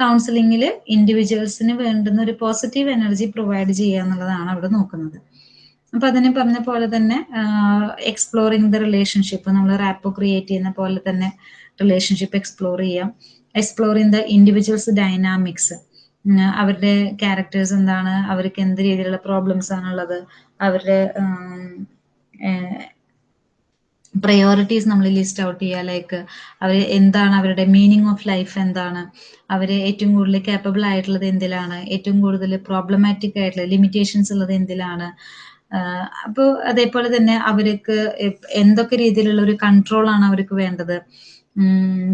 കൗൺസിലിംഗിൽ ഇൻഡിവിജ്വൽസിന് വേണ്ടുന്ന ഒരു പോസിറ്റീവ് എനർജി പ്രൊവൈഡ് ചെയ്യുക എന്നുള്ളതാണ് അവിടെ നോക്കുന്നത്. അപ്പൊ അതിനെ പറഞ്ഞ പോലെ തന്നെ എക്സ്പ്ലോറിങ് ദ റിലേഷൻഷിപ്പ് നമ്മൾ റാപ്പോ ക്രിയേറ്റ് ചെയ്യുന്ന പോലെ തന്നെ റിലേഷൻഷിപ്പ് എക്സ്പ്ലോർ ചെയ്യാം. എക്സ്പ്ലോറിങ് ദ ഇൻഡിവിജ്വൽസ് ഡൈനാമിക്സ് അവരുടെ ക്യാരക്ടേഴ്സ് എന്താണ് അവർക്ക് എന്ത് രീതിയിലുള്ള പ്രോബ്ലംസ് ആണുള്ളത് അവരുടെ പ്രയോറിറ്റീസ് നമ്മൾ ലിസ്റ്റ് ഔട്ട് ചെയ്യുക ലൈക്ക് അവർ എന്താണ് അവരുടെ മീനിങ് ഓഫ് ലൈഫ് എന്താണ് അവർ ഏറ്റവും കൂടുതൽ കേപ്പബിൾ ആയിട്ടുള്ളത് എന്തിലാണ് ഏറ്റവും കൂടുതൽ പ്രോബ്ലമാറ്റിക് ആയിട്ടുള്ള ലിമിറ്റേഷൻസ് ഉള്ളത് എന്തിലാണ് അപ്പോൾ അതേപോലെ തന്നെ അവർക്ക് എന്തൊക്കെ രീതിയിലുള്ള ഒരു കൺട്രോൾ ആണ് അവർക്ക് വേണ്ടത്?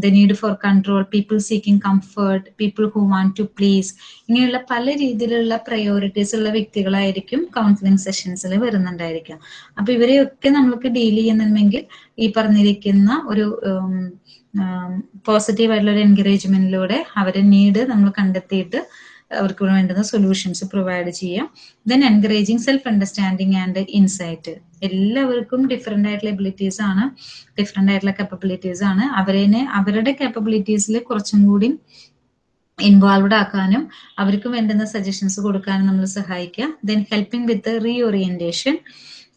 The need for control people seeking comfort people who want to please ഇങ്ങനെയുള്ള പല രീതിയിലുള്ള പ്രയോറിറ്റീസ് ഉള്ള വ്യക്തികളായിരിക്കും കൗൺസിലിംഗ് സെഷൻസിൽ വരുന്നുണ്ടായിരിക്കാം. അപ്പൊ ഇവരെയൊക്കെ നമ്മൾക്ക് ഡീൽ ചെയ്യുന്നുണ്ടെങ്കിൽ ഈ പറഞ്ഞിരിക്കുന്ന ഒരു പോസിറ്റീവ് ആയിട്ടുള്ള ഒരു എൻകറേജ്മെന്റിലൂടെ അവരെ നീഡ് നമ്മൾ കണ്ടെത്തിയിട്ട് അവർക്ക് വേണ്ടുന്ന സൊല്യൂഷൻസ് പ്രൊവൈഡ് ചെയ്യാം. Then encouraging self understanding and insight എല്ലാവർക്കും ഡിഫറെന്റ് ആയിട്ടുള്ള എബിലിറ്റീസ് ആണ് ഡിഫറെന്റ് ആയിട്ടുള്ള കപ്പബിലിറ്റീസ് ആണ്. അവരെ അവരുടെ കപ്പബിലിറ്റീസിൽ കുറച്ചും കൂടി ഇൻവോൾവ്ഡ് ആക്കാനും അവർക്ക് വേണ്ടുന്ന സജഷൻസ് കൊടുക്കാനും നമ്മൾ സഹായിക്കുക. ദെൻ ഹെൽപ്പിംഗ് വിത്ത് റീഓറിയന്റേഷൻ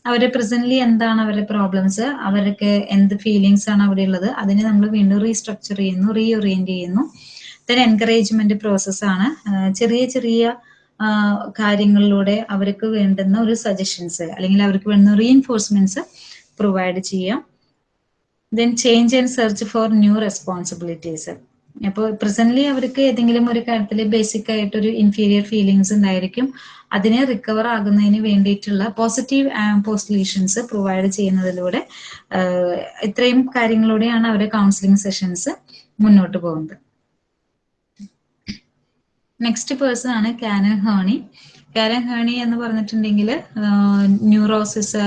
അവരെ പ്രസന്റ്ലി എന്താണ് അവരുടെ പ്രോബ്ലംസ് അവർക്ക് എന്ത് ഫീലിങ്സ് ആണ് അവിടെ ഉള്ളത്? അതിനെ നമ്മൾ വീണ്ടും റീസ്ട്രക്ചർ ചെയ്യുന്നു റീഓറിയന്റ് ചെയ്യുന്നു. ദെൻ എൻകറേജ്മെന്റ് പ്രോസസ്സാണ് ചെറിയ ചെറിയ കാര്യങ്ങളിലൂടെ അവർക്ക് വേണ്ടുന്ന ഒരു സജഷൻസ് അല്ലെങ്കിൽ അവർക്ക് വേണ്ടുന്ന റീഎൻഫോഴ്സ്മെന്റ്സ് പ്രൊവൈഡ് ചെയ്യാം. Then change and search for new responsibilities അപ്പോൾ പ്രസന്റ്ലി അവർക്ക് ഏതെങ്കിലും ഒരു കാര്യത്തിൽ ബേസിക് ആയിട്ട് ഒരു ഇൻഫീരിയർ ഫീലിങ്സ് ഉണ്ടായിരിക്കും. അതിനെ റിക്കവർ ആകുന്നതിന് വേണ്ടിയിട്ടുള്ള പോസിറ്റീവ് പോസ്റ്റ്ലേഷൻസ് പ്രൊവൈഡ് ചെയ്യുന്നതിലൂടെ ഇത്രയും കാര്യങ്ങളിലൂടെയാണ് അവരുടെ കൗൺസിലിംഗ് സെഷൻസ് മുന്നോട്ട് പോകുന്നത്. നെക്സ്റ്റ് പേഴ്സൺ ആണ് കാനൻ ഹേണി കാനൻ ഹേണി എന്ന് പറഞ്ഞിട്ടുണ്ടെങ്കിൽ ന്യൂറോസിസ്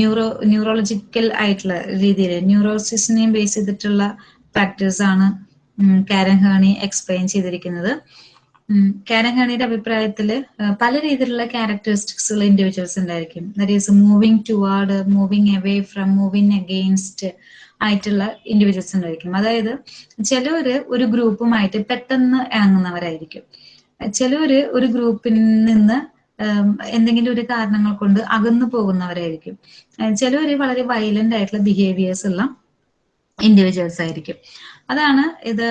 ന്യൂറോ ന്യൂറോളജിക്കൽ ആയിട്ടുള്ള രീതിയിൽ ന്യൂറോസിസിനെയും ബേസ് ചെയ്തിട്ടുള്ള ഫാക്ടേഴ്സ് ആണ് കാരൻ ഹേണി എക്സ്പ്ലെയിൻ ചെയ്തിരിക്കുന്നത്. കാരൻ ഹേണിയുടെ അഭിപ്രായത്തിൽ പല രീതിയിലുള്ള ക്യാരക്ടറിസ്റ്റിക്സ് ഉള്ള ഇൻഡിവിജ്വൽസ് ഉണ്ടായിരിക്കും. That is moving toward moving away from moving against ആയിട്ടുള്ള ഇൻഡിവിജ്വൽസ് ഉണ്ടായിരിക്കും. അതായത് ചിലവര് ഒരു ഗ്രൂപ്പുമായിട്ട് പെട്ടെന്ന് ഇറങ്ങുന്നവരായിരിക്കും. ചിലവര് ഒരു ഗ്രൂപ്പിൽ നിന്ന് എന്തെങ്കിലും ഒരു കാരണങ്ങൾ കൊണ്ട് അകന്നു പോകുന്നവരായിരിക്കും. ചിലവര് വളരെ വയലന്റ് ആയിട്ടുള്ള ബിഹേവിയേഴ്സ് ഉള്ള ഇൻഡിവിജ്വൽസ് ആയിരിക്കും. അതാണ് ഇത്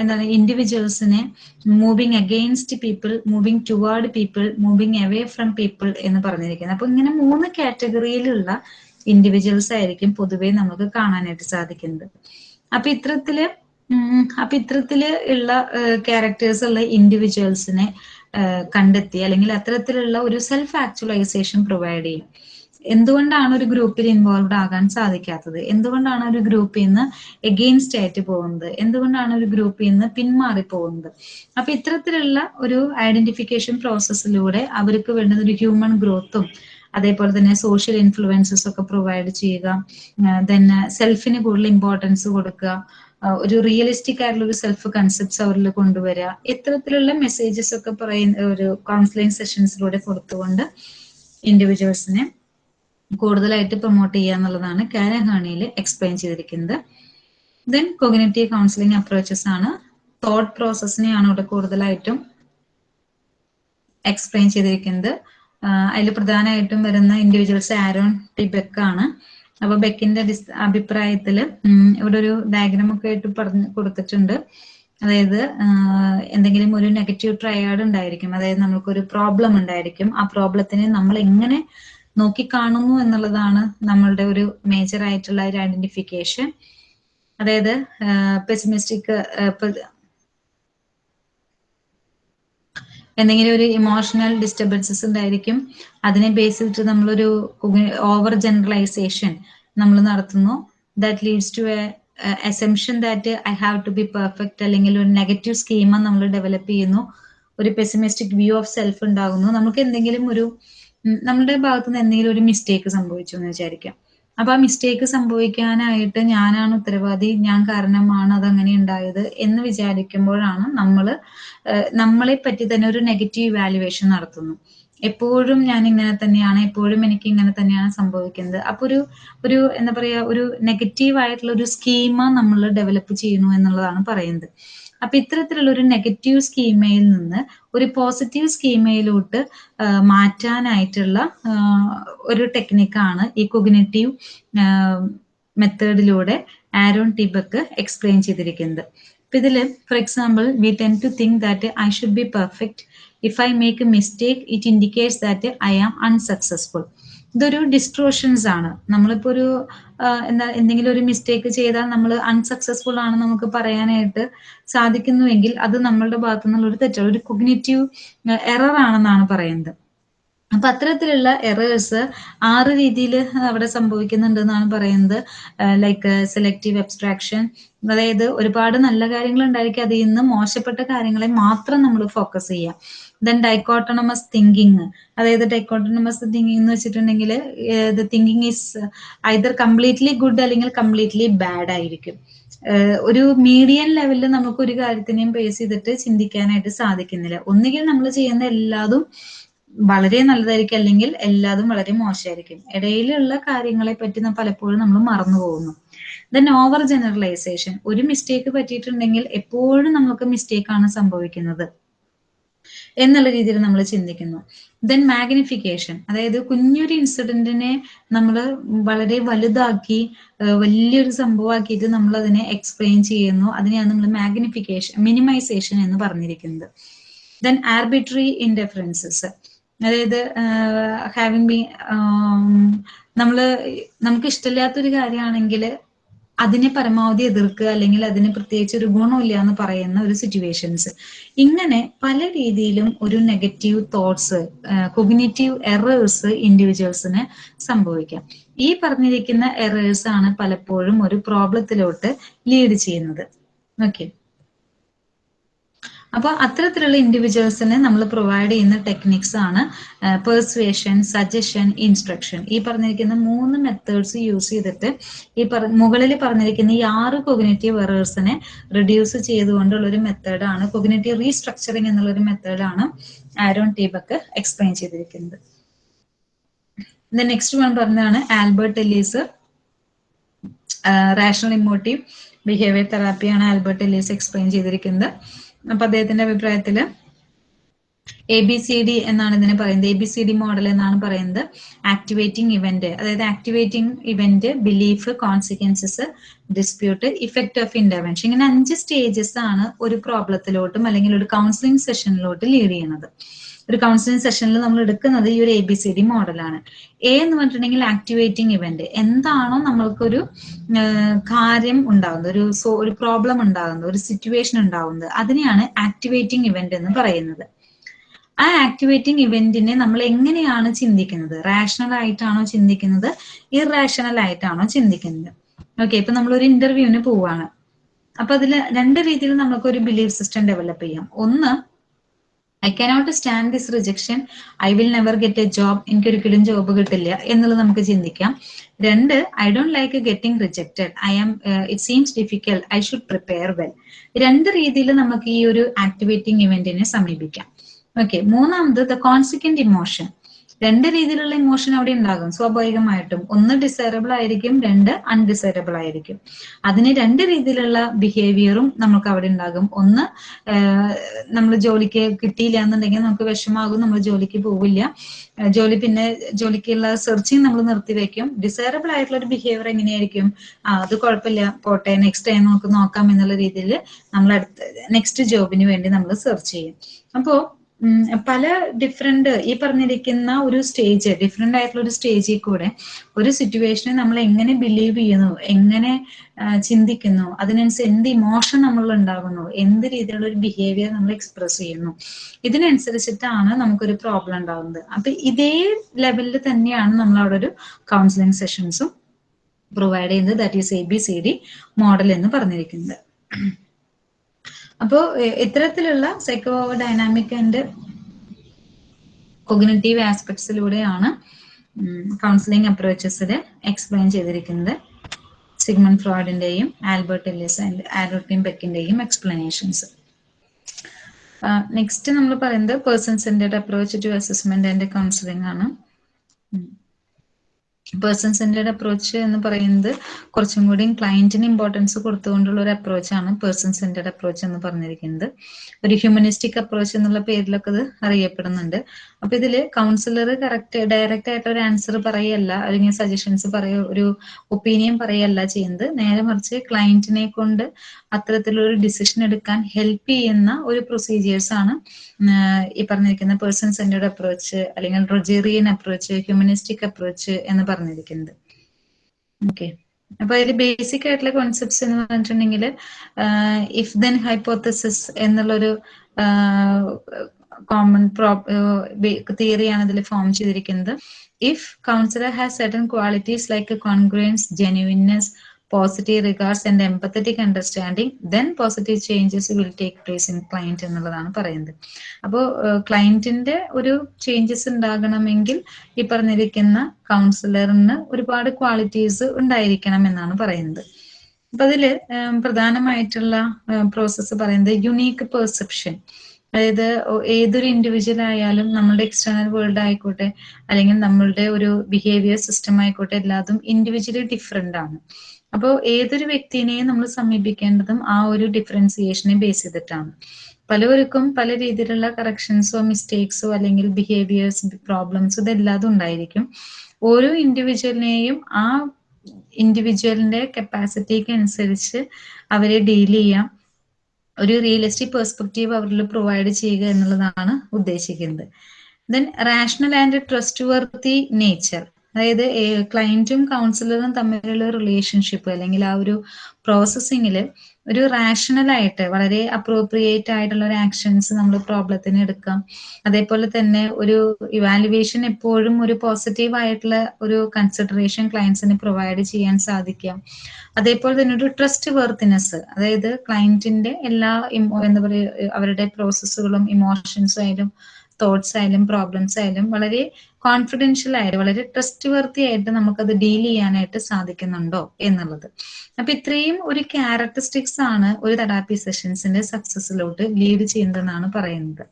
എന്താണ് ഇൻഡിവിജ്വൽസിനെ moving against people moving towards people moving away from people എന്ന് പറഞ്ഞിരിക്കുന്നത്. അപ്പൊ ഇങ്ങനെ മൂന്ന് കാറ്റഗറിയിലുള്ള ഇൻഡിവിജ്വൽസ് ആയിരിക്കും പൊതുവെ നമുക്ക് കാണാനായിട്ട് സാധിക്കുന്നത്. അപ്പൊ ഇത്തരത്തിൽ അപ്പൊ ഇത്തരത്തിൽ ഉള്ള ക്യാരക്ടേഴ്സ് ഉള്ള ഇൻഡിവിജ്വൽസിനെ കണ്ടെത്തി അല്ലെങ്കിൽ അത്തരത്തിലുള്ള ഒരു സെൽഫ് ആക്ച്വലൈസേഷൻ പ്രൊവൈഡ് ചെയ്യും. എന്തുകൊണ്ടാണ് ഒരു ഗ്രൂപ്പിൽ ഇൻവോൾവ് ആകാൻ സാധിക്കാത്തത്? എന്തുകൊണ്ടാണ് ഒരു ഗ്രൂപ്പിൽ നിന്ന് എഗെയിൻസ്റ്റ് ആയിട്ട് പോകുന്നത്? എന്തുകൊണ്ടാണ് ഒരു ഗ്രൂപ്പിൽ നിന്ന് പിന്മാറി പോകുന്നത്? അപ്പൊ ഇത്തരത്തിലുള്ള ഒരു ഐഡന്റിഫിക്കേഷൻ പ്രോസസ്സിലൂടെ അവർക്ക് വേണ്ടുന്ന ഒരു ഹ്യൂമൻ ഗ്രോത്തും അതേപോലെ തന്നെ സോഷ്യൽ ഇൻഫ്ലുവൻസസ് ഒക്കെ പ്രൊവൈഡ് ചെയ്യുക. ദെൻ സെൽഫിന് കൂടുതൽ ഇമ്പോർട്ടൻസ് കൊടുക്കുക. ഒരു റിയലിസ്റ്റിക് ആയിട്ടുള്ള ഒരു സെൽഫ് കൺസെപ്റ്റ്സ് അവരിൽ കൊണ്ടുവരിക. ഇത്തരത്തിലുള്ള മെസ്സേജസ് ഒക്കെ പറയുന്ന ഒരു കൗൺസിലിംഗ് സെഷൻസിലൂടെ കൊടുത്തുകൊണ്ട് ഇൻഡിവിജ്വൽസിനെ കൂടുതലായിട്ട് പ്രൊമോട്ട് ചെയ്യുക എന്നുള്ളതാണ് കാനഹാണിയിൽ എക്സ്പ്ലെയിൻ ചെയ്തിരിക്കുന്നത്. ദെൻ കൊഗ്നേറ്റീവ് കൗൺസിലിംഗ് അപ്രോച്ചസ് ആണ് തോട്ട് പ്രോസസ്സിനെയാണ് ഇവിടെ കൂടുതലായിട്ടും എക്സ്പ്ലെയിൻ ചെയ്തിരിക്കുന്നത്. അതിൽ പ്രധാനമായിട്ടും വരുന്ന ഇൻഡിവിജ്വൽസ് ആരോൺ ടി ബെക്ക് ആണ്. അപ്പൊ ബെക്കിന്റെ അഭിപ്രായത്തിൽ ഇവിടെ ഒരു ഡയഗ്രാം ഒക്കെ ആയിട്ട് പറഞ്ഞു കൊടുത്തിട്ടുണ്ട്. അതായത് എന്തെങ്കിലും ഒരു നെഗറ്റീവ് ട്രയാഡ് ഉണ്ടായിരിക്കും. അതായത് നമുക്കൊരു പ്രോബ്ലം ഉണ്ടായിരിക്കും. ആ പ്രോബ്ലത്തിനെ നമ്മൾ എങ്ങനെ നോക്കിക്കാണുന്നു എന്നുള്ളതാണ് നമ്മളുടെ ഒരു മേജർ ആയിട്ടുള്ള ഒരു ഐഡന്റിഫിക്കേഷൻ അതായത് പെസിമിസ്റ്റിക് എന്തെങ്കിലും ഒരു ഇമോഷണൽ ഡിസ്റ്റർബൻസസ് ഉണ്ടായിരിക്കും. അതിനെ ബേസ് ചെയ്തിട്ട് നമ്മളൊരു ഓവർ ജനറലൈസേഷൻ നമ്മൾ നടത്തുന്നു. That leads to a assumption that I have to be perfect അല്ലെങ്കിൽ ഒരു നെഗറ്റീവ് സ്കീമ നമ്മൾ ഡെവലപ്പ് ചെയ്യുന്നു. ഒരു പെസിമിസ്റ്റിക് വ്യൂ ഓഫ് സെൽഫ് ഉണ്ടാകുന്നു. നമുക്ക് എന്തെങ്കിലും ഒരു നമ്മളുടെ ഭാഗത്തുനിന്ന് എന്തെങ്കിലും ഒരു മിസ്റ്റേക്ക് സംഭവിച്ചു എന്ന് വിചാരിക്കാം. അപ്പൊ ആ മിസ്റ്റേക്ക് സംഭവിക്കാനായിട്ട് ഞാനാണ് ഉത്തരവാദി ഞാൻ കാരണമാണ് അതങ്ങനെ ഉണ്ടായത് എന്ന് വിചാരിക്കുമ്പോഴാണ് നമ്മൾ നമ്മളെ പറ്റി തന്നെ ഒരു നെഗറ്റീവ് വാല്യുവേഷൻ നടത്തുന്നു. എപ്പോഴും ഞാൻ ഇങ്ങനെ തന്നെയാണ് എപ്പോഴും എനിക്ക് ഇങ്ങനെ തന്നെയാണ് സംഭവിക്കുന്നത്. അപ്പൊ ഒരു ഒരു എന്താ പറയാ ഒരു നെഗറ്റീവ് ആയിട്ടുള്ള ഒരു സ്കീമ നമ്മൾ ഡെവലപ്പ് ചെയ്യുന്നു എന്നുള്ളതാണ് പറയുന്നത്. അപ്പൊ ഇത്തരത്തിലുള്ള ഒരു നെഗറ്റീവ് സ്കീമയിൽ നിന്ന് ഒരു പോസിറ്റീവ് സ്കീമയിലോട്ട് മാറ്റാനായിട്ടുള്ള ഒരു ടെക്നിക്കാണ് ഈ കൊഗ്നേറ്റീവ് മെത്തേഡിലൂടെ ആരോൺ ടിബക്ക് എക്സ്പ്ലെയിൻ ചെയ്തിരിക്കുന്നത്. അപ്പം ഇതിൽ for example we tend to think that I should be perfect if I make a mistake it indicates that I am unsuccessful ഇതൊരു ഡിസ്ട്രോഷൻസ് ആണ്. നമ്മളിപ്പോ ഒരു എന്താ എന്തെങ്കിലും ഒരു മിസ്റ്റേക്ക് ചെയ്താൽ നമ്മൾ അൺസക്സസ്ഫുൾ ആണ് നമുക്ക് പറയാനായിട്ട് സാധിക്കുന്നുവെങ്കിൽ അത് നമ്മളുടെ ഭാഗത്തു നിന്നുള്ള ഒരു തെറ്റാണ് ഒരു കൊഗ്നേറ്റീവ് എറർ ആണെന്നാണ് പറയുന്നത്. അപ്പൊ അത്തരത്തിലുള്ള എറേഴ്സ് ആറ് രീതിയിൽ അവിടെ സംഭവിക്കുന്നുണ്ട് എന്നാണ് പറയുന്നത് ലൈക്ക് സെലക്റ്റീവ് അബ്സ്ട്രാക്ഷൻ അതായത് ഒരുപാട് നല്ല കാര്യങ്ങൾ ഉണ്ടായിരിക്കും അതിൽ നിന്ന് മോശപ്പെട്ട കാര്യങ്ങളെ മാത്രം നമ്മൾ ഫോക്കസ് ചെയ്യാം ദെൻ ഡൈക്കോട്ടണമസ് തിങ്കിങ് അതായത് ഡൈക്കോട്ടണമസ് തിങ്കിങ് എന്ന് വെച്ചിട്ടുണ്ടെങ്കിൽ the thinking is either completely good അല്ലെങ്കിൽ കംപ്ലീറ്റ്ലി ബാഡ് ആയിരിക്കും. ഒരു മീഡിയൻ ലെവലിൽ നമുക്ക് ഒരു കാര്യത്തിനെയും ബേസ് ചെയ്തിട്ട് ചിന്തിക്കാനായിട്ട് സാധിക്കുന്നില്ല. ഒന്നുകിൽ നമ്മൾ ചെയ്യുന്ന എല്ലാതും വളരെ നല്ലതായിരിക്കും അല്ലെങ്കിൽ എല്ലാതും വളരെ മോശമായിരിക്കും. ഇടയിലുള്ള കാര്യങ്ങളെ പറ്റി പലപ്പോഴും നമ്മൾ മറന്നു പോകുന്നു. ദെൻ ഓവർ ജനറലൈസേഷൻ ഒരു മിസ്റ്റേക്ക് പറ്റിയിട്ടുണ്ടെങ്കിൽ എപ്പോഴും നമുക്ക് മിസ്റ്റേക്കാണ് സംഭവിക്കുന്നത്. എന്നുള്ള രീതിയിൽ നമ്മൾ ചിന്തിക്കുന്നു. ദെൻ മാഗ്നിഫിക്കേഷൻ അതായത് കുഞ്ഞൊരു ഇൻസിഡന്റിനെ നമ്മൾ വളരെ വലുതാക്കി വലിയൊരു സംഭവമാക്കിയിട്ട് നമ്മൾ അതിനെ എക്സ്പ്ലെയിൻ ചെയ്യുന്നു. അതിനെയാണ് നമ്മൾ മാഗ്നിഫിക്കേഷൻ മിനിമൈസേഷൻ എന്ന് പറഞ്ഞിരിക്കുന്നത്. ദെൻ ആർബിട്രറി ഇൻഡെഫറൻസസ് അതായത് ഹാവിങ് ബി നമ്മൾ നമുക്ക് ഇഷ്ടമില്ലാത്തൊരു കാര്യമാണെങ്കിൽ അതിനെ പരമാവധി എതിർക്കുക അല്ലെങ്കിൽ അതിന് പ്രത്യേകിച്ച് ഒരു ഗുണമില്ല എന്ന് പറയുന്ന ഒരു സിറ്റുവേഷൻസ് ഇങ്ങനെ പല രീതിയിലും ഒരു നെഗറ്റീവ് തോട്ട്സ് കൊഗ്നേറ്റീവ് എറേഴ്സ് ഇൻഡിവിജ്വൽസിന് സംഭവിക്കാം. ഈ പറഞ്ഞിരിക്കുന്ന എറേഴ്സ് ആണ് പലപ്പോഴും ഒരു പ്രോബ്ലത്തിലോട്ട് ലീഡ് ചെയ്യുന്നത്. ഓക്കെ അപ്പോൾ അത്തരത്തിലുള്ള ഇൻഡിവിജ്വൽസിന് നമ്മൾ പ്രൊവൈഡ് ചെയ്യുന്ന ടെക്നിക്സ് ആണ് പെർസുവേഷൻ സജഷൻ ഇൻസ്ട്രക്ഷൻ ഈ പറഞ്ഞിരിക്കുന്ന മൂന്ന് മെത്തേഡ്സ് യൂസ് ചെയ്തിട്ട് ഈ മുകളിൽ പറഞ്ഞിരിക്കുന്ന ഈ ആറ് കൊഗ്നേറ്റീവ് എറേഴ്സിനെ റിഡ്യൂസ് ചെയ്തുകൊണ്ടുള്ള ഒരു മെത്തേഡാണ് കൊഗ്നേറ്റീവ് റീസ്ട്രക്ചറിങ് എന്നുള്ള ഒരു മെത്തേഡാണ് ആരോൺ ടീബക്ക് എക്സ്പ്ലെയിൻ ചെയ്തിരിക്കുന്നത്. നെക്സ്റ്റ് വൺ പറഞ്ഞതാണ് Albert Ellis. Rational emotive behaviour തെറാപ്പിയാണ് Albert Ellis explain ചെയ്തിരിക്കുന്നത്. അപ്പൊ അദ്ദേഹത്തിന്റെ അഭിപ്രായത്തിൽ എ ബി സി ഡി എന്നാണ് ഇതിനെ പറയുന്നത്. A B C D model എന്നാണ് പറയുന്നത്. ആക്ടിവേറ്റിംഗ് ഇവന്റ് അതായത് activating event belief consequences dispute effect of intervention ഇങ്ങനെ അഞ്ച് സ്റ്റേജസ് ആണ് ഒരു പ്രോബ്ലത്തിലോട്ടും അല്ലെങ്കിൽ ഒരു കൗൺസിലിംഗ് സെഷനിലോട്ട് ലീഡ് ചെയ്യുന്നത്. ഒരു കൗൺസിലിംഗ് സെഷനിൽ നമ്മൾ എടുക്കുന്നത് ഈ ഒരു എ ബി സി ഡി മോഡലാണ് എ എന്ന് പറഞ്ഞിട്ടുണ്ടെങ്കിൽ ആക്ടിവേറ്റിംഗ് ഇവന്റ് എന്താണോ നമ്മൾക്കൊരു കാര്യം ഉണ്ടാകുന്നത് ഒരു സോ ഒരു പ്രോബ്ലം ഉണ്ടാകുന്നത് ഒരു സിറ്റുവേഷൻ ഉണ്ടാകുന്നത് അതിനെയാണ് ആക്ടിവേറ്റിംഗ് ഇവന്റ് എന്ന് പറയുന്നത്. ആ ആക്ടിവേറ്റിംഗ് ഇവന്റിനെ നമ്മൾ എങ്ങനെയാണ് ചിന്തിക്കുന്നത്? റാഷണൽ ആയിട്ടാണോ ചിന്തിക്കുന്നത്? ഇറാഷണൽ ആയിട്ടാണോ ചിന്തിക്കുന്നത്? ഓക്കെ ഇപ്പൊ നമ്മൾ ഒരു ഇന്റർവ്യൂവിന് പോവാണ്. അപ്പൊ അതിൽ രണ്ട് രീതിയിൽ നമുക്ക് ഒരു ബിലീഫ് സിസ്റ്റം ഡെവലപ്പ് ചെയ്യാം. ഒന്ന് I cannot stand this rejection I will never get a job എനിക്കൊരിക്കലും ജോബ് കിട്ടില്ല എന്നുള്ളത് നമുക്ക് ചിന്തിക്കാം. രണ്ട് I don't like getting rejected I am it seems difficult I should prepare well രണ്ട് രീതിയിൽ നമുക്ക് ഈ ഒരു ആക്ടിവേറ്റിംഗ് ഇവന്റിനെ സമീപിക്കാം. ഓക്കെ മൂന്നാമത് ദ കോൺസിക്വന്റ് ഇമോഷൻ രണ്ട് രീതിയിലുള്ള ഇമോഷൻ അവിടെ ഉണ്ടാകും. സ്വാഭാവികമായിട്ടും ഒന്ന് ഡിസൈറബിൾ ആയിരിക്കും രണ്ട് അൺഡിസൈറബിൾ ആയിരിക്കും. അതിന് രണ്ട് രീതിയിലുള്ള ബിഹേവിയറും നമുക്ക് അവിടെ ഉണ്ടാകും. ഒന്ന് നമ്മൾ ജോലിക്ക് കിട്ടിയില്ല എന്നുണ്ടെങ്കിൽ നമുക്ക് വിഷമാകും നമ്മൾ ജോലിക്ക് പോവില്ല. ജോലി പിന്നെ ജോലിക്കുള്ള സെർച്ചിങ് നമ്മൾ നിർത്തിവെക്കും ഡിസൈറബിൾ ആയിട്ടുള്ള ഒരു ബിഹേവിയർ എങ്ങനെയായിരിക്കും? ആ അത് കുഴപ്പമില്ല. പോട്ടെ നെക്സ്റ്റ് ടൈം നമുക്ക് നോക്കാം എന്നുള്ള രീതിയിൽ നമ്മൾ അടുത്ത നെക്സ്റ്റ് ജോബിന് വേണ്ടി നമ്മൾ സെർച്ച് ചെയ്യും. അപ്പോ ഉം, പല ഡിഫറെന്റ് ഈ പറഞ്ഞിരിക്കുന്ന ഒരു സ്റ്റേജ് ഡിഫറെന്റ് ആയിട്ടുള്ള ഒരു സ്റ്റേജിൽ കൂടെ ഒരു സിറ്റുവേഷനെ നമ്മൾ എങ്ങനെ ബിലീവ് ചെയ്യുന്നു എങ്ങനെ ചിന്തിക്കുന്നു അതിനനുസരിച്ച് എന്ത് ഇമോഷൻ നമ്മൾ ഉണ്ടാകുന്നു എന്ത് രീതിയിലുള്ള ഒരു ബിഹേവിയർ നമ്മൾ എക്സ്പ്രസ് ചെയ്യുന്നു ഇതിനനുസരിച്ചിട്ടാണ് നമുക്കൊരു പ്രോബ്ലം ഉണ്ടാകുന്നത്. അപ്പൊ ഇതേ ലെവലിൽ തന്നെയാണ് നമ്മൾ അവിടെ ഒരു കൗൺസിലിംഗ് സെഷൻസും പ്രൊവൈഡ് ചെയ്യുന്നത്. That is A B C D model എന്ന് പറഞ്ഞിരിക്കുന്നത്. അപ്പോൾ ഇത്തരത്തിലുള്ള സൈക്കോ ഡൈനാമിക് ആൻഡ് കൊഗ്നറ്റീവ് ആസ്പെക്ട്സിലൂടെയാണ് കൗൺസിലിംഗ് അപ്രോച്ചസിൽ എക്സ്പ്ലെയിൻ ചെയ്തിരിക്കുന്നത്. സിഗ്മൺ ഫ്രോയിഡിന്റെയും ആൽബർട്ട് എല്ലിസ് ആൻഡ് ആൽബർട്ടിൻ ബെക്കിന്റെയും എക്സ്പ്ലനേഷൻസ് നെക്സ്റ്റ് നമ്മൾ പറയുന്നത് person centred approach to assessment and counselling ആണ്. പേഴ്സൺ സെന്റേഡ് അപ്രോച്ച് എന്ന് പറയുന്നത് കുറച്ചും കൂടി ക്ലയന്റിന് ഇമ്പോർട്ടൻസ് കൊടുത്തുകൊണ്ടുള്ള ഒരു അപ്രോച്ചാണ് പേഴ്സൺ സെന്റേഡ് അപ്രോച്ച് എന്ന് പറഞ്ഞിരിക്കുന്നത്. ഒരു ഹ്യൂമനിസ്റ്റിക് അപ്രോച്ച് എന്നുള്ള പേരിലൊക്കെ ഇത് അറിയപ്പെടുന്നുണ്ട്. അപ്പൊ ഇതിൽ കൗൺസിലർ കറക്റ്റ് ഡയറക്റ്റ് ആയിട്ട് ഒരു ആൻസർ പറയല്ല. അല്ലെങ്കിൽ സജഷൻസ് പറയ ഒരു ഒപ്പീനിയൻ പറയല്ല ചെയ്യുന്നത് നേരെ മറിച്ച് ക്ലയന്റിനെ കൊണ്ട് അത്തരത്തിലൊരു ഡിസിഷൻ എടുക്കാൻ ഹെൽപ്പ് ചെയ്യുന്ന ഒരു പ്രൊസീജിയേഴ്സ് ആണ് ഈ പറഞ്ഞിരിക്കുന്ന പേഴ്സൺ സെന്റേഡ് അപ്രോച്ച് അല്ലെങ്കിൽ റൊജേറിയൻ അപ്രോച്ച് ഹ്യൂമനിസ്റ്റിക് അപ്രോച്ച് എന്ന് പറഞ്ഞിരിക്കുന്നത്. ഓക്കെ അപ്പൊ അതിൽ ബേസിക് ആയിട്ടുള്ള കോൺസെപ്റ്റ്സ് എന്ന് പറഞ്ഞിട്ടുണ്ടെങ്കിൽ ഇഫ് ദെൻ ഹൈപ്പോത്തസിസ് എന്നുള്ളൊരു കോമൺ തിയറിയാണ് ഇതിൽ ഫോം ചെയ്തിരിക്കുന്നത്. If counsellor has certain qualities like congruence genuineness positive regards and empathetic understanding then positive changes will take place in client എന്നുള്ളതാണ് പറയുന്നത്. അപ്പോൾ ക്ലയന്റിന്റെ ഒരു ചേഞ്ചസ് ഉണ്ടാകണമെങ്കിൽ ഈ പറഞ്ഞിരിക്കുന്ന കൗൺസിലറിന് ഒരുപാട് ക്വാളിറ്റീസ് ഉണ്ടായിരിക്കണം എന്നാണ് പറയുന്നത്. അപ്പൊ അതിൽ പ്രധാനമായിട്ടുള്ള പ്രോസസ്സ് പറയുന്നത് യുണീക്ക് പെർസെപ്ഷൻ അതായത് ഏതൊരു ഇൻഡിവിജ്വൽ ആയാലും നമ്മളുടെ എക്സ്റ്റേണൽ വേൾഡ് ആയിക്കോട്ടെ അല്ലെങ്കിൽ നമ്മളുടെ ഒരു ബിഹേവിയർ സിസ്റ്റം ആയിക്കോട്ടെ എല്ലാതും ഇൻഡിവിജ്വലി ഡിഫറെന്റ് ആണ്. അപ്പോൾ ഏതൊരു വ്യക്തിനെയും നമ്മൾ സമീപിക്കേണ്ടതും ആ ഒരു ഡിഫറൻസിയേഷനെ ബേസ് ചെയ്തിട്ടാണ്. പലവർക്കും പല രീതിയിലുള്ള കറക്ഷൻസോ മിസ്റ്റേക്സോ അല്ലെങ്കിൽ ബിഹേവിയേഴ്സ് പ്രോബ്ലംസോ ഇതെല്ലാതും ഉണ്ടായിരിക്കും. ഓരോ ഇൻഡിവിജ്വലിനെയും ആ ഇൻഡിവിജ്വലിന്റെ കപ്പാസിറ്റിക്ക് അനുസരിച്ച് അവരെ ഡീൽ ചെയ്യാം. ഒരു റിയലിസ്റ്റിക് പെർസ്പെക്റ്റീവ് അവരിൽ പ്രൊവൈഡ് ചെയ്യുക എന്നുള്ളതാണ് ഉദ്ദേശിക്കുന്നത്. Then rational and trustworthy nature അതായത് ക്ലയന്റും കൗൺസിലറും തമ്മിലുള്ള റിലേഷൻഷിപ്പ് അല്ലെങ്കിൽ ആ ഒരു പ്രോസസ്സിങ്ങിൽ ഒരു റാഷണൽ ആയിട്ട് വളരെ അപ്രോപ്രിയേറ്റ് ആയിട്ടുള്ള ഒരു ആക്ഷൻസ് നമ്മൾ പ്രോബ്ലത്തിന് എടുക്കാം. അതേപോലെ തന്നെ ഒരു ഇവാലുവേഷൻ എപ്പോഴും ഒരു പോസിറ്റീവ് ആയിട്ടുള്ള ഒരു കൺസിഡറേഷൻ ക്ലയൻസിന് പ്രൊവൈഡ് ചെയ്യാൻ സാധിക്കാം. അതേപോലെ തന്നെ ഒരു ട്രസ്റ്റ് വർത്തിനെസ് അതായത് ക്ലയന്റിന്റെ എല്ലാ എന്താ പറയുക അവരുടെ പ്രോസസ്സുകളും ഇമോഷൻസ് ആയാലും തോട്ട്സ് ആയാലും പ്രോബ്ലംസ് ആയാലും വളരെ കോൺഫിഡൻഷ്യൽ ആയിട്ട് വളരെ ട്രസ്റ്റ് വർത്തി ആയിട്ട് നമുക്കത് ഡീൽ ചെയ്യാനായിട്ട് സാധിക്കുന്നുണ്ടോ എന്നുള്ളത്. അപ്പൊ ഇത്രയും ഒരു ക്യാരക്ടറിസ്റ്റിക്സ് ആണ് ഒരു തെറാപ്പി സെഷൻസിന്റെ സക്സസിലോട്ട് ലീഡ് ചെയ്യുന്നതെന്നാണ് പറയുന്നത്.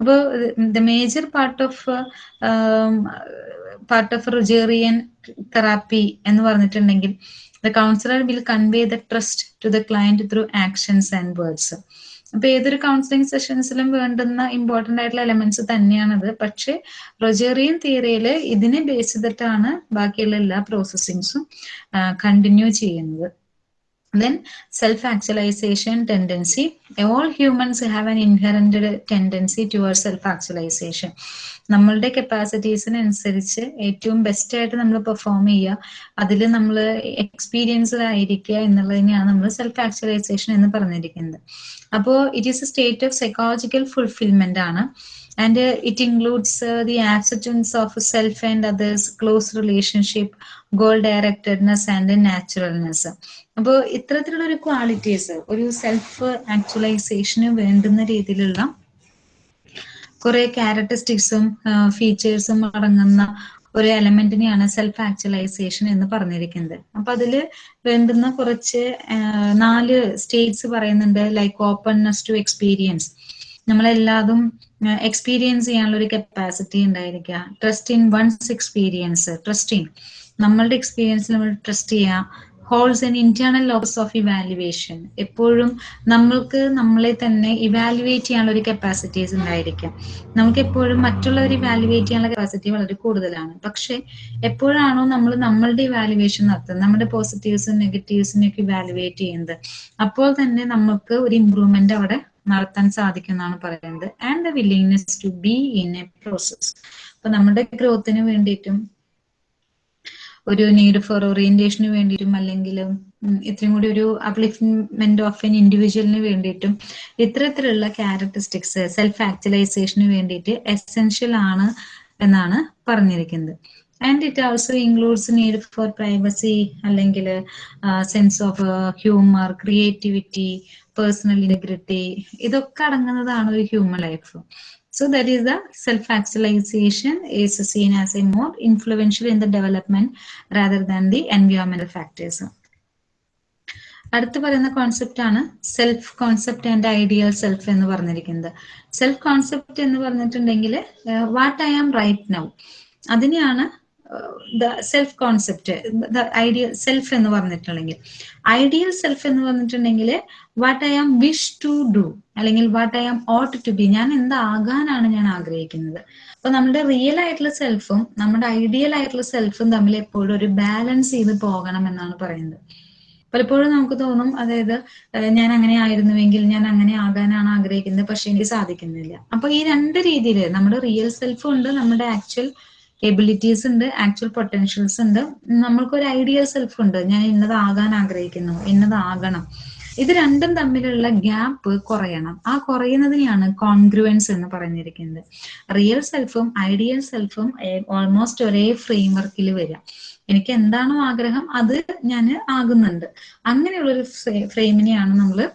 അപ്പോൾ the major part of part of Rogerian therapy എന്ന് പറഞ്ഞിട്ടുണ്ടെങ്കിൽ the counsellor will convey the trust to the client through actions and words അപ്പൊ ഏതൊരു കൗൺസിലിംഗ് സെഷൻസിലും വേണ്ടുന്ന ഇമ്പോർട്ടന്റ് ആയിട്ടുള്ള എലമെന്റ്സ് തന്നെയാണത്. പക്ഷെ റൊജേറിയൻ തിയറിയിൽ ഇതിനെ ബേസ് ചെയ്തിട്ടാണ് ബാക്കിയുള്ള എല്ലാ പ്രോസസ്സിങ്സും കണ്ടിന്യൂ ചെയ്യുന്നത്. Then self-actualization tendency all humans have an inherent tendency towards self-actualization നമ്മളുടെ കപ്പാസിറ്റീസിനനുസരിച്ച് ഏറ്റവും ബെസ്റ്റ് ആയിട്ട് നമ്മൾ പെർഫോം ചെയ്യുക അതിൽ നമ്മൾ എക്സ്പീരിയൻസ്ഡ് ആയിരിക്കുക എന്നുള്ളതിനെയാണ് നമ്മൾ സെൽഫ് ആക്ച്വലൈസേഷൻ എന്ന് പറഞ്ഞിരിക്കുന്നത് അപ്പോൾ it is a state of psychological fulfilment ആണ് uh, it includes uh, the acceptance of self and others close relationship goal directedness and naturalness അപ്പോൾ ഇത്തരത്തിലുള്ള ഒരു ക്വാളിറ്റീസ് ഒരു സെൽഫ് ആക്ച്വലൈസേഷന് വേണ്ടുന്ന രീതിയിലുള്ള കുറെ ക്യാരക്ടറിസ്റ്റിക്സും ഫീച്ചേഴ്സും അടങ്ങുന്ന ഒരു എലമെന്റിനെയാണ് സെൽഫ് ആക്ച്വലൈസേഷൻ എന്ന് പറഞ്ഞിരിക്കുന്നത്. അപ്പൊ അതിൽ വേണ്ടുന്ന കുറച്ച് നാല് സ്റ്റേറ്റ്സ് പറയുന്നുണ്ട് ലൈക്ക് ഓപ്പൺനെസ് ടു എക്സ്പീരിയൻസ് നമ്മളെല്ലാതും എക്സ്പീരിയൻസ് ചെയ്യാനുള്ള ഒരു കപ്പാസിറ്റി ഉണ്ടായിരിക്കുക. Trust in one's experience trusting നമ്മളുടെ എക്സ്പീരിയൻസ് നമ്മൾ ട്രസ്റ്റ് ചെയ്യുക. Holds an internal locus of evaluation എപ്പോഴും നമ്മൾക്ക് നമ്മളെ തന്നെ ഇവാലുവേറ്റ് ചെയ്യാനുള്ള ഒരു കപ്പാസിറ്റീസ് ഉണ്ടായിരിക്കും. നമുക്ക് എപ്പോഴും മറ്റുള്ളവർ ഇവാലുവേറ്റ് ചെയ്യാനുള്ള കപ്പാസിറ്റി വളരെ കൂടുതലാണ്. പക്ഷെ എപ്പോഴാണോ നമ്മൾ നമ്മളുടെ ഇവാലുവേഷൻ നടത്തുന്നത് നമ്മുടെ പോസിറ്റീവ്സും നെഗറ്റീവ്സിനും ഒക്കെ ഇവാലുവേറ്റ് ചെയ്യുന്നത് അപ്പോൾ തന്നെ നമുക്ക് ഒരു ഇമ്പ്രൂവ്മെന്റ് അവിടെ നടത്താൻ സാധിക്കും എന്നാണ് പറയുന്നത്. And the willingness to be in a process അപ്പൊ നമ്മുടെ ഗ്രോത്തിന് വേണ്ടിയിട്ടും ഒരു നീഡ് ഫോർ ഓറിയന്റേഷന് വേണ്ടിയിട്ടും അല്ലെങ്കിൽ ഇത്രയും കൂടി ഒരു അപ്ലിഫ്മെന്റ് ഓഫ് എൻ ഇൻഡിവിജ്വലിന് വേണ്ടിയിട്ടും ഇത്തരത്തിലുള്ള ക്യാരക്ടറിസ്റ്റിക്സ് സെൽഫ് ആക്ച്വലൈസേഷന് വേണ്ടിയിട്ട് എസെൻഷ്യൽ ആണ് എന്നാണ് പറഞ്ഞിരിക്കുന്നത്. And it also includes need for privacy അല്ലെങ്കിൽ sense of humour creativity personal integrity ഇതൊക്കെ അടങ്ങുന്നതാണ് ഒരു human life So that is the self-actualization is seen as a more influential in the development rather than the environmental factors. അടുത്ത് പറയുന്ന concept ആണ് self concept and ideal self എന്ന് പറഞ്ഞിരിക്കുന്നത് self concept എന്ന് പറഞ്ഞിട്ടുണ്ടെങ്കിൽ what I am right now അതിനെയാണ് the self concept the ideal self എന്ന് പറഞ്ഞിട്ടുണ്ടെങ്കിൽ ഐഡിയൽ സെൽഫ് എന്ന് പറഞ്ഞിട്ടുണ്ടെങ്കിൽ what I am wish to do അല്ലെങ്കിൽ what I am ought to be ഞാൻ എന്താകാനാണ് ഞാൻ ആഗ്രഹിക്കുന്നത്. അപ്പൊ നമ്മുടെ റിയൽ ആയിട്ടുള്ള സെൽഫും നമ്മുടെ ഐഡിയൽ ആയിട്ടുള്ള സെൽഫും തമ്മിൽ എപ്പോഴും ഒരു ബാലൻസ് ചെയ്ത് പോകണം എന്നാണ് പറയുന്നത്. പലപ്പോഴും നമുക്ക് തോന്നും അതായത് ഞാൻ അങ്ങനെ ആയിരുന്നുവെങ്കിൽ ഞാൻ അങ്ങനെ ആകാനാണ് ആഗ്രഹിക്കുന്നത് പക്ഷെ എനിക്ക് സാധിക്കുന്നില്ല. അപ്പൊ ഈ രണ്ട് രീതിയിൽ നമ്മുടെ റിയൽ സെൽഫും ഉണ്ട് നമ്മുടെ ആക്ച്വൽ എബിലിറ്റീസ് ഉണ്ട് ആക്ച്വൽ പൊട്ടൻഷ്യൽസ് ഉണ്ട്. നമ്മൾക്ക് ഒരു ഐഡിയൽ സെൽഫ് ഉണ്ട്. ഞാൻ ഇന്നത് ആകാൻ ആഗ്രഹിക്കുന്നു ഇന്നത് ആകണം ഇത് രണ്ടും തമ്മിലുള്ള ഗ്യാപ്പ് കുറയണം. ആ കുറയുന്നതിനെയാണ് കോൺഗ്രുവൻസ് എന്ന് പറഞ്ഞിരിക്കുന്നത്. റിയൽ സെൽഫും ഐഡിയൽ സെൽഫും ഓൾമോസ്റ്റ് ഒരേ ഫ്രെയിംവർക്കിൽ വരാം. എനിക്ക് എന്താണോ ആഗ്രഹം അത് ഞാൻ ആകുന്നുണ്ട്. അങ്ങനെയുള്ളൊരു ഫ്രെയിമിനെയാണ് നമ്മൾ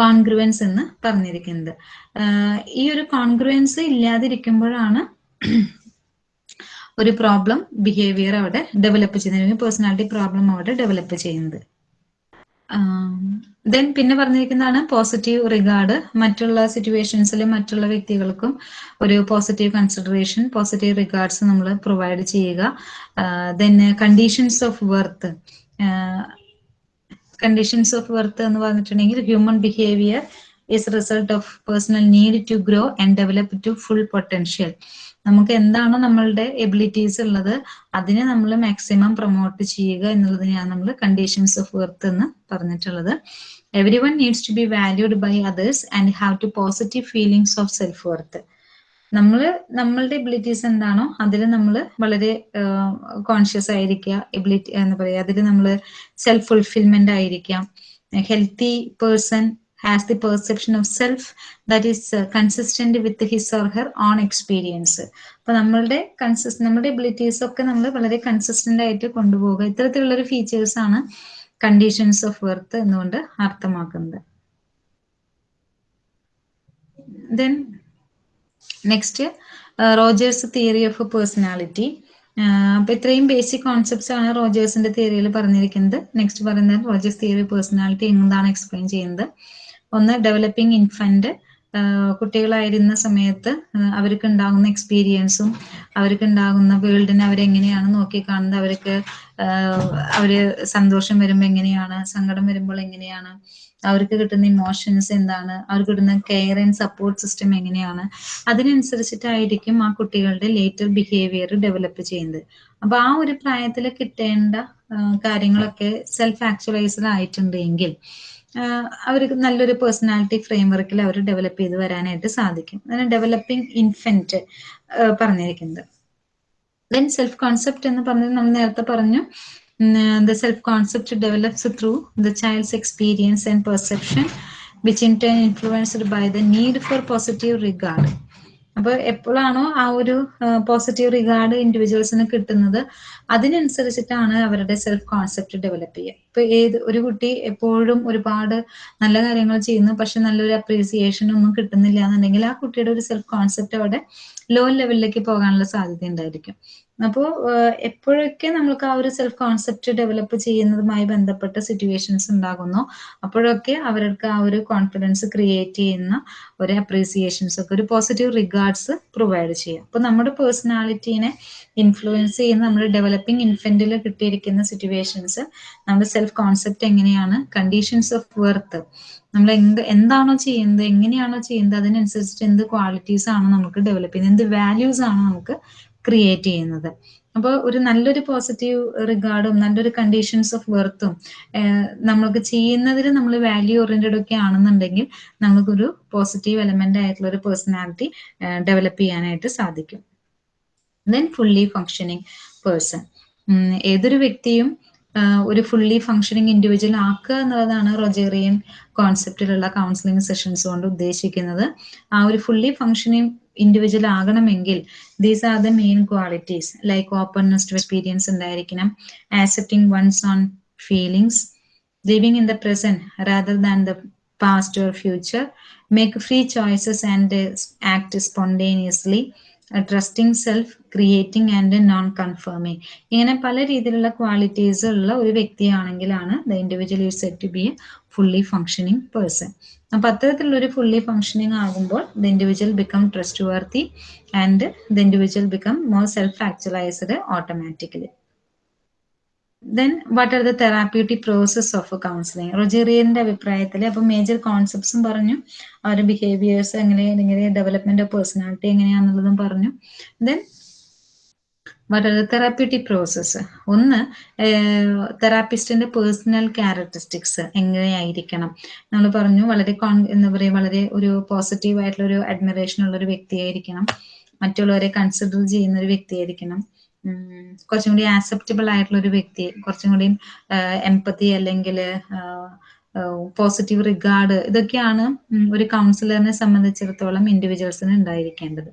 കോൺഗ്രുവൻസ് എന്ന് പറഞ്ഞിരിക്കുന്നത്. ഈ ഒരു കോൺഗ്രുവൻസ് ഇല്ലാതിരിക്കുമ്പോഴാണ് ഒരു പ്രോബ്ലം ബിഹേവിയർ അവിടെ ഡെവലപ്പ് ചെയ്യുന്നത് പേഴ്സണാലിറ്റി പ്രോബ്ലം അവിടെ ഡെവലപ്പ് ചെയ്യുന്നത്. ദെൻ പിന്നെ പറഞ്ഞിരിക്കുന്നതാണ് പോസിറ്റീവ് റിഗാർഡ് മറ്റുള്ള സിറ്റുവേഷൻസിൽ മറ്റുള്ള വ്യക്തികൾക്കും ഒരു പോസിറ്റീവ് കൺസിഡറേഷൻ പോസിറ്റീവ് റിഗാർഡ്സ് നമ്മൾ പ്രൊവൈഡ് ചെയ്യുക. Then conditions of worth conditions of worth എന്ന് പറഞ്ഞിട്ടുണ്ടെങ്കിൽ human behaviour is result of personal need to grow and develop to full potential നമുക്ക് എന്താണോ നമ്മളുടെ എബിലിറ്റീസ് ഉള്ളത് അതിനെ നമ്മൾ മാക്സിമം പ്രൊമോട്ട് ചെയ്യുക എന്നുള്ളതിനെയാണ് നമ്മൾ കണ്ടീഷൻസ് ഓഫ് വർത്ത് എന്ന് പറഞ്ഞിട്ടുള്ളത്. Everyone needs to be valued by others and have to positive feelings of self worth നമ്മൾ നമ്മളുടെ എബിലിറ്റീസ് എന്താണോ അതിൽ നമ്മൾ വളരെ കോൺഷ്യസ് ആയിരിക്കുക എബിലിറ്റി എന്താ പറയുക അതിൽ നമ്മൾ സെൽഫ് ഫുൾഫിൽമെന്റ് ആയിരിക്കാം healthy person has the perception of self that is consistent with his or her own experience. അപ്പൊ നമ്മളുടെ കൺസിസ് നമ്മുടെ എബിലിറ്റീസ് ഒക്കെ നമ്മൾ വളരെ കൺസിസ്റ്റന്റ് ആയിട്ട് കൊണ്ടുപോകുക ഇത്തരത്തിലുള്ള ഒരു ഫീച്ചേഴ്സ് ആണ് കണ്ടീഷൻസ് ഓഫ് വെർത്ത് എന്നുകൊണ്ട് അർത്ഥമാക്കുന്നത്. Then next Rogers theory of personality അപ്പൊ ഇത്രയും ബേസിക് കോൺസെപ്റ്റ്സ് ആണ് റോജേഴ്സിന്റെ തിയറിയിൽ പറഞ്ഞിരിക്കുന്നത്. നെക്സ്റ്റ് പറയുന്നത് റോജേഴ്സ് തിയറി പേഴ്സണാലിറ്റി എന്താണ് എക്സ്പ്ലെയിൻ ചെയ്യുന്നത്. ഒന്ന് ഡെവലപ്പിംഗ് ഇൻഫന്റ് കുട്ടികളായിരുന്ന സമയത്ത് അവർക്ക് ഉണ്ടാകുന്ന എക്സ്പീരിയൻസും അവർക്ക് ഉണ്ടാകുന്ന വേൾഡിനെ അവരെങ്ങനെയാണ് നോക്കിക്കാണുന്നത്? അവർക്ക് അവർ സന്തോഷം വരുമ്പോൾ എങ്ങനെയാണ്? സങ്കടം വരുമ്പോൾ എങ്ങനെയാണ്? അവർക്ക് കിട്ടുന്ന ഇമോഷൻസ് എന്താണ്? അവർക്ക് കിട്ടുന്ന കെയർ ആൻഡ് സപ്പോർട്ട് സിസ്റ്റം എങ്ങനെയാണ്? അതിനനുസരിച്ചിട്ടായിരിക്കും ആ കുട്ടികളുടെ ലേറ്റർ ബിഹേവിയർ ഡെവലപ്പ് ചെയ്യുന്നത്. അപ്പൊ ആ ഒരു പ്രായത്തിൽ കിട്ടേണ്ട കാര്യങ്ങളൊക്കെ സെൽഫ് ആക്ച്വലൈസ്ഡ് ആയിട്ടുണ്ട് എങ്കിൽ അവർ നല്ലൊരു പേഴ്സണാലിറ്റി ഫ്രെയിം വർക്കിൽ അവർ ഡെവലപ്പ് ചെയ്ത് വരാനായിട്ട് സാധിക്കും. അതിന് ഡെവലപ്പിംഗ് ഇൻഫെന്റ് പറഞ്ഞിരിക്കുന്നത്. ദെൻ സെൽഫ് കോൺസെപ്റ്റ് എന്ന് പറഞ്ഞത് നമ്മൾ നേരത്തെ പറഞ്ഞു the self concept develops through the child's experience and perception which in turn influenced by the need for positive regard അപ്പൊ എപ്പോഴാണോ ആ ഒരു പോസിറ്റീവ് റിഗാർഡ് ഇൻഡിവിജ്വൽസിന് കിട്ടുന്നത് അതിനനുസരിച്ചിട്ടാണ് അവരുടെ സെൽഫ് കോൺസെപ്റ്റ് ഡെവലപ്പ് ചെയ്യുക. ഇപ്പൊ ഏത് ഒരു കുട്ടി എപ്പോഴും ഒരുപാട് നല്ല കാര്യങ്ങൾ ചെയ്യുന്നു പക്ഷെ നല്ലൊരു അപ്രീസിയേഷൻ ഒന്നും കിട്ടുന്നില്ല എന്നുണ്ടെങ്കിൽ ആ കുട്ടിയുടെ ഒരു സെൽഫ് കോൺസെപ്റ്റ് അവിടെ ലോ ലെവലിലേക്ക് പോകാനുള്ള സാധ്യത ഉണ്ടായിരിക്കും. അപ്പോൾ എപ്പോഴൊക്കെ നമ്മൾക്ക് ആ ഒരു സെൽഫ് കോൺസെപ്റ്റ് ഡെവലപ്പ് ചെയ്യുന്നതുമായി ബന്ധപ്പെട്ട സിറ്റുവേഷൻസ് ഉണ്ടാകുന്നു അപ്പോഴൊക്കെ അവർക്ക് ആ ഒരു കോൺഫിഡൻസ് ക്രിയേറ്റ് ചെയ്യുന്ന ഒരു അപ്രീസിയേഷൻസ് ഒക്കെ ഒരു പോസിറ്റീവ് റിഗാർഡ്സ് പ്രൊവൈഡ് ചെയ്യുക അപ്പോൾ നമ്മുടെ പേഴ്സണാലിറ്റീനെ ഇൻഫ്ലുവൻസ് ചെയ്യുന്ന നമ്മുടെ ഡെവലപ്പിംഗ് ഇൻഫന്റിൽ കിട്ടിയിരിക്കുന്ന സിറ്റുവേഷൻസ് നമ്മുടെ സെൽഫ് കോൺസെപ്റ്റ് എങ്ങനെയാണ് കണ്ടീഷൻസ് ഓഫ് വെർത്ത് നമ്മൾ എന്ത് എന്താണോ ചെയ്യുന്നത് എങ്ങനെയാണോ ചെയ്യുന്നത് അതിനനുസരിച്ചിട്ട് എന്ത് ക്വാളിറ്റീസ് ആണ് നമുക്ക് ഡെവലപ്പ് ചെയ്യുന്നത് എന്ത് വാല്യൂസ് ആണ് നമുക്ക് ക്രിയേറ്റ് ചെയ്യുന്നത്. അപ്പോൾ ഒരു നല്ലൊരു പോസിറ്റീവ് റിഗാർഡും നല്ലൊരു കണ്ടീഷൻസ് ഓഫ് വെർത്തും നമ്മൾക്ക് ചെയ്യുന്നതിൽ നമ്മൾ വാല്യൂ ഓറിയന്റഡ് ഒക്കെ ആണെന്നുണ്ടെങ്കിൽ നമുക്കൊരു പോസിറ്റീവ് എലമെന്റ് ആയിട്ടുള്ള ഒരു പേഴ്സണാലിറ്റി ഡെവലപ്പ് ചെയ്യാനായിട്ട് സാധിക്കും. ദെൻ ഫുള്ളി ഫങ്ഷനിങ് പേഴ്സൺ ഏതൊരു വ്യക്തിയും ഒരു ഫുള്ളി ഫങ്ഷനിങ് ഇൻഡിവിജ്വൽ ആക്കുക എന്നുള്ളതാണ് റൊജേറിയൻ കോൺസെപ്റ്റിലുള്ള കൗൺസിലിംഗ് സെഷൻസ് കൊണ്ട് ഉദ്ദേശിക്കുന്നത്. ആ ഒരു ഫുള്ളി ഫങ്ഷനിങ് ഇൻഡിവിജ്വൽ ആകണമെങ്കിൽ these are the main qualities like openness to experience ഉണ്ടായിരിക്കണം accepting one's own feelings living in the present rather than the past or future make free choices and act spontaneously trusting self creating and non conforming ഇങ്ങനെ പല രീതിയിലുള്ള qualities ഉള്ള ഒരു വ്യക്തിയാണെങ്കിലാണ് the individual you set to be a fully functioning person അപ്പൊ അത്തരത്തിലുള്ള ഒരു fully functioning ആകുമ്പോൾ the individual become trustworthy and the individual become more self actualised automatically then what are the therapeutic process of counselling റൊജേറിയന്റെ അഭിപ്രായത്തിൽ അപ്പൊ major കോൺസെപ്റ്റ്സും പറഞ്ഞു. അവരുടെ behaviours എങ്ങനെ എങ്ങനെ ഡെവലപ്മെന്റ് ഓഫ് പേഴ്സണാലിറ്റി എങ്ങനെയാണെന്നുള്ളതും പറഞ്ഞു. Then what are the therapeutic process ഒന്ന് തെറാപ്പിസ്റ്റിന്റെ പേഴ്സണൽ ക്യാരക്ടറിസ്റ്റിക്സ് എങ്ങനെയായിരിക്കണം? നമ്മൾ പറഞ്ഞു വളരെ കോൺ എന്താ പറയുക വളരെ ഒരു പോസിറ്റീവ് ആയിട്ടുള്ള ഒരു അഡ്മിറേഷൻ ഉള്ള ഒരു വ്യക്തിയായിരിക്കണം. മറ്റുള്ളവരെ കൺസിഡർ ചെയ്യുന്ന ഒരു വ്യക്തിയായിരിക്കണം. കുറച്ചും കൂടി ആക്സെപ്റ്റബിൾ ആയിട്ടുള്ള ഒരു വ്യക്തി കുറച്ചും കൂടി എംപതി അല്ലെങ്കിൽ പോസിറ്റീവ് റിഗാർഡ് ഇതൊക്കെയാണ് ഒരു കൗൺസിലറിനെ സംബന്ധിച്ചിടത്തോളം ഇൻഡിവിജ്വൽസിന് ഉണ്ടായിരിക്കേണ്ടത്.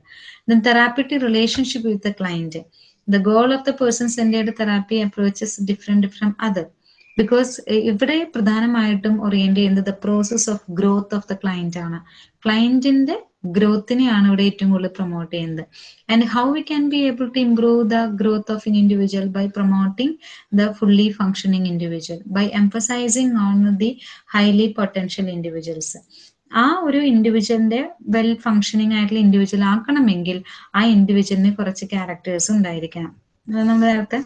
Then therapeutic relationship with the client the goal of the person centred therapy approaches different from other because ഇവിടെ പ്രധാനമായിട്ടും ഓറിയന്റ് ചെയ്യുന്നത് the process of growth of the client ആണ്. ക്ലയന്റിന്റെ ഗ്രോത്തിനെയാണ് ഇവിടെ ഏറ്റവും കൂടുതൽ പ്രൊമോട്ട് ചെയ്യുന്നത്. And how we can be able to improve the growth of in individual by promoting the fully functioning individual by emphasizing on the highly potential individuals ആ ഒരു ഇൻഡിവിജ്വലിന്റെ വെൽ ഫങ്ഷനിങ് ആയിട്ടുള്ള ഇൻഡിവിജ്വൽ ആക്കണമെങ്കിൽ ആ ഇൻഡിവിജ്വലിന് കുറച്ച് ക്യാരക്ടേഴ്സ് ഉണ്ടായിരിക്കണം. നമ്മൾ നേരത്തെ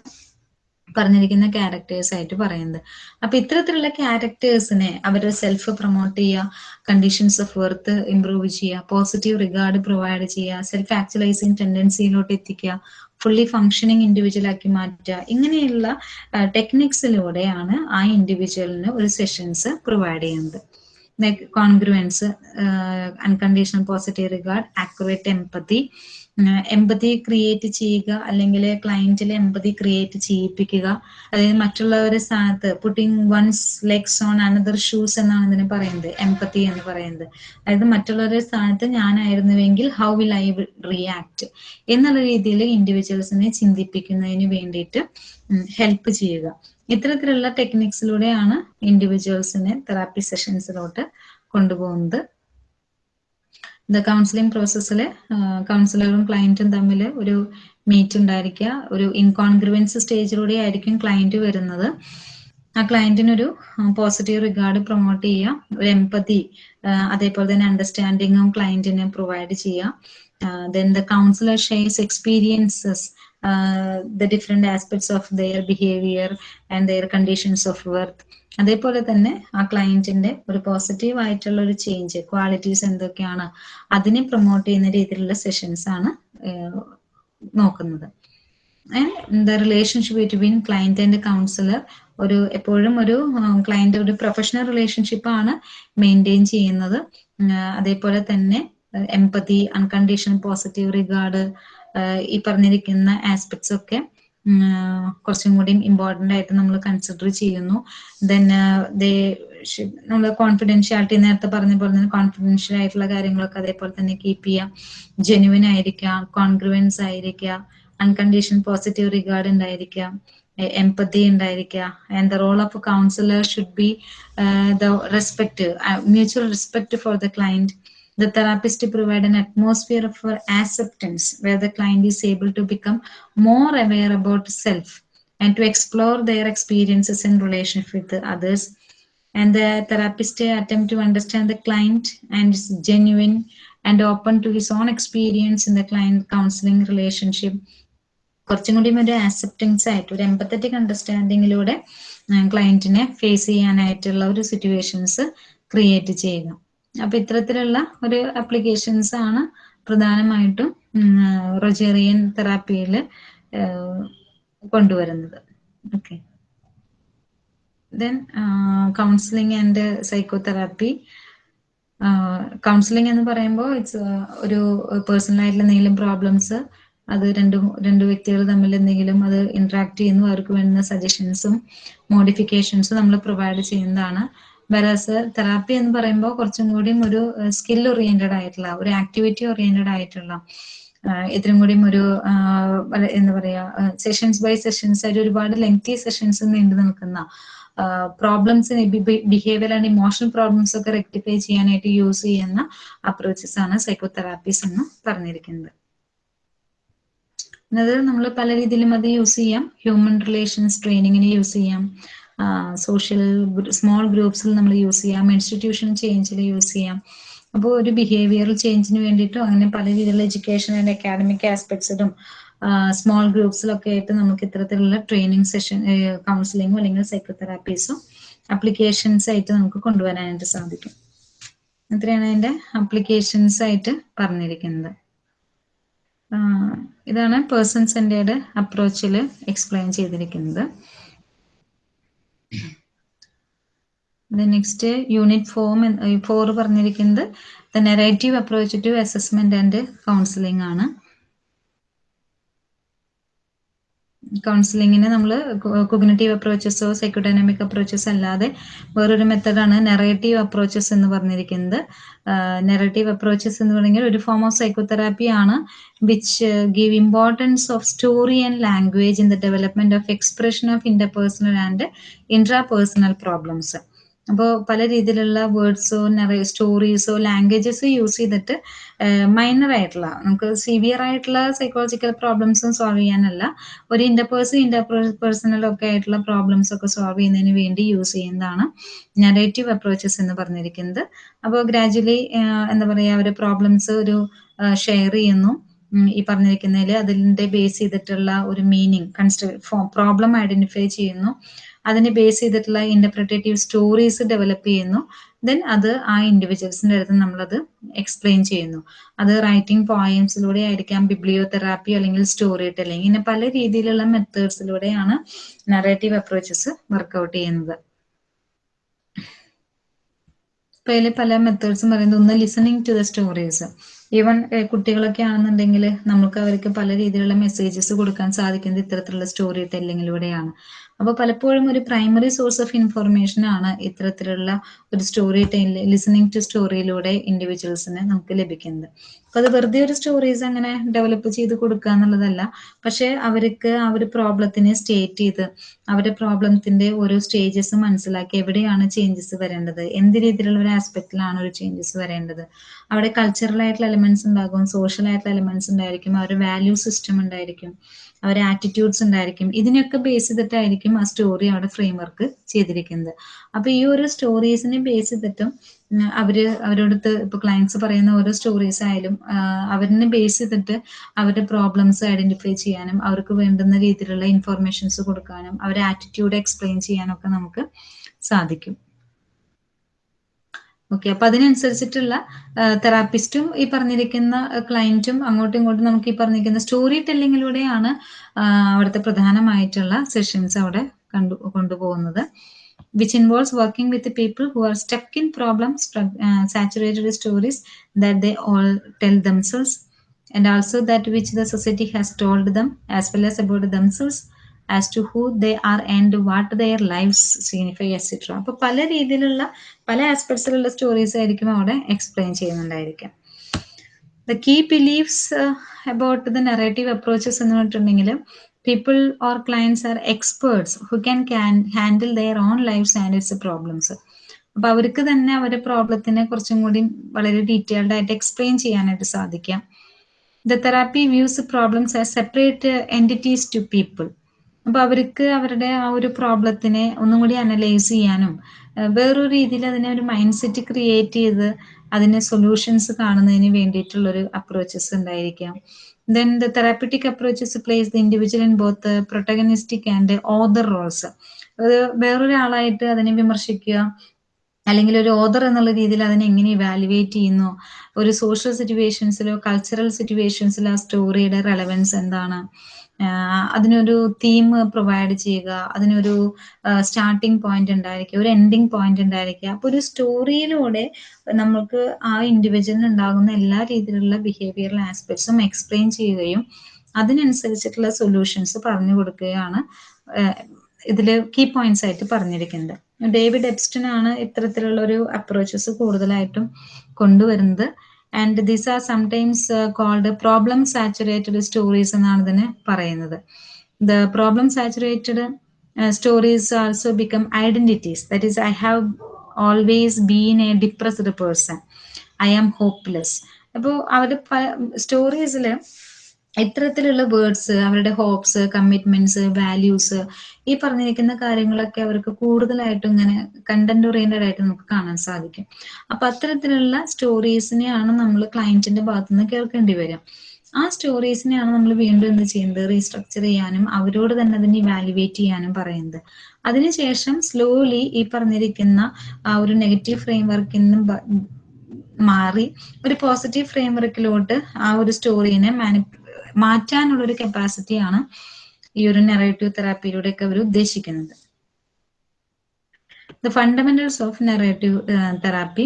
പറഞ്ഞിരിക്കുന്ന ക്യാരക്ടേഴ്സ് ആയിട്ട് പറയുന്നത്. അപ്പൊ ഇത്തരത്തിലുള്ള ക്യാരക്ടേഴ്സിനെ അവരുടെ സെൽഫ് പ്രൊമോട്ട് ചെയ്യുക കണ്ടീഷൻസ് ഓഫ് വെർത്ത് ഇംപ്രൂവ് ചെയ്യുക പോസിറ്റീവ് റിഗാർഡ് പ്രൊവൈഡ് ചെയ്യുക സെൽഫ് ആക്ച്വലൈസിങ് ടെൻഡൻസിയിലോട്ട് എത്തിക്കുക ഫുള്ളി ഫങ്ഷനിങ് ഇൻഡിവിജ്വൽ ആക്കി മാറ്റുക ഇങ്ങനെയുള്ള ടെക്നിക്സിലൂടെയാണ് ആ ഇൻഡിവിജ്വലിന് ഒരു സെഷൻസ് പ്രൊവൈഡ് ചെയ്യുന്നത്. Congruence unconditional positive regard accurate empathy empathy create ചെയ്യുക അല്ലെങ്കിൽ ക്ലയന്റിൽ എമ്പതി ക്രിയേറ്റ് ചെയ്യിപ്പിക്കുക. അതായത് മറ്റുള്ളവരുടെ സ്ഥാനത്ത് putting one's legs on another shoes എന്നാണ് ഇതിനെ പറയുന്നത് എമ്പതി എന്ന് പറയുന്നത്. അതായത് മറ്റുള്ളവരുടെ സ്ഥാനത്ത് ഞാനായിരുന്നുവെങ്കിൽ ഹൗ വിൽ ഐ റിയാക്ട് എന്നുള്ള രീതിയിൽ ഇൻഡിവിജ്വൽസിനെ ചിന്തിപ്പിക്കുന്നതിന് വേണ്ടിയിട്ട് ഹെൽപ്പ് ചെയ്യുക. ഇത്തരത്തിലുള്ള ടെക്നിക്സിലൂടെയാണ് ഇൻഡിവിജ്വൽസിനെ തെറാപ്പി സെഷൻസിലോട്ട് കൊണ്ടുപോകുന്നത്. ദ കൗൺസിലിംഗ് പ്രോസസ്സിൽ കൗൺസിലറും ക്ലയന്റും തമ്മിൽ ഒരു മീറ്റ് ഉണ്ടായിരിക്കുക. ഒരു ഇൻകോൺഗ്രുവൻസ് സ്റ്റേജിലൂടെ ആയിരിക്കും ക്ലയന്റ് വരുന്നത്. ആ ക്ലയന്റിനൊരു പോസിറ്റീവ് റിഗാർഡ് പ്രൊമോട്ട് ചെയ്യുക. ഒരു എംപതി അതേപോലെ തന്നെ അണ്ടർസ്റ്റാൻഡിങ്ങും ക്ലയന്റിന് പ്രൊവൈഡ് ചെയ്യുക. Then the counsellor shares experiences the different aspects of their behaviour and their conditions of worth അതേപോലെ തന്നെ ആ ക്ലയന്റിന്റെ ഒരു പോസിറ്റീവ് ആയിട്ടുള്ള ഒരു ചേഞ്ച് ക്വാളിറ്റീസ് എന്തൊക്കെയാണ് അതിനെ പ്രൊമോട്ട് ചെയ്യുന്ന രീതിയിലുള്ള സെഷൻസ് ആണ് നോക്കുന്നത്. And the relationship between client and counsellor ഒരു എപ്പോഴും ഒരു ക്ലയന്റ് ഒരു പ്രൊഫഷണൽ റിലേഷൻഷിപ്പ് ആണ് മെയിന്റെയിൻ ചെയ്യുന്നത്. അതേപോലെ തന്നെ എംപതി അൺകണ്ടീഷണൽ പോസിറ്റീവ് റിഗാർഡ് ഈ പറഞ്ഞിരിക്കുന്ന ആസ്പെക്ട്സ് ഒക്കെ കുറച്ചും കൂടി ഇമ്പോർട്ടന്റ് ആയിട്ട് നമ്മൾ കൺസിഡർ ചെയ്യുന്നു. ദെൻ ദേ നമ്മൾ കോൺഫിഡൻഷ്യാലിറ്റി നേരത്തെ പറഞ്ഞ പോലെ തന്നെ കോൺഫിഡൻഷ്യൽ ആയിട്ടുള്ള കാര്യങ്ങളൊക്കെ അതേപോലെ തന്നെ കീപ്പ് ചെയ്യാം. ജെനുവിൻ ആയിരിക്കാം കോൺഗ്രുവൻസ് ആയിരിക്കുക അൺകണ്ടീഷൻ പോസിറ്റീവ് റിഗാർഡ് ഉണ്ടായിരിക്കാം എംപതി ഉണ്ടായിരിക്കുക and the role of counsellor should be the respect mutual respect for the client the therapist to provide an atmosphere for acceptance where the client is able to become more aware about self and to explore their experiences in relationship with the others and the therapist attempt to understand the client and is genuine and open to his own experience in the client counseling relationship കുറച്ചും കൂടി ഒരു acceptance ആയിട്ട് ഒരു empathetic അണ്ടർസ്റ്റാൻഡിങ്ങിലൂടെ ക്ലയന്റിനെ face ചെയ്യാനായിട്ടുള്ള ഒരു situations create ചെയ്യുക അപ്പൊ ഇത്തരത്തിലുള്ള ഒരു അപ്ലിക്കേഷൻസ് ആണ് പ്രധാനമായിട്ടും റൊജേറിയൻ തെറാപ്പിയിൽ കൊണ്ടുവരുന്നത്. Okay then counselling and psychotherapy counselling എന്ന് പറയുമ്പോൾ ഇറ്റ്സ് ഒരു പേഴ്സണലായിട്ടുള്ള എന്തെങ്കിലും പ്രോബ്ലംസ് അത് രണ്ട് രണ്ട് വ്യക്തികൾ തമ്മിൽ എന്തെങ്കിലും അത് ഇന്ററാക്ട് ചെയ്യുന്നു അവർക്ക് വേണ്ടുന്ന സജഷൻസും മോഡിഫിക്കേഷൻസും നമ്മൾ പ്രൊവൈഡ് ചെയ്യുന്നതാണ്. വെറാസ് തെറാപ്പി എന്ന് പറയുമ്പോൾ കുറച്ചും കൂടിയും ഒരു സ്കിൽ ഓറിയന്റഡ് ആയിട്ടുള്ള ഒരു ആക്ടിവിറ്റി ഓറിയന്റഡ് ആയിട്ടുള്ള ഇത്രയും കൂടിയും ഒരു എന്താ പറയാ സെഷൻസ് ബൈ സെഷൻസ് ആയിട്ട് ഒരുപാട് ലെങ്തി സെഷൻസ് നീണ്ടു നിൽക്കുന്ന problems behaviour and emotional problems ഒക്കെ റെക്ടിഫൈ ചെയ്യാനായിട്ട് യൂസ് ചെയ്യുന്ന അപ്രോച്ചസ് ആണ് സൈക്കോതെറാപ്പീസ് എന്ന് പറഞ്ഞിരിക്കുന്നത്. അത് നമ്മൾ പല രീതിയിലും അത് യൂസ് ചെയ്യാം. ഹ്യൂമൻ റിലേഷൻസ് ട്രെയിനിങ്ങിന് യൂസ് ചെയ്യാം. സോഷ്യൽ സ്മോൾ ഗ്രൂപ്പ്സിൽ നമ്മൾ യൂസ് ചെയ്യാം. ഇൻസ്റ്റിറ്റ്യൂഷൻ ചേഞ്ചിൽ യൂസ് ചെയ്യാം. അപ്പോൾ ഒരു ബിഹേവിയറൽ ചേഞ്ചിന് വേണ്ടിയിട്ടും അങ്ങനെ പല രീതിയിലുള്ള എഡ്യൂക്കേഷൻ ആൻഡ് അക്കാഡമിക് ആസ്പെക്ട്സിലും സ്മോൾ ഗ്രൂപ്പ്സിലൊക്കെ ആയിട്ട് നമുക്ക് ഇത്തരത്തിലുള്ള ട്രെയിനിങ് സെഷൻ കൗൺസിലിങ്ങോ അല്ലെങ്കിൽ സൈക്കോതെറാപ്പീസോ അപ്ലിക്കേഷൻസ് ആയിട്ട് നമുക്ക് കൊണ്ടുവരാനായിട്ട് സാധിക്കും. ഇത്രയാണ് അതിന്റെ അപ്ലിക്കേഷൻസ് ആയിട്ട് പറഞ്ഞിരിക്കുന്നത്. ഇതാണ് പേഴ്സൺ സെന്റേഡ് അപ്രോച്ചിൽ എക്സ്പ്ലെയിൻ ചെയ്തിരിക്കുന്നത്. നെക്സ്റ്റ് യൂണിറ്റ് ഫോം ഫോർ പറഞ്ഞിരിക്കുന്നത് the narrative approach to assessment and counselling ആണ്. കൗൺസിലിങ്ങിന് നമ്മൾ കൊഗ്നറ്റീവ് അപ്രോച്ചസോ സൈക്കോഡൈനാമിക് അപ്രോച്ചസ് അല്ലാതെ വേറൊരു മെത്തഡാണ് നെറേറ്റീവ് അപ്രോച്ചസ് എന്ന് പറഞ്ഞിരിക്കുന്നത്. നെറേറ്റീവ് അപ്രോച്ചസ് എന്ന് പറഞ്ഞാൽ ഒരു ഫോം ഓഫ് സൈക്കോതെറാപ്പി ആണ് which give importance of story and language in the development of expression of interpersonal and intrapersonal problems അപ്പോൾ പല രീതിയിലുള്ള വേർഡ്സോ സ്റ്റോറീസോ ലാംഗ്വേജസ് യൂസ് ചെയ്തിട്ട് മൈനർ ആയിട്ടുള്ള നമുക്ക് സിവിയർ ആയിട്ടുള്ള സൈക്കോളജിക്കൽ പ്രോബ്ലംസും സോൾവ് ചെയ്യാനല്ല ഒരു ഇന്റർപേഴ്സൺ ഇന്റർപേഴ്സണൽ ഒക്കെ ആയിട്ടുള്ള പ്രോബ്ലംസ് ഒക്കെ സോൾവ് ചെയ്യുന്നതിന് വേണ്ടി യൂസ് ചെയ്യുന്നതാണ് നെറേറ്റീവ് അപ്രോച്ചസ് എന്ന് പറഞ്ഞിരിക്കുന്നത്. അപ്പോൾ ഗ്രാജുവലി എന്താ പറയുക ഒരു പ്രോബ്ലംസ് ഒരു ഷെയർ ചെയ്യുന്നു. ഈ പറഞ്ഞിരിക്കുന്നതിൽ അതിന്റെ ബേസ് ചെയ്തിട്ടുള്ള ഒരു മീനിങ് കൺസ്ട്ര പ്രോബ്ലം ഐഡന്റിഫൈ ചെയ്യുന്നു. അതിനെ ബേസ് ചെയ്തിട്ടുള്ള ഇന്റർപ്രിറ്റേറ്റീവ് സ്റ്റോറീസ് ഡെവലപ്പ് ചെയ്യുന്നു. ദെൻ അത് ആ ഇൻഡിവിജ്വൽസിന്റെ അടുത്ത് നമ്മളത് എക്സ്പ്ലെയിൻ ചെയ്യുന്നു. അത് റൈറ്റിംഗ് പോയംസിലൂടെ ആയിരിക്കാം ബിബ്ലിയോതെറാപ്പി അല്ലെങ്കിൽ സ്റ്റോറി ടെല്ലിംഗ് ഇങ്ങനെ പല രീതിയിലുള്ള മെത്തേഡ്സിലൂടെയാണ് നറേറ്റീവ് അപ്രോച്ചസ് വർക്ക്ഔട്ട് ചെയ്യുന്നത്. ഇപ്പൊ അതിൽ പല മെത്തേഡ്സും പറയുന്നത് ഒന്ന് listening to the stories even കുട്ടികളൊക്കെ ആണെന്നുണ്ടെങ്കിൽ നമുക്ക് അവർക്ക് പല രീതിയിലുള്ള മെസ്സേജസ് കൊടുക്കാൻ സാധിക്കുന്നത് ഇത്തരത്തിലുള്ള സ്റ്റോറി ടെല്ലിങ്ങിലൂടെയാണ് അപ്പൊ പലപ്പോഴും ഒരു പ്രൈമറി സോഴ്സ് ഓഫ് ഇൻഫർമേഷൻ ആണ് ഇത്തരത്തിലുള്ള ഒരു സ്റ്റോറി ടെല്ലി ലിസണിങ് ടു സ്റ്റോറിയിലൂടെ ഇൻഡിവിജ്വൽസിന് നമുക്ക് ലഭിക്കുന്നത്. അപ്പൊ അത് വെറുതെ ഒരു സ്റ്റോറീസ് അങ്ങനെ ഡെവലപ്പ് ചെയ്ത് കൊടുക്കുക എന്നുള്ളതല്ല. പക്ഷെ അവർക്ക് ആ ഒരു പ്രോബ്ലത്തിനെ സ്റ്റേറ്റ് ചെയ്ത് അവരുടെ പ്രോബ്ലത്തിന്റെ ഓരോ സ്റ്റേജസ് മനസ്സിലാക്കി എവിടെയാണ് ചേഞ്ചസ് വരേണ്ടത് എന്ത് രീതിയിലുള്ള ഒരു ആസ്പെക്റ്റിലാണ് ഒരു ചേഞ്ചസ് വരേണ്ടത്. അവിടെ കൾച്ചറൽ ആയിട്ടുള്ള എലിമെന്റ്സ് ഉണ്ടാകും സോഷ്യൽ ആയിട്ടുള്ള എലിമെന്റ്സ് ഉണ്ടായിരിക്കും അവരുടെ വാല്യൂ സിസ്റ്റം ഉണ്ടായിരിക്കും. അവരുടെ ആറ്റിറ്റ്യൂഡ്സ് ഉണ്ടായിരിക്കും. ഇതിനൊക്കെ ബേസ് ചെയ്തിട്ടായിരിക്കും ആ സ്റ്റോറി അവിടെ ഫ്രെയിം വർക്ക് ചെയ്തിരിക്കുന്നത്. അപ്പൊ ഈ ഒരു സ്റ്റോറീസിനെ ബേസ് ചെയ്തിട്ടും അവർ അവരോടത്ത് ഇപ്പൊ ക്ലയൻസ് പറയുന്ന ഓരോ സ്റ്റോറീസ് ആയാലും അവരിനെ ബേസ് ചെയ്തിട്ട് അവരുടെ പ്രോബ്ലംസ് ഐഡന്റിഫൈ ചെയ്യാനും അവർക്ക് വേണ്ടുന്ന രീതിയിലുള്ള ഇൻഫർമേഷൻസ് കൊടുക്കാനും അവരുടെ ആറ്റിറ്റ്യൂഡ് എക്സ്പ്ലെയിൻ ചെയ്യാനൊക്കെ നമുക്ക് സാധിക്കും. ഓക്കെ അപ്പൊ അതിനനുസരിച്ചിട്ടുള്ള തെറാപ്പിസ്റ്റും ഈ പറഞ്ഞിരിക്കുന്ന ക്ലയന്റും അങ്ങോട്ടും ഇങ്ങോട്ടും നമുക്ക് ഈ പറഞ്ഞിരിക്കുന്ന സ്റ്റോറി ടെല്ലിങ്ങിലൂടെയാണ് അവിടുത്തെ പ്രധാനമായിട്ടുള്ള സെഷൻസ് അവിടെ കണ്ടു കൊണ്ടുപോകുന്നത്. Which involves working with people who are stuck in problem saturated stories that they all tell themselves and also that which the society has told them as well as about themselves. As to who they are and what their lifes signify etcetera അപ്പോൾ പല രീതിയിലുള്ള പല ആസ്പെക്ട്സിലുള്ള stories ആയിരിക്കും അവിടെ explain ചെയ്യുന്നുണ്ടായിരിക്കും the key beliefs about the narrative approaches എന്ന് പറഞ്ഞിട്ടുണ്ടെങ്കിൽ people or clients are experts who can can handle their own lifes and its problems അപ്പൊ അവർക്ക് തന്നെ അവരുടെ പ്രോബ്ലത്തിനെ കുറച്ചും കൂടി വളരെ ഡീറ്റെയിൽഡ് ആയിട്ട് എക്സ്പ്ലെയിൻ ചെയ്യാനായിട്ട് സാധിക്കാം the therapy views problems as separate entities to people അപ്പൊ അവർക്ക് അവരുടെ ആ ഒരു പ്രോബ്ലത്തിനെ ഒന്നും കൂടി അനലൈസ് ചെയ്യാനും വേറൊരു രീതിയിൽ അതിനെ ഒരു മൈൻഡ് സെറ്റ് ക്രിയേറ്റ് ചെയ്ത് അതിനെ സൊല്യൂഷൻസ് കാണുന്നതിന് വേണ്ടിയിട്ടുള്ള ഒരു അപ്രോച്ചസ് ഉണ്ടായിരിക്കാം. Then the therapeutic approaches place the individual in both protagonistic and other roles അത് വേറൊരാളായിട്ട് അതിനെ വിമർശിക്കുക അല്ലെങ്കിൽ ഒരു ഓദർ എന്നുള്ള രീതിയിൽ അതിനെ എങ്ങനെ ഇവാലുവേറ്റ് ചെയ്യുന്നു ഒരു സോഷ്യൽ സിറ്റുവേഷൻസിലോ കൾച്ചറൽ സിറ്റുവേഷൻസിലോ ആ സ്റ്റോറിയുടെ റെലവൻസ് എന്താണ് അതിനൊരു തീം പ്രൊവൈഡ് ചെയ്യുക അതിനൊരു സ്റ്റാർട്ടിംഗ് പോയിന്റ് ഉണ്ടായിരിക്കുക ഒരു എൻഡിങ് പോയിന്റ് ഉണ്ടായിരിക്കുക. അപ്പൊ ഒരു സ്റ്റോറിയിലൂടെ നമുക്ക് ആ ഇൻഡിവിജ്വലിന് ഉണ്ടാകുന്ന എല്ലാ രീതിയിലുള്ള ബിഹേവിയറൽ ആസ്പെക്ട്സും എക്സ്പ്ലെയിൻ ചെയ്യുകയും അതിനനുസരിച്ചിട്ടുള്ള സൊല്യൂഷൻസ് പറഞ്ഞു കൊടുക്കുകയാണ് ഇതിൽ കീ പോയിന്റ്സ് ആയിട്ട് പറഞ്ഞിരിക്കുന്നത്. ഡേവിഡ് എബ്സ്റ്റൻ ആണ് ഇത്തരത്തിലുള്ള ഒരു അപ്രോച്ചസ് കൂടുതലായിട്ടും കൊണ്ടുവരുന്നത്. And this are sometimes called problem saturated stories എന്നാണ് ഇതിന് പറയുന്നത്. The problem saturated stories also become identities that is I have always been a depressed person I am hopeless അപ്പോൾ അവർ സ്റ്റോറീസിൽ ഇത്തരത്തിലുള്ള വേർഡ്സ് അവരുടെ ഹോപ്സ് കമ്മിറ്റ്മെന്റ്സ് വാല്യൂസ് ഈ പറഞ്ഞിരിക്കുന്ന കാര്യങ്ങളൊക്കെ അവർക്ക് കൂടുതലായിട്ടും ഇങ്ങനെ കണ്ടന്റ് ഓറിയന്റഡ് ആയിട്ട് നമുക്ക് കാണാൻ സാധിക്കും. അപ്പൊ അത്തരത്തിലുള്ള സ്റ്റോറീസിനെയാണ് നമ്മൾ ക്ലയന്റിന്റെ ഭാഗത്തു നിന്ന് കേൾക്കേണ്ടി വരിക. ആ സ്റ്റോറീസിനെയാണ് നമ്മൾ വീണ്ടും എന്ത് ചെയ്യുന്നത്? റീസ്ട്രക്ചർ ചെയ്യാനും അവരോട് തന്നെ അതിനെ ഇവാലുവേറ്റ് ചെയ്യാനും പറയുന്നത്. അതിനുശേഷം സ്ലോലി ഈ പറഞ്ഞിരിക്കുന്ന ആ ഒരു നെഗറ്റീവ് ഫ്രെയിം വർക്കിൽ നിന്നും മാറി ഒരു പോസിറ്റീവ് ഫ്രെയിം വർക്കിലോട്ട് ആ ഒരു സ്റ്റോറീനെ മാനി മാറ്റാനുള്ള ഒരു കപ്പാസിറ്റിയാണ് ഈ ഒരു നെറേറ്റീവ് തെറാപ്പിയിലൂടെ ഒക്കെ അവർ ഉദ്ദേശിക്കുന്നത് the fundamentals of narrative therapy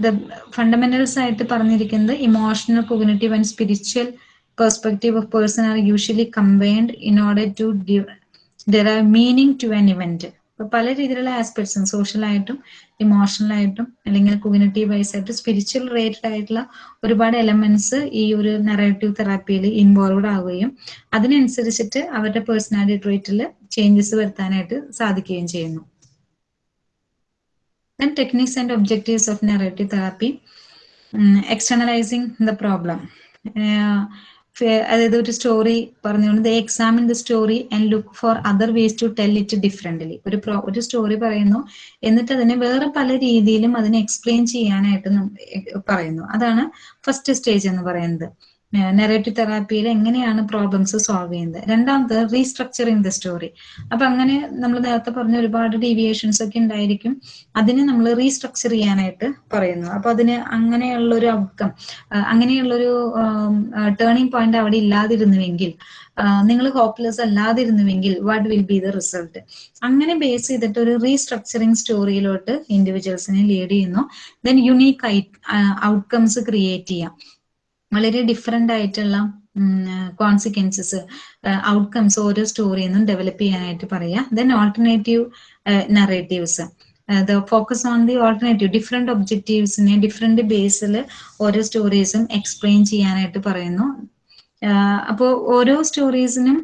the fundamentals ആയിട്ട് പറഞ്ഞിരിക്കുന്നത് emotional cognitive and spiritual perspective of person are usually combined in order to derive meaning to an event അപ്പൊ പല രീതിയിലുള്ള ആസ്പെക്ട്സും സോഷ്യലായിട്ടും ഇമോഷണലായിട്ടും അല്ലെങ്കിൽ കൊഗ്നേറ്റീവ് വൈസ് ആയിട്ട് സ്പിരിച്വൽ റിലേറ്റഡ് ആയിട്ടുള്ള ഒരുപാട് എലമെന്റ്സ് ഈ ഒരു നെറേറ്റീവ് തെറാപ്പിയിൽ ഇൻവോൾവ്ഡ് ആവുകയും അതിനനുസരിച്ചിട്ട് അവരുടെ പേഴ്സണാലിറ്റി ട്രേറ്റിൽ ചേഞ്ചസ് വരുത്താനായിട്ട് സാധിക്കുകയും ചെയ്യുന്നു. Then techniques and objectives of narrative therapy. um, externalizing the അതായത് ഒരു സ്റ്റോറി പറഞ്ഞുകൊണ്ട് they examine the story and look for other ways to tell it differently ഒരു പ്രോ ഒരു സ്റ്റോറി പറയുന്നു. എന്നിട്ട് അതിനെ വേറെ പല രീതിയിലും അതിനെ എക്സ്പ്ലെയിൻ ചെയ്യാനായിട്ട് പറയുന്നു. അതാണ് ഫസ്റ്റ് സ്റ്റേജ് എന്ന് പറയുന്നത്. നെറേറ്റീവ് തെറാപ്പിയിൽ എങ്ങനെയാണ് പ്രോബ്ലംസ് സോൾവ് ചെയ്യുന്നത്? രണ്ടാമത് റീസ്ട്രക്ചറിങ് ദ സ്റ്റോറി അപ്പൊ അങ്ങനെ നമ്മൾ നേരത്തെ പറഞ്ഞ ഒരുപാട് ഡീവിയേഷൻസ് ഒക്കെ ഉണ്ടായിരിക്കും. അതിനെ നമ്മൾ റീസ്ട്രക്ചർ ചെയ്യാനായിട്ട് പറയുന്നു. അപ്പൊ അതിന് അങ്ങനെയുള്ള ഒരു ഔട്ട്കം അങ്ങനെയുള്ളൊരു ടേണിംഗ് പോയിന്റ് അവിടെ ഇല്ലാതിരുന്നുവെങ്കിൽ നിങ്ങൾ hopeless അല്ലാതിരുന്നുവെങ്കിൽ what will be the result അങ്ങനെ ബേസ് ചെയ്തിട്ട് ഒരു റീസ്ട്രക്ചറിങ് സ്റ്റോറിയിലോട്ട് ഇൻഡിവിജ്വൽസിനെ ലീഡ് ചെയ്യുന്നു. ദെൻ യുണീക്ക് ഔട്ട്കംസ് ക്രിയേറ്റ് ചെയ്യാം. വളരെ ഡിഫറെന്റ് ആയിട്ടുള്ള കോൺസിക്വൻസസ് ഔട്ട്കംസ് ഓരോ സ്റ്റോറിയിൽ ഡെവലപ്പ് ചെയ്യാനായിട്ട് പറയുക then alternative narratives the focus on the alternative different ഒബ്ജക്റ്റീവ്സിനെ different ബേസിൽ ഓരോ സ്റ്റോറീസും എക്സ്പ്ലെയിൻ ചെയ്യാനായിട്ട് പറയുന്നു. അപ്പോൾ ഓരോ സ്റ്റോറീസിനും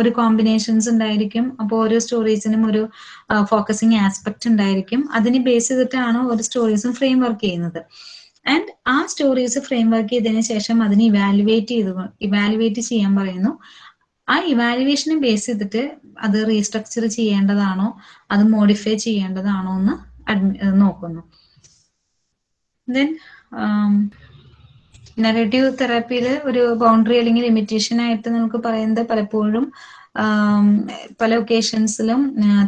ഒരു കോമ്പിനേഷൻസ് ഉണ്ടായിരിക്കും. അപ്പോൾ ഓരോ സ്റ്റോറീസിനും ഒരു ഫോക്കസിങ് ആസ്പെക്ട് ഉണ്ടായിരിക്കും. അതിനെ ബേസ് ചെയ്തിട്ടാണ് ഓരോ സ്റ്റോറീസും ഫ്രെയിം വർക്ക് ചെയ്യുന്നത്? ആൻഡ് ആ സ്റ്റോറീസ് ഫ്രെയിം വർക്ക് ചെയ്തതിനു ശേഷം അതിനെ ഇവാലുവേറ്റ് ചെയ്ത്. ഇവാലുവേറ്റ് ചെയ്യാൻ പറയുന്നു. ആ ഇവാലുവേഷനെ ബേസ് ചെയ്തിട്ട് അത് റീസ്ട്രക്ചർ ചെയ്യേണ്ടതാണോ? അത് മോഡിഫൈ ചെയ്യേണ്ടതാണോ എന്ന് നോക്കുന്നു. ദെൻ നെഗറ്റീവ് തെറാപ്പിയിൽ ഒരു ബൗണ്ടറി അല്ലെങ്കിൽ ലിമിറ്റേഷൻ ആയിട്ട് നമുക്ക് പറയുന്നത് പലപ്പോഴും പല ഒക്കേഷൻസിലും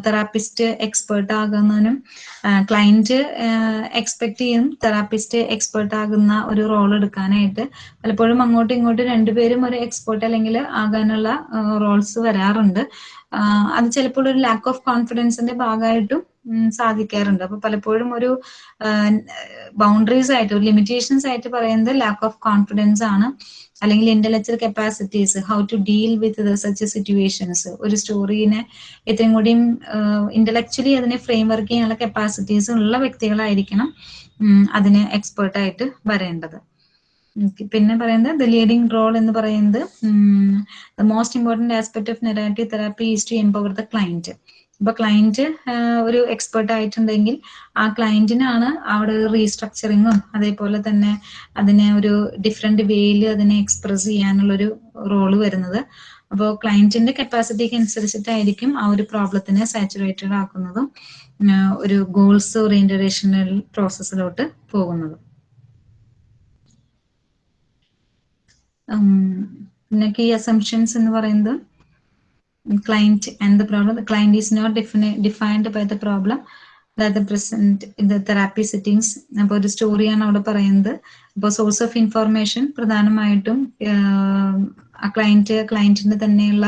തെറാപ്പിസ്റ്റ് എക്സ്പേർട്ട് ആകുന്നതിനും ക്ലയന്റ് എക്സ്പെക്ട് ചെയ്യും തെറാപ്പിസ്റ്റ് എക്സ്പേർട്ട് ആകുന്ന ഒരു റോൾ എടുക്കാനായിട്ട്. പലപ്പോഴും അങ്ങോട്ടും ഇങ്ങോട്ടും രണ്ടുപേരും ഒരു എക്സ്പേർട്ട് അല്ലെങ്കിൽ ആകാനുള്ള റോൾസ് വരാറുണ്ട്. അത് ചിലപ്പോൾ ഒരു ലാക്ക് ഓഫ് കോൺഫിഡൻസിന്റെ ഭാഗമായിട്ടും സാധിക്കാറുണ്ട്. അപ്പൊ പലപ്പോഴും ഒരു ബൗണ്ടറീസ് ആയിട്ട് ഒരു ലിമിറ്റേഷൻസ് ആയിട്ട് പറയുന്നത് ലാക്ക് ഓഫ് കോൺഫിഡൻസ് ആണ്. അല്ലെങ്കിൽ intellectual capacities how to deal with such situations ഒരു സ്റ്റോറീനെ ഇത്രയും കൂടിയും ഇന്റലക്ച്വലി അതിനെ ഫ്രെയിം വർക്ക് ചെയ്യാനുള്ള കപ്പാസിറ്റീസ് ഉള്ള വ്യക്തികളായിരിക്കണം അതിന് എക്സ്പേർട്ട് ആയിട്ട് വരേണ്ടത്. പിന്നെ പറയുന്നത് ദ ലീഡിംഗ് റോൾ എന്ന് പറയുന്നത് the most important aspect of narrative therapy is to empower the client ഇപ്പൊ ക്ലയന്റ് ഒരു എക്സ്പെർട്ട് ആയിട്ടുണ്ടെങ്കിൽ ആ ക്ലയന്റിനാണ് അവിടെ റീസ്ട്രക്ചറിങ്ങും അതേപോലെ തന്നെ അതിനെ ഒരു ഡിഫറെന്റ് വേയിൽ അതിനെ എക്സ്പ്രസ് ചെയ്യാനുള്ളൊരു റോൾ വരുന്നത്. അപ്പോൾ ക്ലയന്റിന്റെ കപ്പാസിറ്റിക്ക് അനുസരിച്ചിട്ടായിരിക്കും ആ ഒരു പ്രോബ്ലത്തിനെ സാച്ചുറേറ്റഡ് ആക്കുന്നതും ഒരു ഗോൾസ് ഓറിയന്റേഷണൽ പ്രോസസ്സിലോട്ട് പോകുന്നതും. പിന്നെ കീ അസംഷൻസ് എന്ന് പറയുന്നത്? Client and the problem client is not defined by the problem the present in the therapy sittings അപ്പോൾ ഒരു സ്റ്റോറിയാണ് അവിടെ പറയുന്നത്. അപ്പോൾ സോഴ്സ് ഓഫ് ഇൻഫർമേഷൻ പ്രധാനമായിട്ടും ആ ക്ലയന്റ് ക്ലയന്റിന്റെ തന്നെയുള്ള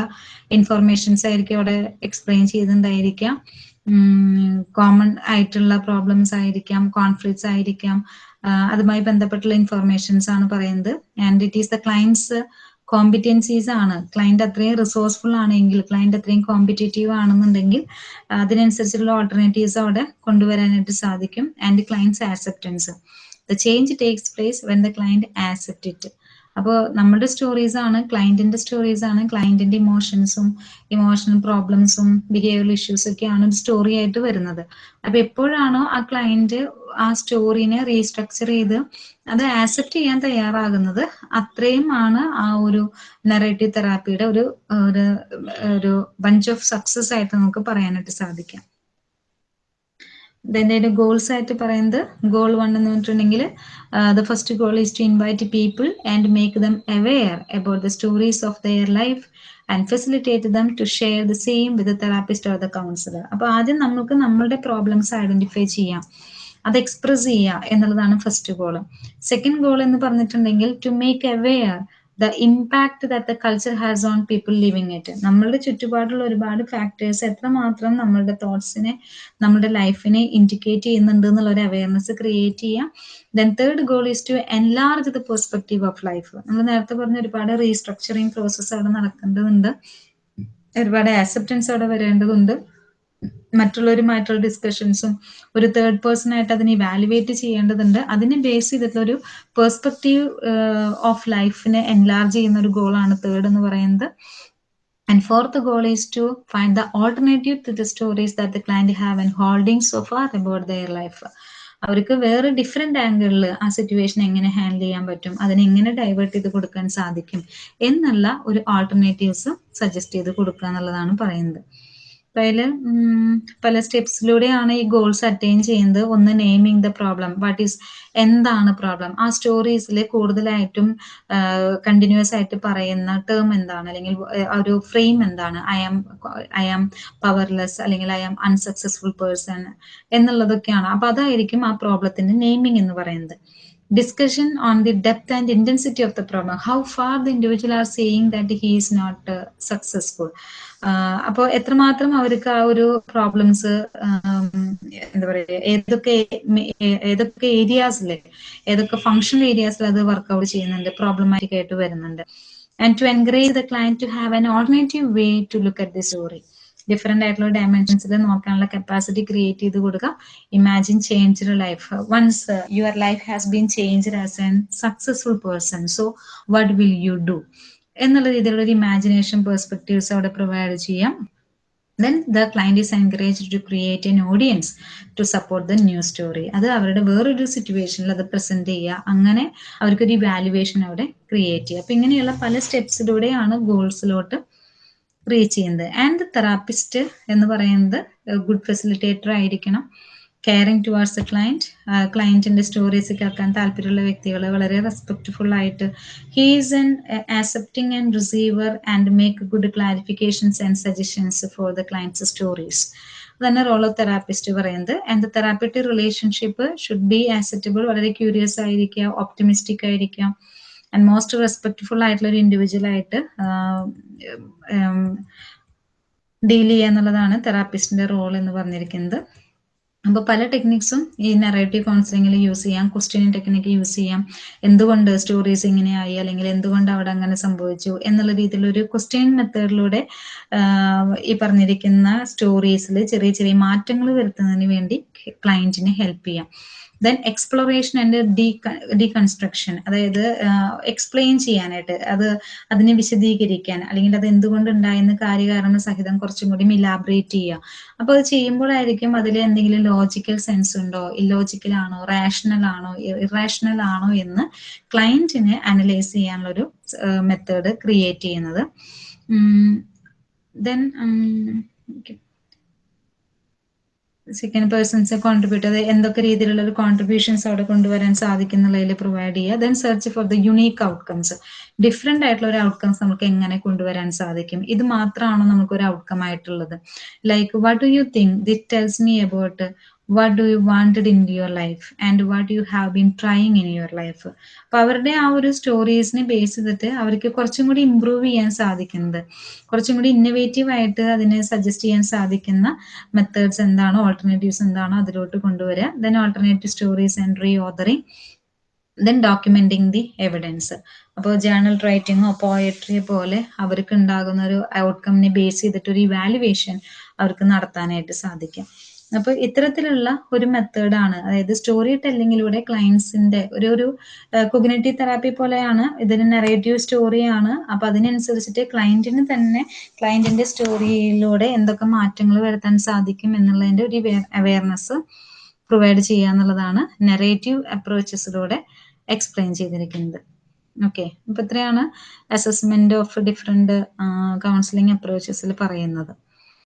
ഇൻഫർമേഷൻസ് ആയിരിക്കും അവിടെ എക്സ്പ്ലെയിൻ ചെയ്തിട്ടുണ്ടായിരിക്കാം കോമൺ ആയിട്ടുള്ള പ്രോബ്ലംസ് ആയിരിക്കാം കോൺഫ്ലിക്ട്സ് ആയിരിക്കാം. അതുമായി ബന്ധപ്പെട്ടുള്ള ഇൻഫർമേഷൻസ് ആണ് പറയുന്നത്. And it is the clients competencies ആണ്. ക്ലയന്റ് അത്രയും റിസോഴ്സ്ഫുൾ ആണെങ്കിൽ ക്ലയന്റ് അത്രയും കോമ്പറ്റേറ്റീവ് ആണെന്നുണ്ടെങ്കിൽ അതിനനുസരിച്ചുള്ള ഓൾട്ടർനേറ്റീവ്സ് അവിടെ കൊണ്ടുവരാനായിട്ട് സാധിക്കും. And clients acceptance the change takes place when the client accept it അപ്പോൾ നമ്മുടെ സ്റ്റോറീസ് ആണ് ക്ലയന്റിന്റെ സ്റ്റോറീസ് ആണ് ക്ലയന്റിന്റെ ഇമോഷൻസും ഇമോഷണൽ പ്രോബ്ലംസും ബിഹേവിയർ ഇഷ്യൂസ് ഒക്കെയാണ് ഒരു സ്റ്റോറി ആയിട്ട് വരുന്നത്. അപ്പൊ എപ്പോഴാണോ ആ ക്ലയന്റ് ആ സ്റ്റോറിനെ റീസ്ട്രക്ചർ ചെയ്ത് അത് ആക്സെപ്റ്റ് ചെയ്യാൻ തയ്യാറാകുന്നത് അത്രയും ആണ് ആ ഒരു നെറേറ്റീവ് തെറാപ്പിയുടെ ഒരു ഒരു ബഞ്ച് ഓഫ് സക്സസ് ആയിട്ട് നമുക്ക് പറയാനായിട്ട് സാധിക്കാം ഇതിന്റെ ഗോൾസ് ആയിട്ട് പറയുന്നത് ഗോൾ വൺ എന്ന് പറഞ്ഞിട്ടുണ്ടെങ്കിൽ the first goal is to invite people and make them aware about the stories of their life and facilitate them to share the same with therapist or the counsellor അപ്പൊ ആദ്യം നമുക്ക് നമ്മളുടെ problems identify ചെയ്യാം. അത് express ചെയ്യുക എന്നുള്ളതാണ് first goal second goal എന്ന് പറഞ്ഞിട്ടുണ്ടെങ്കിൽ to make aware the impact that the culture has on people living it നമ്മളുടെ ചുറ്റുപാടുള്ള ഒരുപാട് ഫാക്ടേഴ്സ് എത്രമാത്രം നമ്മളുടെ തോട്ട്സിനെ നമ്മളുടെ ലൈഫിനെ ഇൻഡിക്കേറ്റ് ചെയ്യുന്നുണ്ട് എന്നുള്ള ഒരു അവയർനെസ് ക്രിയേറ്റ് ചെയ്യുക then third goal is to enlarge the perspective of life നമ്മൾ നേരത്തെ പറഞ്ഞ ഒരുപാട് റീസ്ട്രക്ചറിങ് പ്രോസസ്സ് അവിടെ നടക്കേണ്ടതുണ്ട്. ഒരുപാട് ആക്സെപ്റ്റൻസ് അവിടെ വരേണ്ടതുണ്ട്. മറ്റുള്ളവരുമായിട്ടുള്ള ഡിസ്കഷൻസും ഒരു തേർഡ് പേഴ്സൺ ആയിട്ട് അതിനെ വാലുവേറ്റ് ചെയ്യേണ്ടതുണ്ട്. അതിനെ ബേസ് ചെയ്തിട്ടുള്ള ഒരു പേഴ്സ്പെക്റ്റീവ് ഓഫ് ലൈഫിനെ എൻലാർജ് ചെയ്യുന്ന ഒരു ഗോളാണ് തേർഡ് എന്ന് പറയുന്നത്. And fourth goal is to find the alternative to the stories that the client have and holdings so far about their life അവർക്ക് വേറെ ഡിഫറെന്റ് ആംഗിളിൽ ആ സിറ്റുവേഷൻ എങ്ങനെ ഹാൻഡിൽ ചെയ്യാൻ പറ്റും അതിനെ എങ്ങനെ ഡൈവേർട്ട് ചെയ്ത് കൊടുക്കാൻ സാധിക്കും എന്നുള്ള ഒരു ആൾട്ടർനേറ്റീവ്സ് സജസ്റ്റ് ചെയ്ത് കൊടുക്കുക എന്നുള്ളതാണ് പറയുന്നത്. അതിൽ പല സ്റ്റെപ്സിലൂടെയാണ് ഈ ഗോൾസ് അറ്റൈൻ ചെയ്യുന്നത്. ഒന്ന് naming the problem. What is എന്താണ് പ്രോബ്ലം? ആ സ്റ്റോറീസിൽ കൂടുതലായിട്ടും കണ്ടിന്യൂസ് ആയിട്ട് പറയുന്ന ടേം എന്താണ്? അല്ലെങ്കിൽ ഒരു ഫ്രെയിം എന്താണ്? I am I am powerless അല്ലെങ്കിൽ ഐ ആം അൺസക്സസ്ഫുൾ പേഴ്സൺ എന്നുള്ളതൊക്കെയാണ്. അപ്പൊ അതായിരിക്കും ആ പ്രോബ്ലത്തിന്റെ നെയിമിങ് എന്ന് പറയുന്നത്. Discussion on the depth and intensity of the problem. How far the individual are saying that he is not uh, successful. അപ്പോൾ എത്രമാത്രം അവർക്ക് ആ ഒരു പ്രോബ്ലംസ് എന്താ പറയുക ഏതൊക്കെ ഏതൊക്കെ ഏരിയാസിൽ ഏതൊക്കെ ഫങ്ഷണൽ ഏരിയാസിൽ അത് വർക്ക്ഔട്ട് ചെയ്യുന്നുണ്ട് പ്രോബ്ലമാറ്റിക് ആയിട്ട് വരുന്നുണ്ട്. And to encourage the client to have an alternative way to look at the story different ആയിട്ടുള്ള ഡയമെൻഷൻസിൽ നോക്കാനുള്ള കപ്പാസിറ്റി ക്രിയേറ്റ് ചെയ്ത് കൊടുക്കുക imagine change your life once your life has been change as an successful person so what will you do എന്നുള്ള രീതിയിലുള്ള ഒരു imagination perspectives അവിടെ provide ചെയ്യാം. Then the client is encourage to create an audience to support the new story അത് അവരുടെ വേറൊരു സിറ്റുവേഷനിൽ അത് പ്രസന്റ് ചെയ്യുക. അങ്ങനെ അവർക്കൊരു ഇവാലുവേഷൻ അവിടെ ക്രിയേറ്റ് ചെയ്യുക. അപ്പൊ ഇങ്ങനെയുള്ള പല സ്റ്റെപ്സിലൂടെയാണ് ഗോൾസിലോട്ട് റീച്ച് ചെയ്യുന്നത്. ആൻഡ് തെറാപ്പിസ്റ്റ് എന്ന് പറയുന്നത് ഗുഡ് ഫെസിലിറ്റേറ്റർ ആയിരിക്കണം. കെയറിങ് ടുവാർഡ്സ് ക്ലയന്റ് ക്ലയന്റിന്റെ സ്റ്റോറീസ് കേൾക്കാൻ താല്പര്യമുള്ള വ്യക്തികൾ വളരെ റെസ്പെക്ട്ഫുൾ ആയിട്ട് he's an accepting and receiver and make good clarifications and suggestions for the clients stories തന്നെ റോൾ ഓഫ് തെറാപ്പിസ്റ്റ് പറയുന്നത്. And the therapeutic relationship should be acceptable വളരെ ക്യൂരിയസ് ആയിരിക്കുക ഓപ്റ്റിമിസ്റ്റിക് ആയിരിക്കാം. ആൻഡ് മോസ്റ്റ് റെസ്പെക്ട്ഫുൾ ആയിട്ടുള്ള ഒരു individual ആയിട്ട് deal ചെയ്യുക എന്നുള്ളതാണ് തെറാപ്പിസ്റ്റിന്റെ റോൾ എന്ന് പറഞ്ഞിരിക്കുന്നത്. അപ്പോൾ പല ടെക്നിക്സും ഈ നെറേറ്റീവ് കൗൺസിലിങ്ങിൽ യൂസ് ചെയ്യാം ക്വസ്റ്റ്യൻ ടെക്നിക്ക് യൂസ് ചെയ്യാം. എന്തുകൊണ്ട് സ്റ്റോറീസ് ഇങ്ങനെയായി? അല്ലെങ്കിൽ എന്തുകൊണ്ട് അവിടെ അങ്ങനെ സംഭവിച്ചു? എന്നുള്ള രീതിയിലൊരു ക്വസ്റ്റ്യൻ മെത്തേഡിലൂടെ ഈ പറഞ്ഞിരിക്കുന്ന സ്റ്റോറീസിൽ ചെറിയ ചെറിയ മാറ്റങ്ങൾ വരുത്തുന്നതിന് വേണ്ടി ക്ലയന്റിനെ ഹെൽപ്പ് ചെയ്യാം. ദെൻ എക്സ്പ്ലോറേഷൻ ആൻഡ് ഡീകൺസ്ട്രക്ഷൻ അതായത് എക്സ്പ്ലെയിൻ ചെയ്യാനായിട്ട്. അത് അതിനെ വിശദീകരിക്കാൻ. അല്ലെങ്കിൽ അത് എന്തുകൊണ്ട് ഉണ്ടായെന്ന് കാര്യകാരണ സഹിതം കുറച്ചും കൂടി ഇലാബറേറ്റ് ചെയ്യുക. അപ്പോൾ അത് ചെയ്യുമ്പോഴായിരിക്കും അതിൽ എന്തെങ്കിലും ലോജിക്കൽ സെൻസ് ഉണ്ടോ? ഇല്ലോജിക്കൽ ആണോ? റാഷണൽ ആണോ? ഇറാഷണൽ ആണോ എന്ന് ക്ലയന്റിനെ അനലൈസ് ചെയ്യാനുള്ളൊരു മെത്തേഡ് ക്രിയേറ്റ് ചെയ്യുന്നത്. ദെൻ സെക്കൻഡ് പേഴ്സൺസ് കോൺട്രിബ്യൂട്ട് അത് എന്തൊക്കെ രീതിയിലുള്ള ഒരു കോൺട്രിബ്യൂഷൻസ് അവിടെ കൊണ്ടുവരാൻ സാധിക്കുന്നുള്ളതിൽ പ്രൊവൈഡ് ചെയ്യുക. Then search for the unique outcomes different ആയിട്ടുള്ള ഒരു ഔട്ട്കംസ് നമുക്ക് എങ്ങനെ കൊണ്ടുവരാൻ സാധിക്കും? ഇത് മാത്രമാണോ നമുക്ക് ഒരു ഔട്ട്കം ആയിട്ടുള്ളത്? Like what do you think that tells me about what do you wanted in your life and what you have been trying in your life അപ്പൊ അവരുടെ ആ ഒരു സ്റ്റോറീസിനെ ബേസ് ചെയ്തിട്ട് അവർക്ക് കുറച്ചും കൂടി ഇമ്പ്രൂവ് ചെയ്യാൻ സാധിക്കുന്നത്. കുറച്ചും കൂടി ഇന്നവേറ്റീവ് ആയിട്ട് അതിനെ സജസ്റ്റ് ചെയ്യാൻ സാധിക്കുന്ന മെത്തേഡ്സ് എന്താണോ ഓൾട്ടർനേറ്റീവ്സ് എന്താണോ അതിലോട്ട് കൊണ്ടുവരിക then alternative stories and re authoring then documenting the evidence അപ്പോൾ ജേണൽ റൈറ്റിങ്ങോ പോയട്രിയെ പോലെ അവർക്ക് ഉണ്ടാകുന്ന ഒരു ഔട്ട്കമ്മിനെ ബേസ് ചെയ്തിട്ട് ഒരു ഇവാലുവേഷൻ അവർക്ക് നടത്താനായിട്ട് സാധിക്കും. അപ്പോൾ ഇത്തരത്തിലുള്ള ഒരു മെത്തേഡാണ് അതായത് സ്റ്റോറി ടെല്ലിങ്ങിലൂടെ ക്ലയൻസിന്റെ ഒരു ഒരു കൊഗ്നേറ്റീവ് തെറാപ്പി പോലെയാണ് ഇതിന് നെറേറ്റീവ് സ്റ്റോറിയാണ് അപ്പൊ അതിനനുസരിച്ചിട്ട് ക്ലയന്റിന് തന്നെ ക്ലയന്റിന്റെ സ്റ്റോറിയിലൂടെ എന്തൊക്കെ മാറ്റങ്ങൾ വരുത്താൻ സാധിക്കും എന്നുള്ളതിന്റെ ഒരു അവയർനെസ് പ്രൊവൈഡ് ചെയ്യുക എന്നുള്ളതാണ് നെറേറ്റീവ് അപ്രോച്ചസിലൂടെ എക്സ്പ്ലെയിൻ ചെയ്തിരിക്കുന്നത്. ഓക്കെ അപ്പൊ ഇത്രയാണ് അസസ്മെന്റ് ഓഫ് ഡിഫറെന്റ് കൗൺസിലിംഗ് അപ്രോച്ചസിൽ പറയുന്നത്.